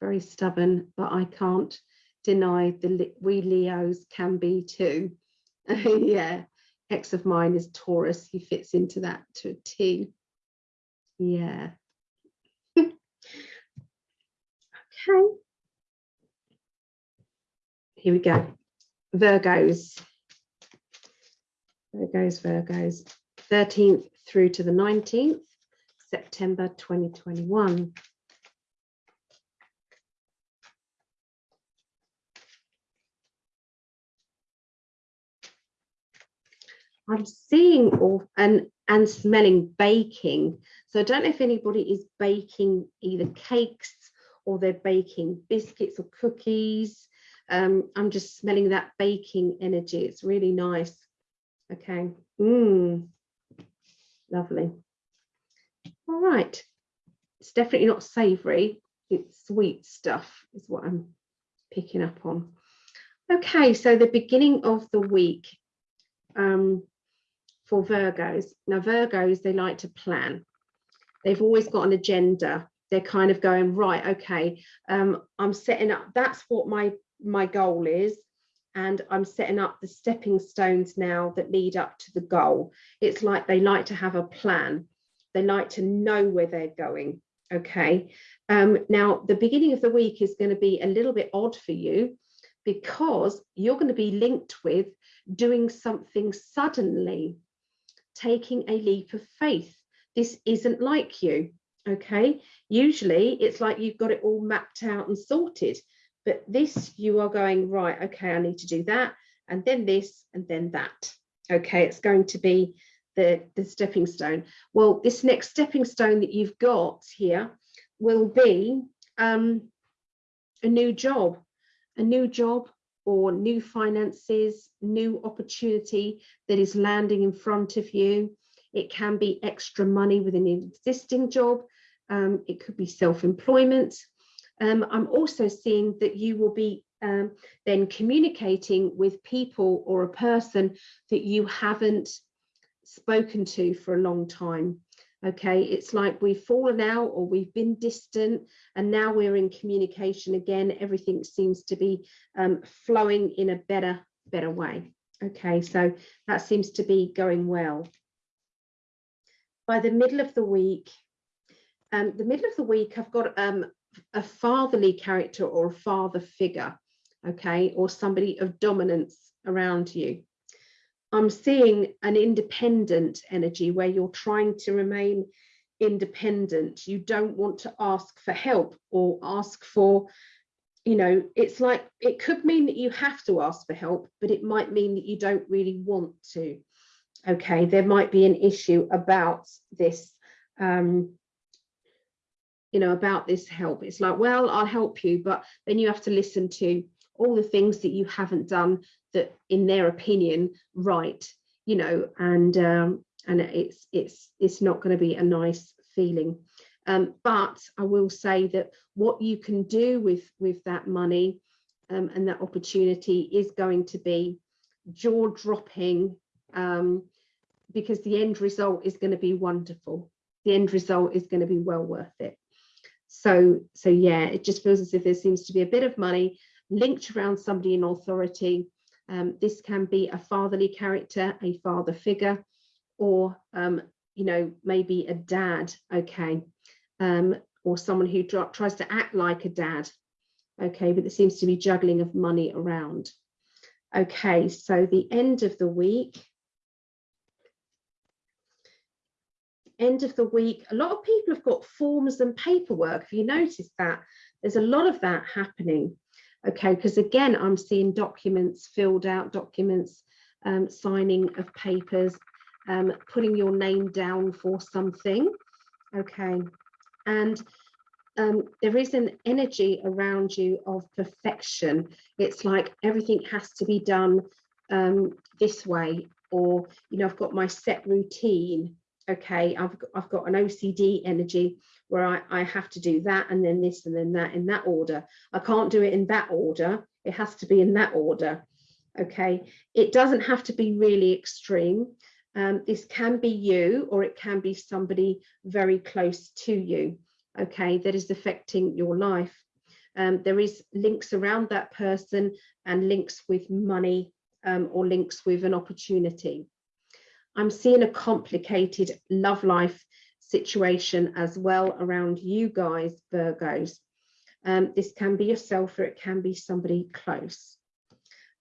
Very stubborn, but I can't deny the we Leos can be too. yeah, ex of mine is Taurus. He fits into that to a T. Yeah. okay. Here we go. Virgos. Virgos, Virgos. 13th through to the 19th, September 2021. I'm seeing all and and smelling baking. So I don't know if anybody is baking either cakes or they're baking biscuits or cookies. Um, I'm just smelling that baking energy. It's really nice. Okay. Mmm. Lovely. All right. It's definitely not savory. It's sweet stuff is what I'm picking up on. Okay, so the beginning of the week. Um, for Virgos. Now, Virgos, they like to plan. They've always got an agenda. They're kind of going, right, okay, um, I'm setting up, that's what my, my goal is. And I'm setting up the stepping stones now that lead up to the goal. It's like they like to have a plan. They like to know where they're going. Okay. Um, now, the beginning of the week is going to be a little bit odd for you because you're going to be linked with doing something suddenly taking a leap of faith. This isn't like you, okay? Usually it's like you've got it all mapped out and sorted, but this you are going, right, okay, I need to do that, and then this, and then that. Okay, it's going to be the, the stepping stone. Well, this next stepping stone that you've got here will be um, a new job, a new job or new finances, new opportunity that is landing in front of you. It can be extra money with an existing job. Um, it could be self-employment. Um, I'm also seeing that you will be um, then communicating with people or a person that you haven't spoken to for a long time. okay it's like we've fallen out or we've been distant and now we're in communication again. Everything seems to be um, flowing in a better better way. Okay so that seems to be going well. By the middle of the week um, the middle of the week I've got um, a fatherly character or a father figure okay or somebody of dominance around you I'm seeing an independent energy where you're trying to remain independent. You don't want to ask for help or ask for, you know, it's like it could mean that you have to ask for help, but it might mean that you don't really want to. Okay, there might be an issue about this, um, you know, about this help. It's like, well, I'll help you, but then you have to listen to all the things that you haven't done that in their opinion right you know and um and it's it's it's not going to be a nice feeling. Um but i will say that what you can do with with that money um, and that opportunity is going to be jaw dropping um because the end result is going to be wonderful. The end result is going to be well worth it so so yeah it just feels as if there seems to be a bit of money linked around somebody in authority um, this can be a fatherly character, a father figure, or, um, you know, maybe a dad, okay, um, or someone who tries to act like a dad, okay, but there seems to be juggling of money around. Okay, so the end of the week, end of the week, a lot of people have got forms and paperwork. Have you noticed that? There's a lot of that happening okay because again i'm seeing documents filled out documents um, signing of papers um, putting your name down for something okay and um, there is an energy around you of perfection it's like everything has to be done um, this way or you know i've got my set routine okay i've got, i've got an ocd energy where I, I have to do that and then this and then that in that order. I can't do it in that order. It has to be in that order. Okay, it doesn't have to be really extreme. Um, this can be you or it can be somebody very close to you, okay, that is affecting your life. Um, there is links around that person and links with money um, or links with an opportunity. I'm seeing a complicated love life situation as well around you guys, Virgos. Um, this can be yourself or it can be somebody close.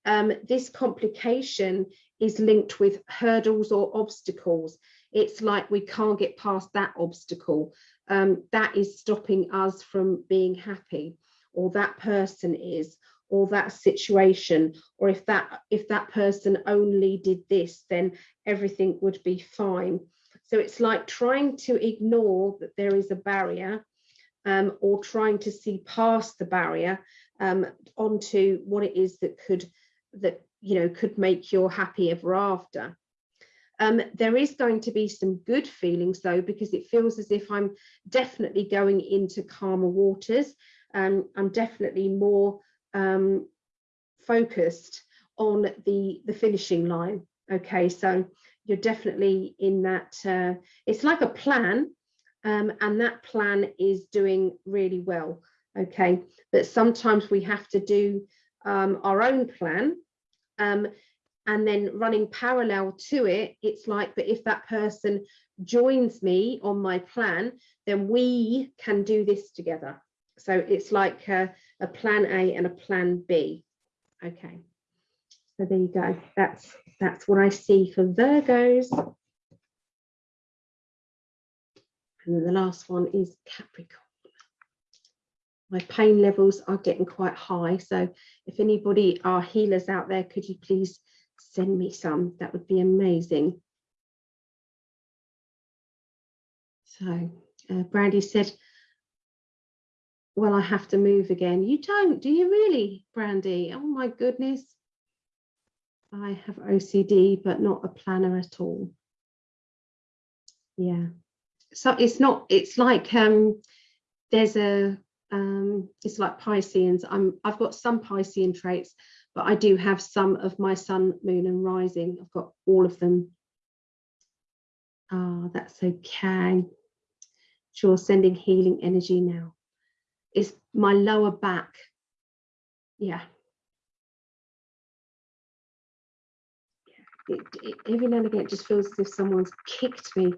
Um, this complication is linked with hurdles or obstacles. It's like we can't get past that obstacle. Um, that is stopping us from being happy or that person is or that situation or if that if that person only did this then everything would be fine so it's like trying to ignore that there is a barrier um, or trying to see past the barrier um, onto what it is that could that you know could make you happy ever after. Um, there is going to be some good feelings though because it feels as if I'm definitely going into calmer waters. Um, I'm definitely more um, focused on the the finishing line. Okay, so you're definitely in that uh, it's like a plan um, and that plan is doing really well okay but sometimes we have to do um, our own plan um, and then running parallel to it it's like but if that person joins me on my plan then we can do this together so it's like a, a plan A and a plan B okay so there you go. That's that's what I see for Virgos. And then the last one is Capricorn. My pain levels are getting quite high. So if anybody are healers out there, could you please send me some? That would be amazing. So uh, Brandy said, well, I have to move again. You don't, do you really, Brandy? Oh my goodness. I have OCD, but not a planner at all. Yeah. So it's not, it's like um, there's a, um, it's like Pisceans. I'm, I've got some Piscean traits, but I do have some of my sun, moon and rising. I've got all of them. Oh, that's okay. Sure, sending healing energy now. It's my lower back. Yeah. It, it, every now and again, it just feels as if someone's kicked me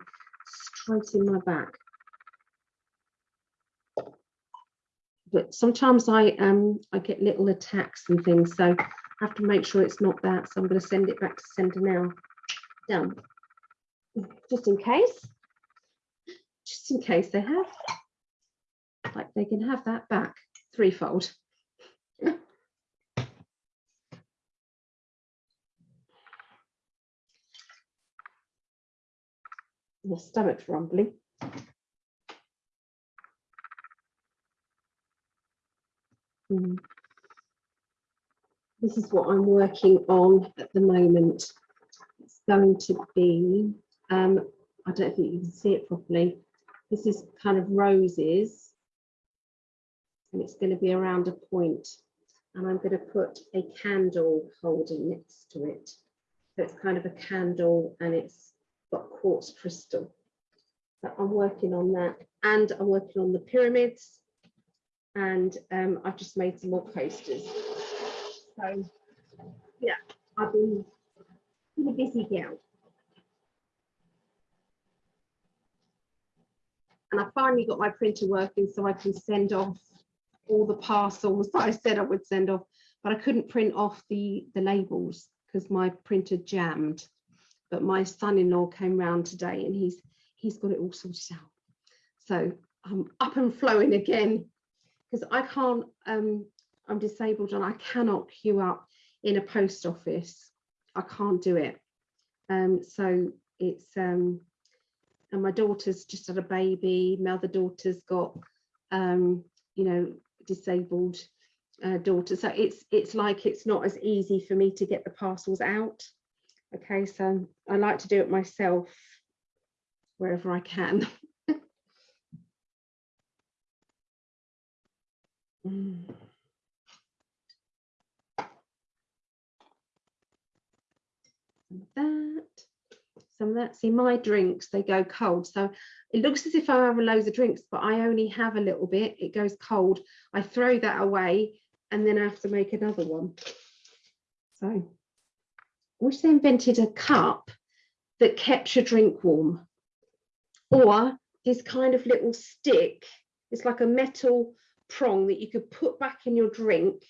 straight in my back. But sometimes I um I get little attacks and things, so I have to make sure it's not that. So I'm going to send it back to sender now. Done. Just in case. Just in case they have. Like they can have that back threefold. My stomach's rumbling. Mm. This is what I'm working on at the moment. It's going to be, um, I don't think you can see it properly. This is kind of roses and it's going to be around a point and I'm going to put a candle holder next to it. So it's kind of a candle and it's got quartz crystal. So I'm working on that and I'm working on the pyramids and um, I've just made some more posters. So yeah, I've been a busy gal. And I finally got my printer working so I can send off all the parcels that I said I would send off, but I couldn't print off the, the labels because my printer jammed. But my son-in-law came round today and he's he's got it all sorted out. So I'm up and flowing again because I can't, um, I'm disabled and I cannot queue up in a post office. I can't do it. Um, so it's, um, and my daughter's just had a baby. My other daughter's got, um, you know, disabled uh, daughter. So it's it's like it's not as easy for me to get the parcels out. Okay, so I like to do it myself wherever I can. mm. That, some of that. See, my drinks, they go cold. So it looks as if I have loads of drinks, but I only have a little bit. It goes cold. I throw that away and then I have to make another one. So I wish they invented a cup that kept your drink warm. Or this kind of little stick. It's like a metal prong that you could put back in your drink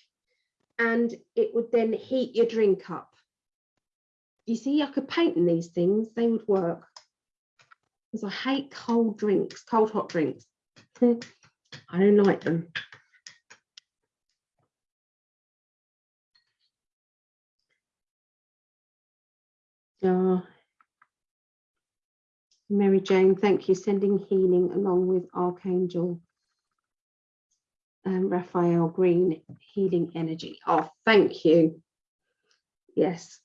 and it would then heat your drink up. You see, I could paint in these things, they would work because I hate cold drinks, cold hot drinks. I don't like them. Oh, Mary Jane, thank you. Sending healing along with Archangel um, Raphael Green, healing energy. Oh, thank you. Yes,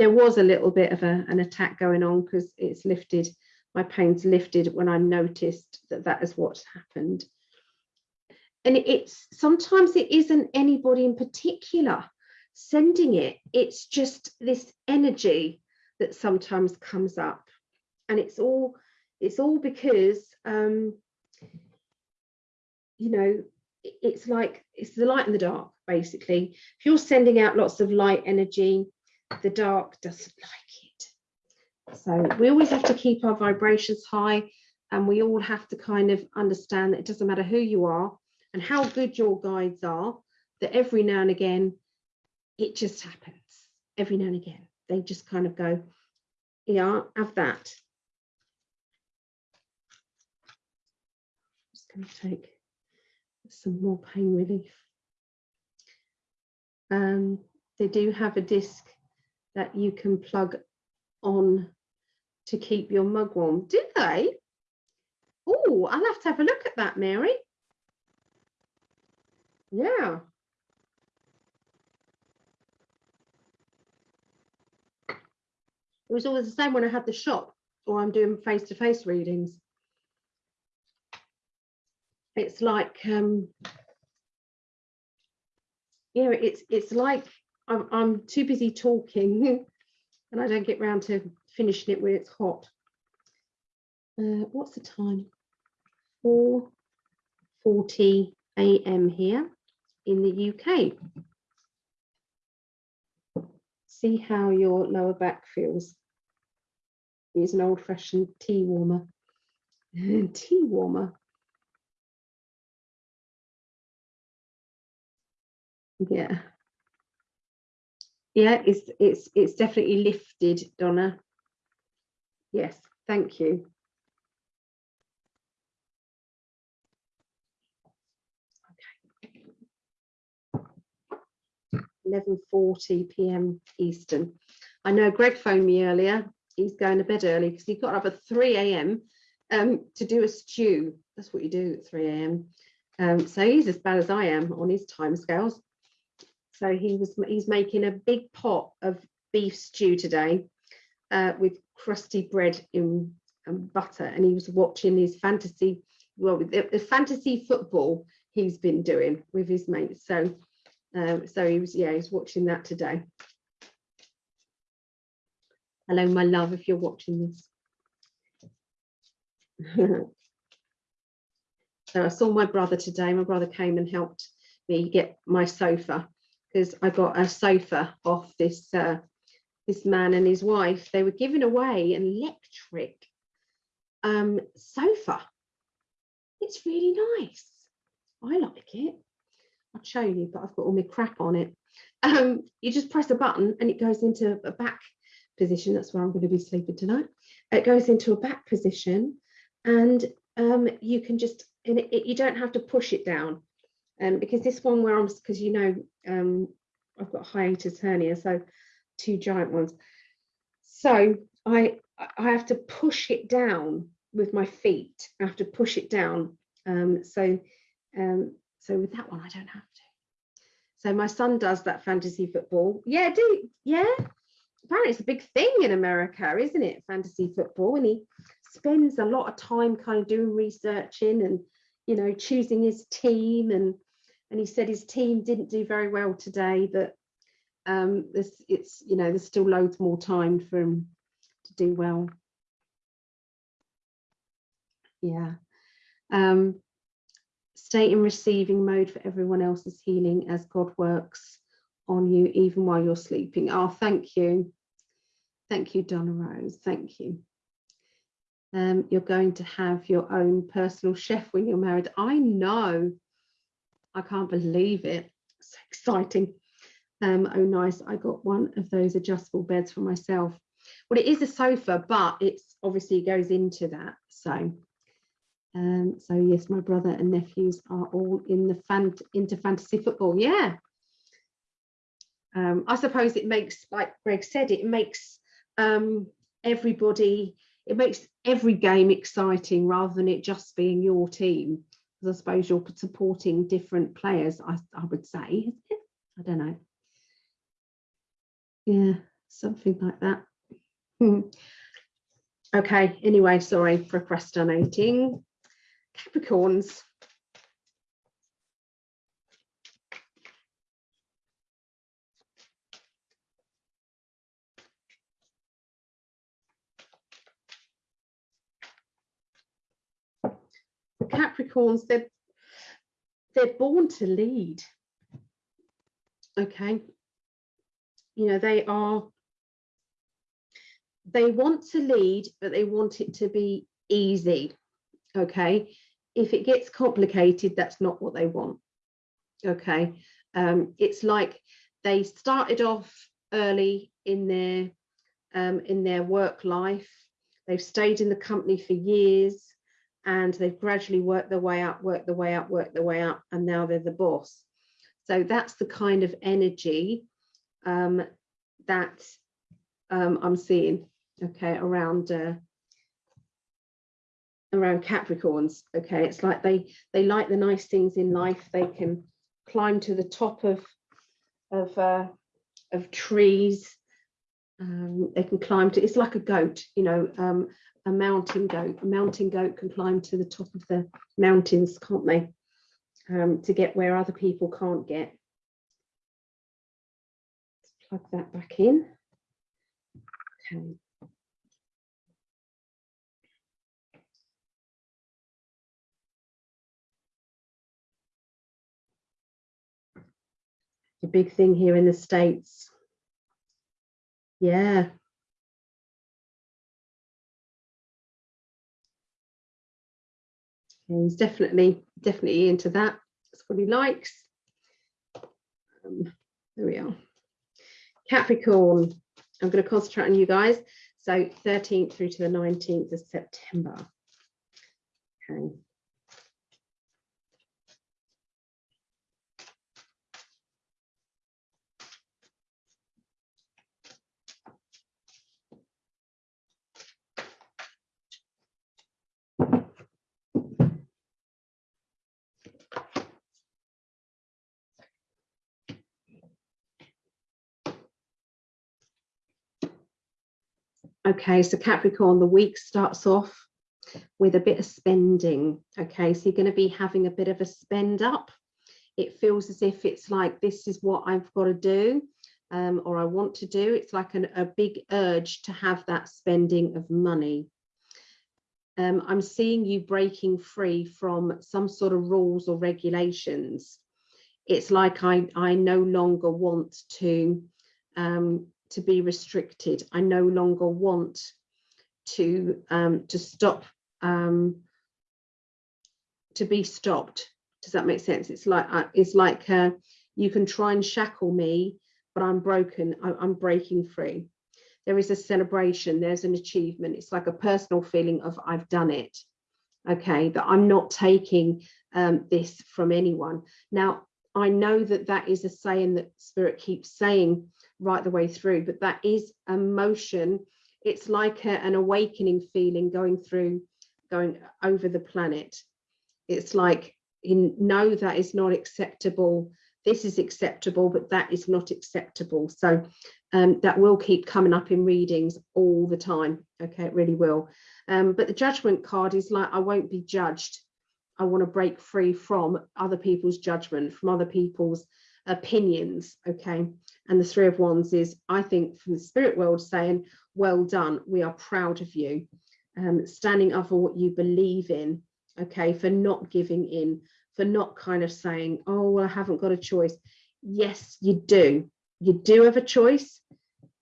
there was a little bit of a, an attack going on because it's lifted my pains lifted when I noticed that that is what's happened. And it's sometimes it isn't anybody in particular sending it, it's just this energy that sometimes comes up. And it's all it's all because um, you know, it's like it's the light and the dark, basically. If you're sending out lots of light energy, the dark doesn't like it so we always have to keep our vibrations high and we all have to kind of understand that it doesn't matter who you are and how good your guides are, that every now and again, it just happens. Every now and again, they just kind of go, yeah, have that. Just going to take some more pain relief. Um, they do have a disc that you can plug on to keep your mug warm. Do they? Oh, I'll have to have a look at that, Mary. Yeah. It was always the same when I had the shop or I'm doing face-to-face -face readings. It's like, um, yeah, it's it's like I'm, I'm too busy talking and I don't get round to finishing it when it's hot. uh, what's the time? 4.40 a.m. here in the UK. See how your lower back feels. Use an old fashioned tea warmer. tea warmer. Yeah. Yeah, it's it's it's definitely lifted, Donna. Yes, thank you. 11.40 p.m. Eastern. I know Greg phoned me earlier. He's going to bed early because he got up at 3 a.m. Um, to do a stew. That's what you do at 3 a.m. Um, so he's as bad as I am on his time scales. So he was he's making a big pot of beef stew today uh, with crusty bread in and butter, and he was watching his fantasy well the, the fantasy football he's been doing with his mates. So um, so he was, yeah, he's watching that today. Hello, my love, if you're watching this. so I saw my brother today. My brother came and helped me get my sofa because I got a sofa off this uh, this man and his wife. They were giving away an electric um, sofa. It's really nice. I like it. I'll show you, but I've got all my crap on it. Um, you just press a button and it goes into a back position. That's where I'm going to be sleeping tonight. It goes into a back position and um, you can just, and it, it, you don't have to push it down. Um, because this one where I'm, because you know, um, I've got hiatus hernia, so two giant ones. So I, I have to push it down with my feet. I have to push it down. Um, so um, so with that one, I don't have to. So my son does that fantasy football. Yeah, do yeah. Apparently it's a big thing in America, isn't it? Fantasy football. And he spends a lot of time kind of doing researching and you know choosing his team and and he said his team didn't do very well today, but um this it's you know there's still loads more time for him to do well. Yeah. Um, Stay in receiving mode for everyone else's healing as God works on you even while you're sleeping. Oh, thank you. Thank you, Donna Rose. Thank you. Um, you're going to have your own personal chef when you're married. I know. I can't believe it. So exciting. Um, oh, nice. I got one of those adjustable beds for myself. Well, it is a sofa, but it's obviously goes into that. So um, so yes, my brother and nephews are all in the fan into fantasy football. Yeah. Um, I suppose it makes, like Greg said, it makes um, everybody, it makes every game exciting rather than it just being your team. Because I suppose you're supporting different players, I, I would say. I don't know. Yeah, something like that. okay, anyway, sorry, for procrastinating. Capricorns. Capricorns, they're, they're born to lead. Okay. You know, they are, they want to lead, but they want it to be easy. Okay if it gets complicated, that's not what they want. Okay, um, it's like they started off early in their um, in their work life. They've stayed in the company for years, and they've gradually worked their way up, worked their way up, worked their way up, and now they're the boss. So that's the kind of energy um, that um, I'm seeing. Okay, around uh, around Capricorns. Okay, it's like they they like the nice things in life. They can climb to the top of of uh, of trees. Um, they can climb to. It's like a goat, you know, um, a mountain goat. A mountain goat can climb to the top of the mountains, can't they? Um, to get where other people can't get. Plug that back in. Okay. The big thing here in the States. Yeah, he's definitely, definitely into that. That's what he likes. Um, there we are. Capricorn, I'm going to concentrate on you guys. So 13th through to the 19th of September. Okay. Okay, so Capricorn, the week starts off with a bit of spending. Okay, so you're going to be having a bit of a spend up. It feels as if it's like this is what I've got to do um, or I want to do. It's like an, a big urge to have that spending of money. Um, I'm seeing you breaking free from some sort of rules or regulations. It's like I, I no longer want to um, to be restricted. I no longer want to um, to stop um, to be stopped. Does that make sense? It's like uh, it's like uh, you can try and shackle me, but I'm broken. I, I'm breaking free. There is a celebration. There's an achievement. It's like a personal feeling of I've done it. Okay, that I'm not taking um, this from anyone. Now I know that that is a saying that Spirit keeps saying right the way through, but that is emotion. It's like a, an awakening feeling going through, going over the planet. It's like, in know that is not acceptable. This is acceptable, but that is not acceptable. So um, that will keep coming up in readings all the time. Okay, it really will. Um, but the judgment card is like, I won't be judged. I want to break free from other people's judgment, from other people's opinions. Okay, and the Three of Wands is, I think, from the spirit world saying, well done, we are proud of you, um, standing up for what you believe in, okay, for not giving in, for not kind of saying, oh, well, I haven't got a choice. Yes, you do. You do have a choice.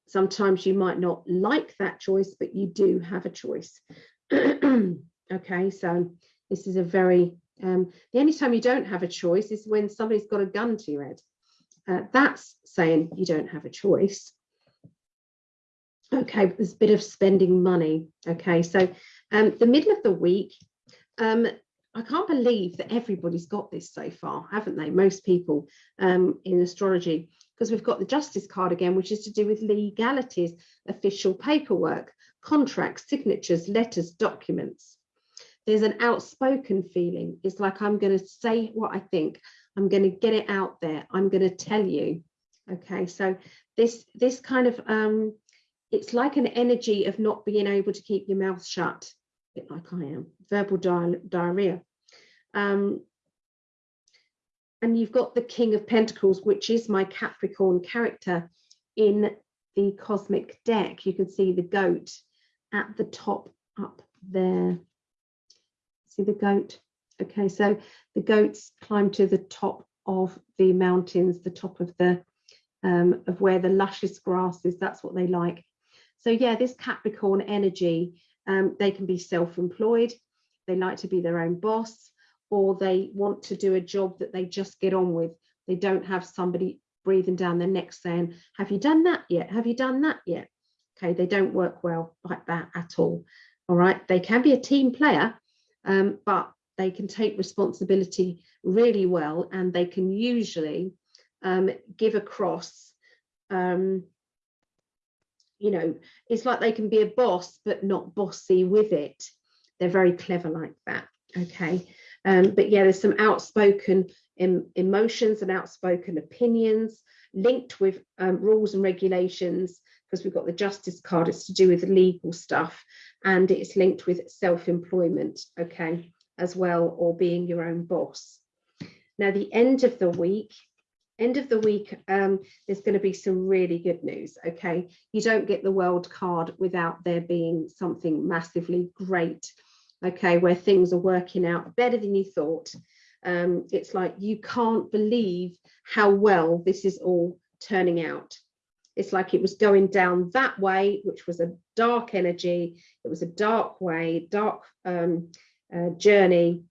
Sometimes you might not like that choice, but you do have a choice. okay, so this is a very, um, the only time you don't have a choice is when somebody's got a gun to your head. Uh, that's saying you don't have a choice. Okay, there's a bit of spending money. Okay, so um, the middle of the week, um, I can't believe that everybody's got this so far, haven't they? Most people um, in astrology, because we've got the justice card again, which is to do with legalities, official paperwork, contracts, signatures, letters, documents. There's an outspoken feeling. It's like I'm going to say what I think. I'm going to get it out there. I'm going to tell you. Okay, so this this kind of um, it's like an energy of not being able to keep your mouth shut, a bit like I am, verbal di diarrhea. Um, and you've got the King of Pentacles, which is my Capricorn character in the cosmic deck. You can see the goat at the top up there. See the goat? Okay, so the goats climb to the top of the mountains, the top of the um, of where the luscious grass is. That's what they like. So yeah, this Capricorn energy, um, they can be self-employed. They like to be their own boss, or they want to do a job that they just get on with. They don't have somebody breathing down their neck saying, have you done that yet? Have you done that yet? Okay, they don't work well like that at all. All right, they can be a team player, um, but they can take responsibility really well and they can usually um, give across um, you know it's like they can be a boss but not bossy with it. They're very clever like that okay? Um, but yeah there's some outspoken em emotions and outspoken opinions linked with um, rules and regulations because we've got the justice card it's to do with legal stuff and it's linked with self-employment okay as well or being your own boss. Now, the end of the week, end of the week, um, there's going to be some really good news. Okay, you don't get the world card without there being something massively great. Okay, where things are working out better than you thought. um, it's like you can't believe how well this is all turning out. It's like it was going down that way, which was a dark energy. It was a dark way, dark um, uh, journey.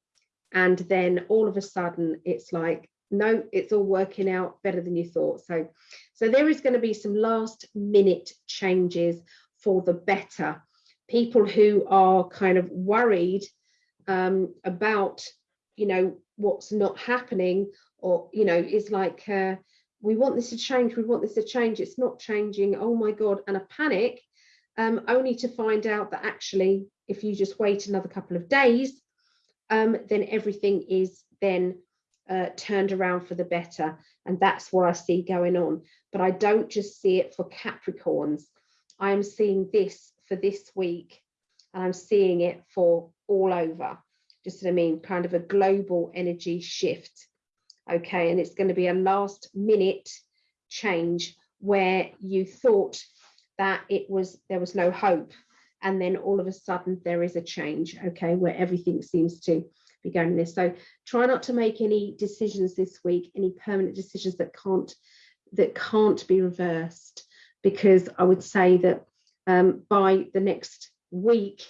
And then all of a sudden, it's like, no, it's all working out better than you thought. So, so there is going to be some last minute changes for the better. People who are kind of worried um, about, you know, what's not happening or, you know, is like, uh, we want this to change, we want this to change, it's not changing, oh my God, and a panic, um, only to find out that actually, if you just wait another couple of days, um, then everything is then uh, turned around for the better. And that's what I see going on. But I don't just see it for Capricorns. I am seeing this for this week, and I'm seeing it for all over. Just what I mean, kind of a global energy shift okay and it's going to be a last minute change where you thought that it was there was no hope. And then all of a sudden there is a change okay where everything seems to be going this. So try not to make any decisions this week any permanent decisions that can't that can't be reversed. Because i would say that um, by the next week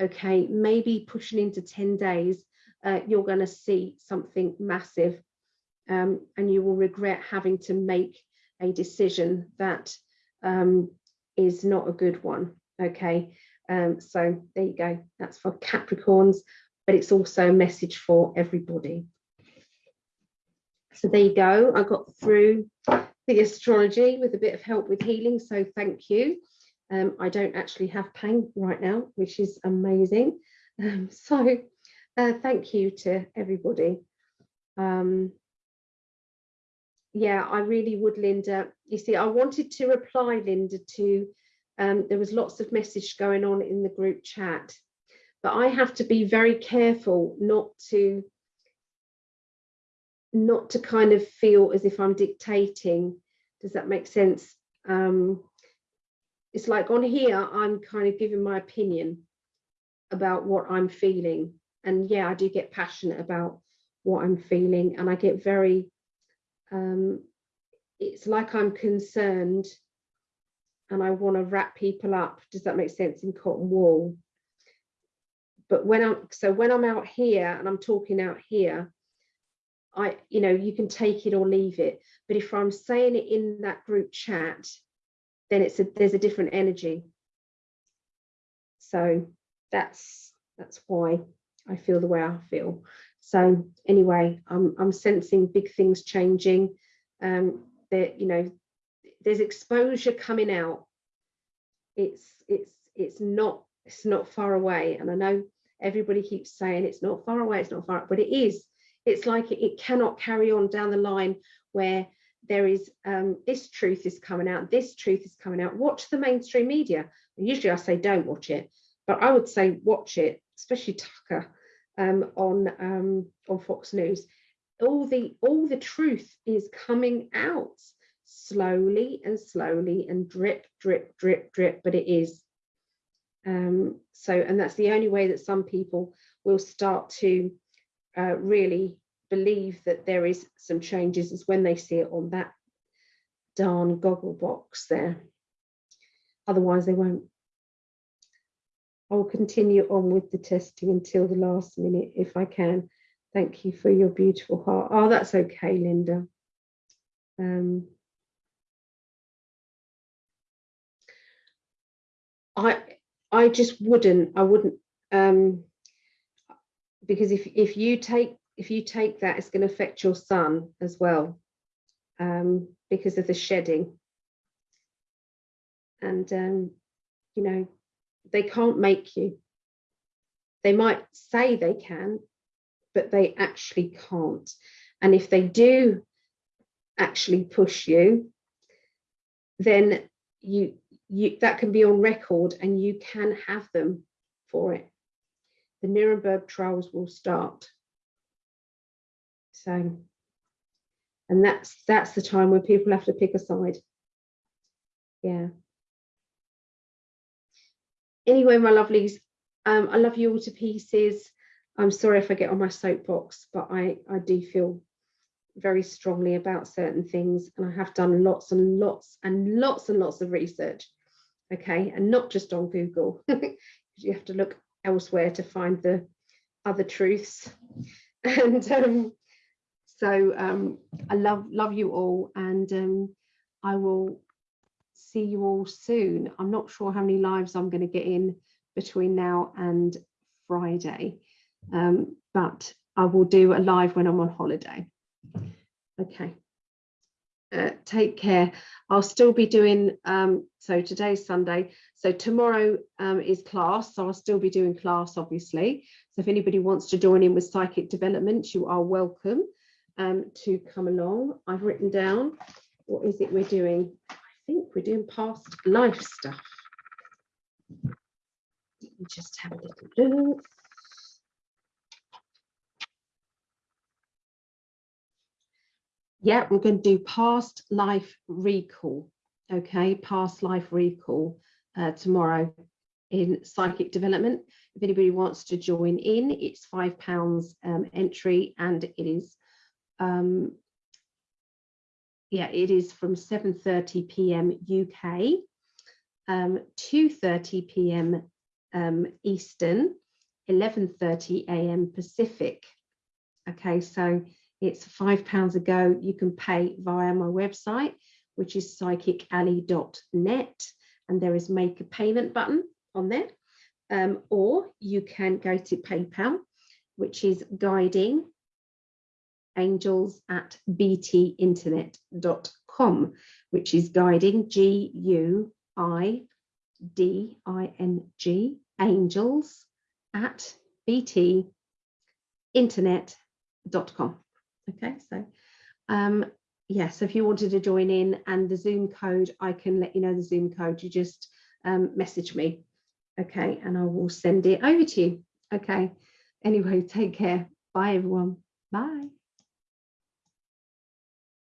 okay maybe pushing into 10 days uh, you're going to see something massive um, and you will regret having to make a decision that um, is not a good one. Okay, um, so there you go. That's for Capricorns, but it's also a message for everybody. So there you go. I got through the astrology with a bit of help with healing, so thank you. Um, I don't actually have pain right now, which is amazing. Um, so uh, thank you to everybody. Um, yeah, I really would, Linda. You see, I wanted to reply, Linda, to um, there was lots of message going on in the group chat, but I have to be very careful not to not to kind of feel as if I'm dictating. Does that make sense? Um, it's like on here, I'm kind of giving my opinion about what I'm feeling. And yeah, I do get passionate about what I'm feeling and I get very um, it's like I'm concerned and I want to wrap people up. Does that make sense in cotton wool? But when I'm so when I'm out here and I'm talking out here, I you know you can take it or leave it. But if I'm saying it in that group chat, then it's a there's a different energy. So that's that's why I feel the way I feel. So anyway, I'm, I'm sensing big things changing. Um, that you know, there's exposure coming out. It's it's it's not it's not far away, and I know everybody keeps saying it's not far away, it's not far, but it is. It's like it, it cannot carry on down the line where there is um, this truth is coming out, this truth is coming out. Watch the mainstream media. Usually I say don't watch it, but I would say watch it, especially Tucker um, on um, on Fox News. All the all the truth is coming out slowly and slowly and drip, drip, drip, drip, but it is. Um, so, and that's the only way that some people will start to uh, really believe that there is some changes is when they see it on that darn goggle box there. Otherwise, they won't. I will continue on with the testing until the last minute if I can. Thank you for your beautiful heart. Oh, that's okay, Linda. Um, I I just wouldn't. I wouldn't um, because if if you take if you take that, it's going to affect your son as well um, because of the shedding. And um, you know, they can't make you. They might say they can, but they actually can't. And if they do actually push you, then you you that can be on record and you can have them for it. The Nuremberg trials will start. So, and that's that's the time when people have to pick a side. Yeah anyway, my lovelies, um, I love you all to pieces. I'm sorry if I get on my soapbox, but I, I do feel very strongly about certain things and I have done lots and lots and lots and lots of research. Okay, and not just on Google. you have to look elsewhere to find the other truths. And um, so um, I love love you all and um, I will see you all soon. I'm not sure how many lives I'm going to get in between now and Friday, um, but I will do a live when I'm on holiday. Okay. Uh, take care. I'll still be doing, um, so today's Sunday. So tomorrow um, is class, so I'll still be doing class, obviously. So if anybody wants to join in with psychic development, you are welcome um, to come along. I've written down, what is it we're doing? I think we're doing past life stuff. Let me just have a little look. yeah, we're going to do past life recall. Okay, past life recall uh, tomorrow in psychic development. If anybody wants to join in, it's five pounds um, entry and it is, um, yeah, it is from 7.30 p.m. UK, um, 2.30 p.m. Um, Eastern, 11.30 a.m. Pacific. Okay, so it's five pounds a go. You can pay via my website, which is psychically.net, and there is make a payment button on there. Um, or you can go to PayPal, which is guiding angels at btinternet.com, which is guiding G U I D I N G angels at btinternet.com. Okay, so um, yes, if you wanted to join in and the Zoom code, I can let you know the Zoom code. You just um, message me, okay, and I will send it over to you. Okay, anyway, take care. Bye, everyone. Bye.